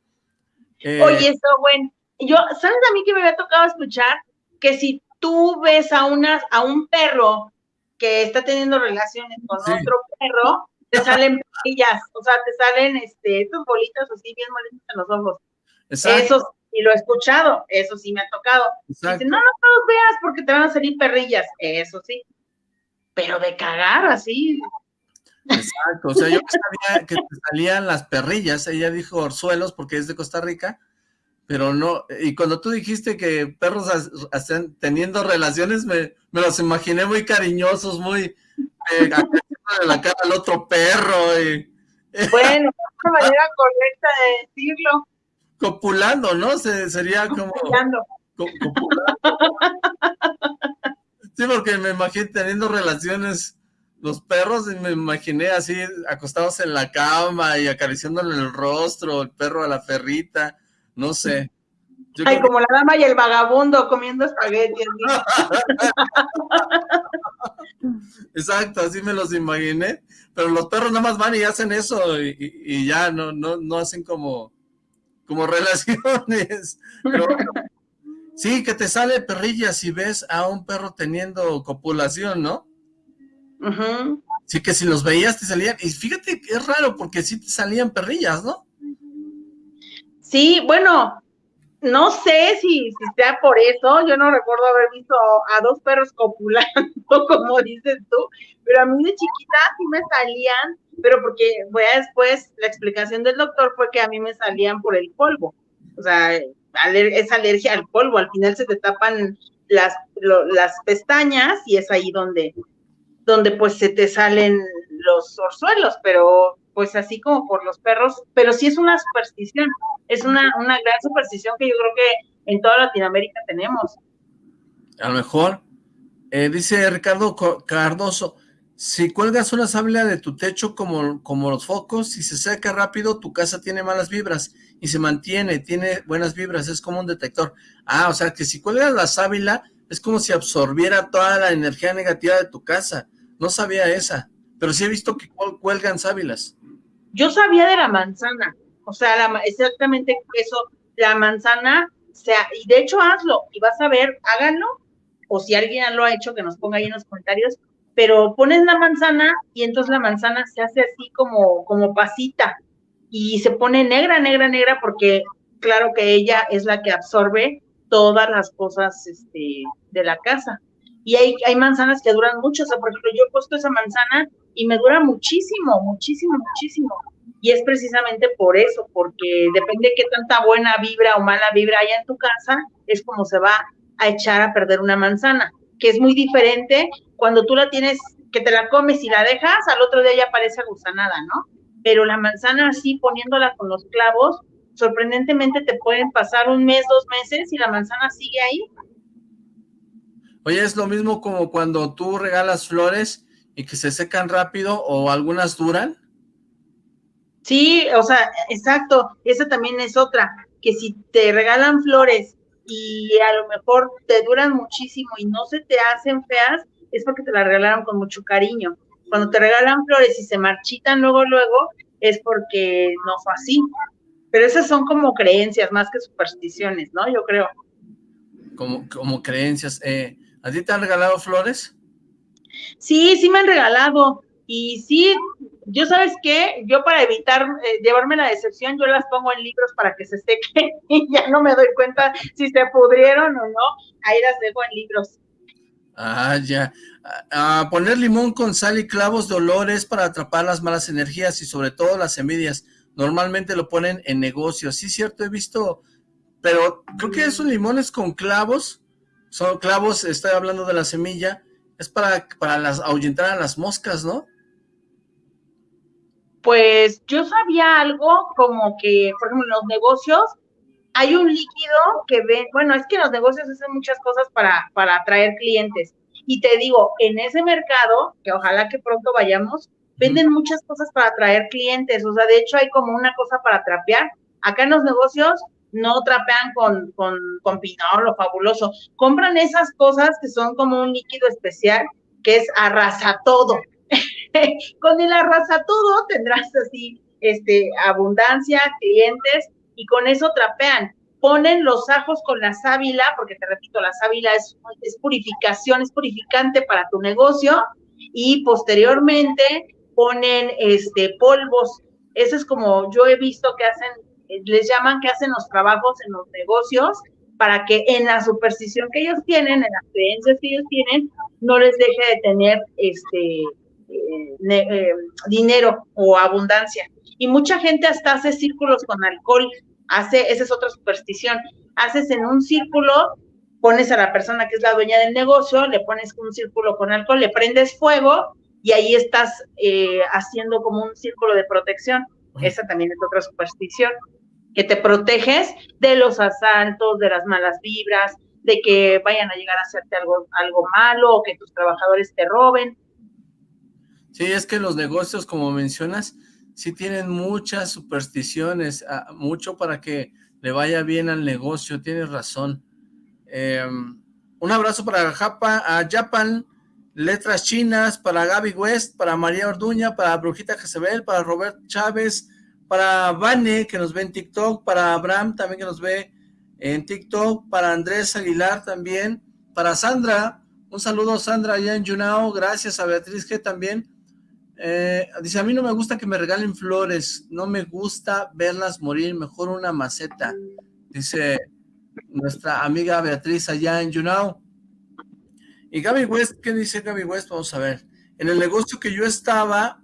Eh, Oye, eso, bueno, yo, ¿sabes a mí que me había tocado escuchar? Que si tú ves a, una, a un perro que está teniendo relaciones con otro perro, te salen perillas, o sea, te salen este, estos bolitas así bien molestas en los ojos. Eso sí lo he escuchado, eso sí me ha tocado. no, no, los veas porque te van a salir perrillas, eso sí. Pero de cagar así. Exacto, o sea, yo sabía que te salían las perrillas, ella dijo orzuelos porque es de Costa Rica, pero no, y cuando tú dijiste que perros están teniendo relaciones, me, me, los imaginé muy cariñosos, muy eh, de la cara al otro perro. Y, bueno, es una manera correcta de decirlo. Copulando, ¿no? Se, sería como... Copulando. Sí, porque me imaginé teniendo relaciones los perros y me imaginé así acostados en la cama y acariciándole el rostro, el perro a la perrita no sé. Ay, como la dama y el vagabundo comiendo espagueti. Exacto, así me los imaginé. Pero los perros nada más van y hacen eso y, ya no, no, no hacen como, como relaciones. sí, que te sale perrilla si ves a un perro teniendo copulación, ¿no? Sí, que si los veías te salían. Y fíjate que es raro porque sí te salían perrillas, ¿no? Sí, bueno, no sé si, sea por eso, yo no recuerdo haber visto a dos perros copulando, como dices tú, pero a mí de chiquita sí me salían, pero porque voy a después, la explicación del doctor fue que a mí me salían por el polvo, o sea, es alergia al polvo, al final se te tapan las, las pestañas y es ahí donde, donde pues se te salen los orzuelos, pero pues así como por los perros, pero sí es una superstición, es una, una gran superstición que yo creo que en toda Latinoamérica tenemos. A lo mejor, eh, dice Ricardo Cardoso, si cuelgas una sábila de tu techo como, como los focos, si se seca rápido, tu casa tiene malas vibras y se mantiene, tiene buenas vibras, es como un detector. Ah, o sea que si cuelgas la sábila, es como si absorbiera toda la energía negativa de tu casa. No sabía esa, pero sí he visto que cuelgan sábilas. Yo sabía de la manzana, o sea, exactamente eso, la manzana, sea, y de hecho hazlo, y vas a ver, háganlo, o si alguien lo ha hecho, que nos ponga ahí en los comentarios, pero pones la manzana y entonces la manzana se hace así como, como pasita, y se pone negra, negra, negra, porque claro que ella es la que absorbe todas las cosas este, de la casa. Y hay, hay manzanas que duran mucho, o sea, por ejemplo, yo he puesto esa manzana y me dura muchísimo, muchísimo, muchísimo. Y es precisamente por eso, porque depende de qué tanta buena vibra o mala vibra haya en tu casa, es como se va a echar a perder una manzana, que es muy diferente cuando tú la tienes, que te la comes y la dejas, al otro día ya parece gusanada, ¿no? Pero la manzana así, poniéndola con los clavos, sorprendentemente te pueden pasar un mes, dos meses y la manzana sigue ahí. Oye, es lo mismo como cuando tú regalas flores y que se secan rápido o algunas duran. Sí, o sea, exacto, esa también es otra, que si te regalan flores y a lo mejor te duran muchísimo y no se te hacen feas, es porque te las regalaron con mucho cariño. Cuando te regalan flores y se marchitan luego, luego, es porque no fue así. Pero esas son como creencias más que supersticiones, ¿no? Yo creo. Como, como creencias. Eh, ¿A ti te han regalado flores? Sí, sí me han regalado. Y sí, yo sabes qué, yo para evitar eh, llevarme la decepción, yo las pongo en libros para que se sequen y ya no me doy cuenta si se pudrieron o no. Ahí las dejo en libros. Ah, ya. A, poner limón con sal y clavos de olores para atrapar las malas energías y sobre todo las semillas. Normalmente lo ponen en negocios. Sí, cierto, he visto, pero creo que esos limones con clavos, son clavos, estoy hablando de la semilla, es para, para las, ahuyentar a las moscas, ¿no? Pues yo sabía algo como que, por ejemplo, en los negocios hay un líquido que ven, bueno, es que los negocios hacen muchas cosas para, para atraer clientes. Y te digo, en ese mercado, que ojalá que pronto vayamos, venden muchas cosas para atraer clientes. O sea, de hecho hay como una cosa para trapear. Acá en los negocios no trapean con, con, con pinol o fabuloso. Compran esas cosas que son como un líquido especial que es arrasa todo. con el arrasa todo tendrás así este, abundancia, clientes y con eso trapean. Ponen los ajos con la sábila, porque te repito, la sábila es, es purificación, es purificante para tu negocio, y posteriormente ponen este polvos. Eso es como yo he visto que hacen, les llaman que hacen los trabajos en los negocios para que en la superstición que ellos tienen, en las creencias que ellos tienen, no les deje de tener este eh, eh, dinero o abundancia. Y mucha gente hasta hace círculos con alcohol, hace, esa es otra superstición, haces en un círculo, pones a la persona que es la dueña del negocio, le pones un círculo con alcohol, le prendes fuego y ahí estás eh, haciendo como un círculo de protección. Esa también es otra superstición que te proteges de los asaltos, de las malas vibras, de que vayan a llegar a hacerte algo, algo malo o que tus trabajadores te roben. Sí, es que los negocios, como mencionas, sí tienen muchas supersticiones, mucho para que le vaya bien al negocio, tienes razón. Em, un abrazo para Japa, a Japan, Letras Chinas, para Gaby West, para María Orduña, para Brujita Jezebel, para Robert Chávez, para Vane, que nos ve en TikTok, para Abraham también que nos ve en TikTok, para Andrés Aguilar también, para Sandra, un saludo Sandra allá en Yunao, gracias a Beatriz que también, eh, dice, a mí no me gusta que me regalen flores, no me gusta verlas morir, mejor una maceta, dice nuestra amiga Beatriz allá en Yunao. Y Gaby West, ¿qué dice Gaby West? Vamos a ver. En el negocio que yo estaba,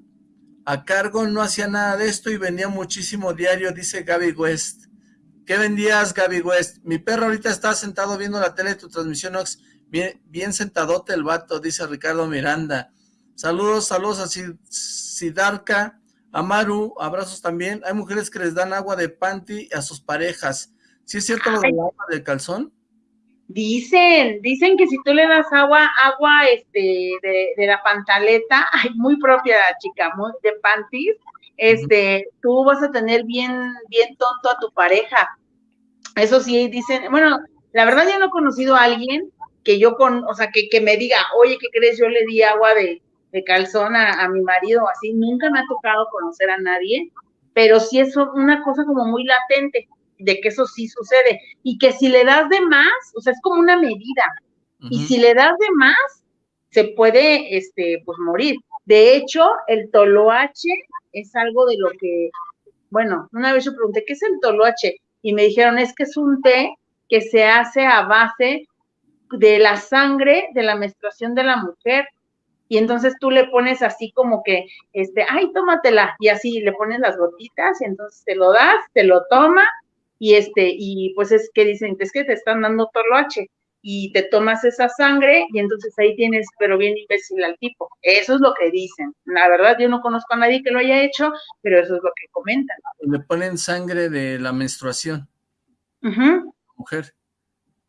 a cargo no hacía nada de esto y vendía muchísimo diario, dice Gaby West. ¿Qué vendías, Gaby West? Mi perro ahorita está sentado viendo la tele de tu transmisión, Ox. Bien, bien sentadote el vato, dice Ricardo Miranda. Saludos, saludos a Sidarka, a Maru, abrazos también. Hay mujeres que les dan agua de panty a sus parejas. ¿Sí es cierto lo del agua del calzón? Dicen, dicen que si tú le das agua, agua este, de, la pantaleta, muy propia chica, muy de panties, este, tú vas a tener bien, bien tonto a tu pareja. Eso sí, dicen, bueno, la verdad yo no he conocido a alguien que yo con, o sea, que, que me diga, oye, ¿qué crees? Yo le di agua de, de calzón a, a, mi marido, así, nunca me ha tocado conocer a nadie, pero sí es una cosa como muy latente de que eso sí sucede. Y que si le das de más, o sea, es como una medida. Y si le das de más, se puede, este, pues morir. De hecho, el toloache es algo de lo que, bueno, una vez yo pregunté, ¿qué es el toloache? Y me dijeron, es que es un té que se hace a base de la sangre de la menstruación de la mujer. Y entonces tú le pones así como que, este, ay, tómatela. Y así le pones las gotitas y entonces te lo das, te lo toma y este, y pues es que dicen, es que te están dando toloache y te tomas esa sangre y entonces ahí tienes, pero bien imbécil al tipo. Eso es lo que dicen. La verdad, yo no conozco a nadie que lo haya hecho, pero eso es lo que comentan. Le ponen sangre de la menstruación. Mujer.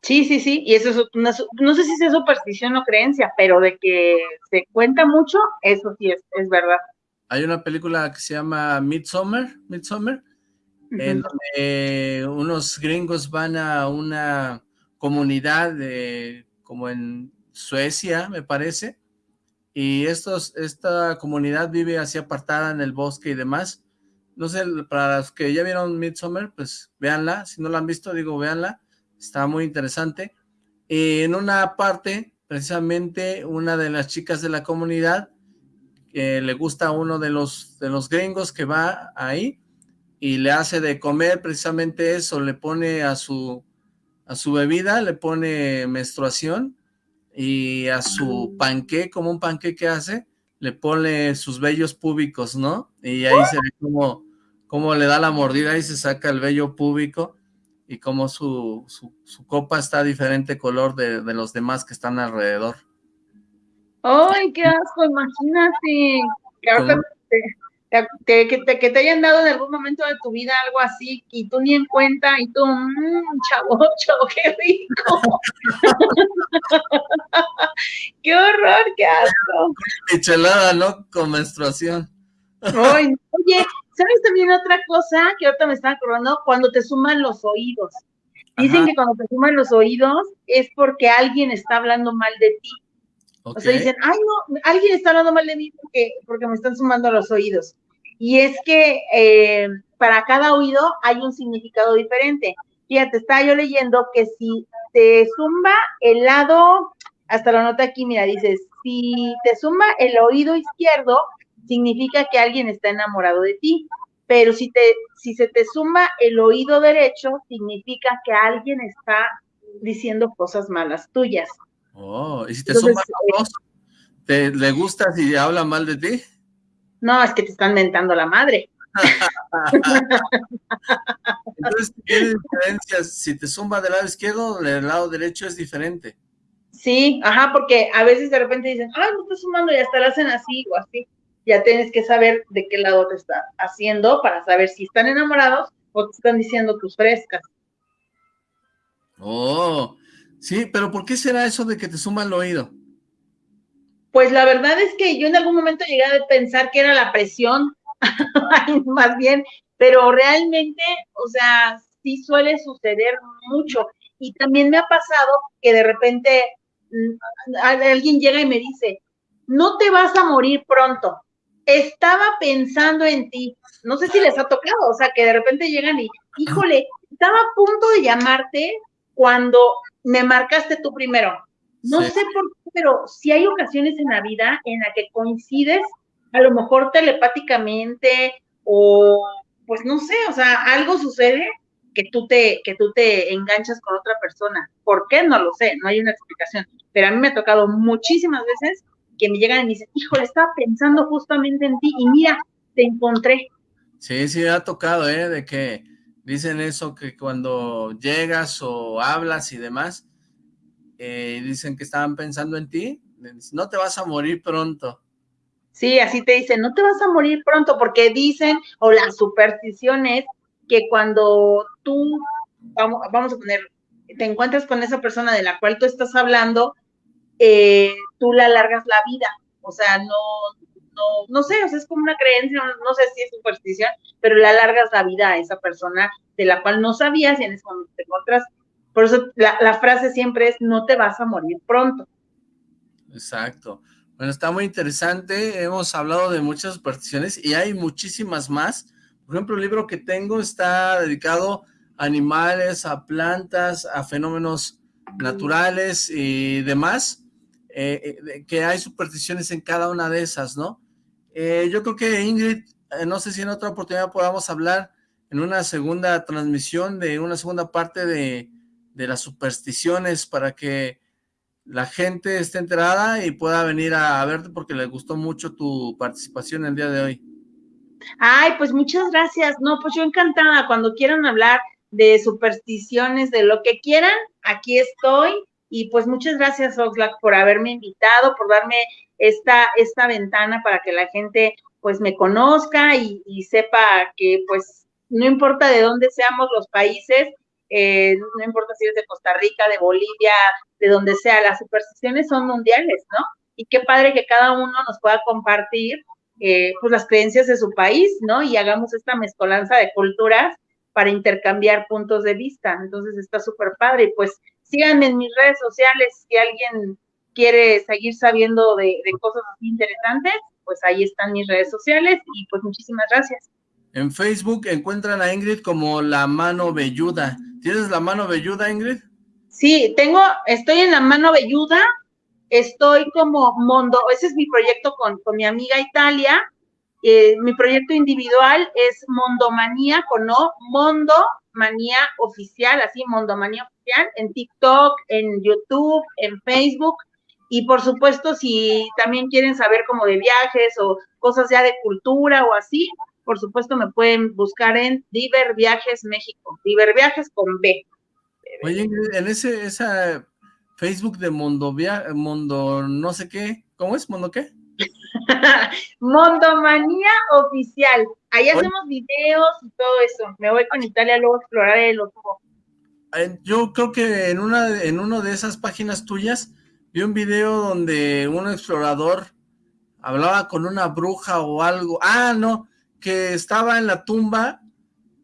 Sí, sí, sí, y eso es, no, no sé si es superstición o creencia, pero de que se cuenta mucho, eso sí es, es verdad. Hay una película que se llama Midsommar, Midsommar, en donde unos gringos van a una comunidad de, como en Suecia, me parece, y estos, esta comunidad vive así apartada en el bosque y demás. No sé, para los que ya vieron Midsommar, pues véanla, si no la han visto, digo, véanla, está muy interesante. Y en una parte, precisamente, una de las chicas de la comunidad, que le gusta a uno de los, de los gringos que va ahí, y le hace de comer precisamente eso, le pone a su, a su bebida, le pone menstruación y a su panque, como un panque que hace, le pone sus vellos púbicos, ¿no? Y ahí se ve como, como le da la mordida y se saca el vello púbico y como su, su, copa está diferente color de, de, los demás que están alrededor. ¡Ay, qué asco! Imagínate. Que, que, te, hayan dado en algún momento de tu vida algo así y tú ni en cuenta y tú, mmm, chavo, chavo, qué rico. qué horror, qué asco. Michelada, ¿no? Con menstruación. oye, ¿sabes también otra cosa que ahorita me están acordando? Cuando te suman los oídos. Dicen que cuando te suman los oídos es porque alguien está hablando mal de ti. O sea, dicen, ay, no, alguien está hablando mal de mí porque, porque me están sumando los oídos. Y es que eh, para cada oído hay un significado diferente. Fíjate, estaba yo leyendo que si te zumba el lado, hasta la nota aquí, mira, dice, si te zumba el oído izquierdo, significa que alguien está enamorado de ti. Pero si, te, si se te zumba el oído derecho, significa que alguien está diciendo cosas malas tuyas. Oh, ¿y si te dos? ¿Te, ¿Le gusta si habla mal de ti? No, es que te están mentando la madre. Entonces, tiene diferencias. Si te zumba del lado izquierdo, del lado derecho es diferente. Sí, ajá, porque a veces de repente dicen, ay, no estás sumando y hasta lo hacen así o así. Ya tienes que saber de qué lado te está haciendo para saber si están enamorados o te están diciendo tus frescas. Oh, sí, pero ¿por qué será eso de que te suma el oído? Pues la verdad es que yo en algún momento llegué a pensar que era la presión, más bien, pero realmente, o sea, sí suele suceder mucho. Y también me ha pasado que de repente mm, alguien llega y me dice, no te vas a morir pronto, estaba pensando en ti. No sé si les ha tocado, o sea, que de repente llegan y, híjole, estaba a punto de llamarte cuando me marcaste tú primero. No sé por qué, pero si hay ocasiones en la vida en la que coincides, a lo mejor telepáticamente o pues no sé, o sea, algo sucede que tú te que tú te enganchas con otra persona. ¿Por qué? No lo sé, no hay una explicación, pero a mí me ha tocado muchísimas veces que me llegan y me dicen, híjole, estaba pensando justamente en ti y mira, te encontré. Sí, sí, ha tocado, ¿eh? De que dicen eso, que cuando llegas o hablas y demás, eh, dicen que estaban pensando en ti, no te vas a morir pronto. Sí, así te dicen, no te vas a morir pronto, porque dicen, o la superstición es que cuando tú, vamos, vamos a poner, te encuentras con esa persona de la cual tú estás hablando, eh, tú le alargas la vida. O sea, no, no, no sé, o sea, es como una creencia, no, sé si es superstición, pero le alargas la vida a esa persona de la cual no sabías y en ese te encuentras. Por eso la, la frase siempre es, no te vas a morir pronto. Exacto. Bueno, está muy interesante, hemos hablado de muchas supersticiones y hay muchísimas más. Por ejemplo, el libro que tengo está dedicado a animales, a plantas, a fenómenos naturales y demás. Eh, eh, que hay supersticiones en cada una de esas, ¿no? Eh, yo creo que Ingrid, no sé si en otra oportunidad podamos hablar en una segunda transmisión, de una segunda parte de, de las supersticiones para que la gente esté enterada y pueda venir a, verte porque le gustó mucho tu participación el día de hoy. Ay, pues muchas gracias. No, pues yo encantada. Cuando quieran hablar de supersticiones, de lo que quieran, aquí estoy. Y pues muchas gracias, Oxlack, por haberme invitado, por darme esta, esta ventana para que la gente pues me conozca y, sepa que pues no importa de dónde seamos los países, eh, no importa si es de Costa Rica, de Bolivia, de donde sea, las supersticiones son mundiales, ¿no? Y qué padre que cada uno nos pueda compartir eh, pues las creencias de su país, ¿no? Y hagamos esta mezcolanza de culturas para intercambiar puntos de vista. Entonces está súper padre. Pues síganme en mis redes sociales si alguien quiere seguir sabiendo de, cosas así interesantes, pues ahí están mis redes sociales y pues muchísimas gracias. En Facebook encuentran a Ingrid como La Mano Velluda. ¿Tienes La Mano Velluda, Ingrid? Sí, tengo, estoy en La Mano Velluda, estoy como Mondo, ese es mi proyecto con, con mi amiga Italia, eh, mi proyecto individual es Mondomanía con no, Mondo Manía Oficial, así, Mondomanía Oficial, en TikTok, en YouTube, en Facebook. Y por supuesto, si también quieren saber como de viajes o cosas ya de cultura o así, por supuesto me pueden buscar en Diver Viajes México, Diver Viajes con B. Oye, en ese esa Facebook de Mondo, Via, Mondo no sé qué, ¿cómo es? ¿Mondo qué? Mondomanía oficial. Ahí hacemos videos y todo eso. Me voy con Italia luego a explorar el otro. Yo creo que en una en una de esas páginas tuyas vi un video donde un explorador hablaba con una bruja o algo. Ah, no, que estaba en la tumba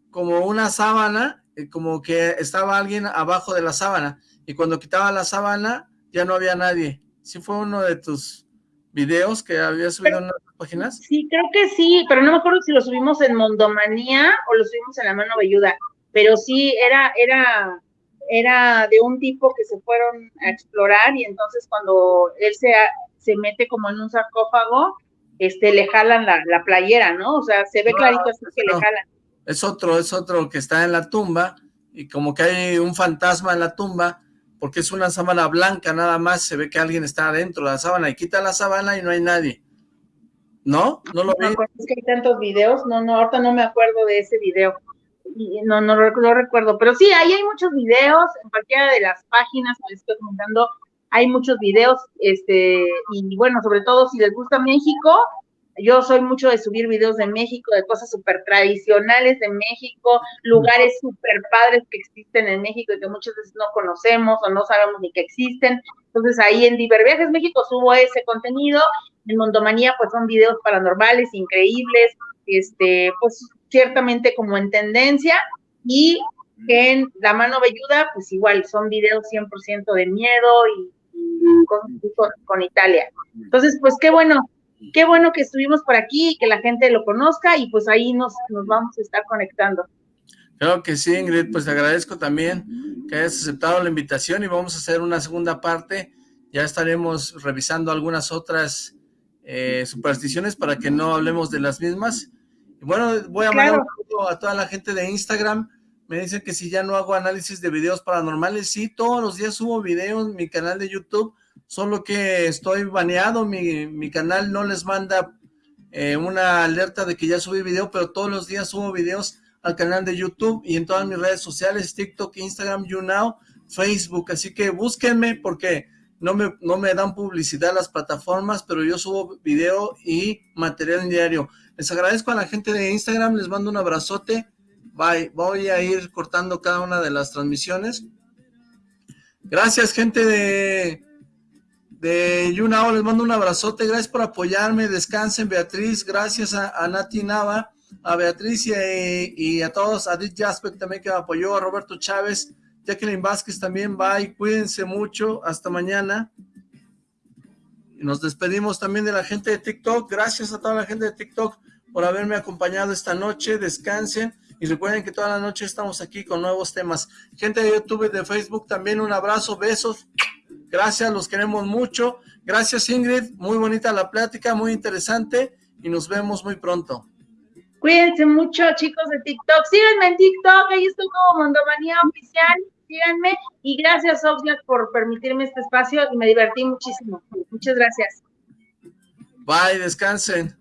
como una sábana, como que estaba alguien abajo de la sábana. Y cuando quitaba la sábana, ya no había nadie. Sí fue uno de tus videos que había subido en una páginas? Sí, creo que sí, pero no me acuerdo si lo subimos en Mondomanía o lo subimos en La Mano Velluda, pero sí, era, era, era de un tipo que se fueron a explorar y entonces cuando él se, se mete como en un sarcófago, este, le jalan la, la playera, ¿no? O sea, se ve clarito así que le jalan. Es otro, es otro que está en la tumba y como que hay un fantasma en la tumba porque es una sábana blanca nada más, se ve que alguien está adentro de la sábana y quita la sábana y no hay nadie. ¿No? ¿No lo vi? No, es que hay tantos videos, no, no, ahorita no me acuerdo de ese video. No, no, no recuerdo, pero sí, ahí hay muchos videos, en cualquiera de las páginas que les estoy comentando, hay muchos videos, este, y bueno, sobre todo si les gusta México, yo soy mucho de subir videos de México, de cosas súper tradicionales de México, lugares súper padres que existen en México y que muchas veces no conocemos o no sabemos ni que existen. Entonces ahí en Diverviajes México subo ese contenido. En Mondomanía pues son videos paranormales, increíbles, este, pues ciertamente como en tendencia. Y en La Mano Velluda pues igual son videos 100% de miedo y, con, con Italia. Entonces pues qué bueno qué bueno que estuvimos por aquí y que la gente lo conozca y pues ahí nos, nos vamos a estar conectando. Claro que sí, Ingrid, pues te agradezco también que hayas aceptado la invitación y vamos a hacer una segunda parte. Ya estaremos revisando algunas otras eh, supersticiones para que no hablemos de las mismas. Y bueno, voy a mandar un saludo a toda la gente de Instagram. Me dicen que si ya no hago análisis de videos paranormales, sí, todos los días subo videos en mi canal de YouTube solo que estoy baneado, mi, canal no les manda eh, una alerta de que ya subí video, pero todos los días subo videos al canal de YouTube y en todas mis redes sociales, TikTok, Instagram, YouNow, Facebook, así que búsquenme porque no me, no me dan publicidad las plataformas, pero yo subo video y material diario. Les agradezco a la gente de Instagram, les mando un abrazote, bye, voy a ir cortando cada una de las transmisiones. Gracias gente de de Yunao, les mando un abrazote, gracias por apoyarme, descansen Beatriz, gracias a, Nati Nava, a Beatriz y, a todos, a Dick Jaspek también que me apoyó, a Roberto Chávez, Jacqueline Vázquez también, bye, cuídense mucho, hasta mañana. Nos despedimos también de la gente de TikTok, gracias a toda la gente de TikTok por haberme acompañado esta noche, descansen, y recuerden que toda la noche estamos aquí con nuevos temas. Gente de YouTube y de Facebook también un abrazo, besos, Gracias, los queremos mucho. Gracias, Ingrid. Muy bonita la plática, muy interesante y nos vemos muy pronto. Cuídense mucho, chicos de TikTok. Síganme en TikTok, ahí estoy como Mondomanía Oficial. Síganme y gracias, Oxlack, por permitirme este espacio y me divertí muchísimo. Muchas gracias. Bye, descansen.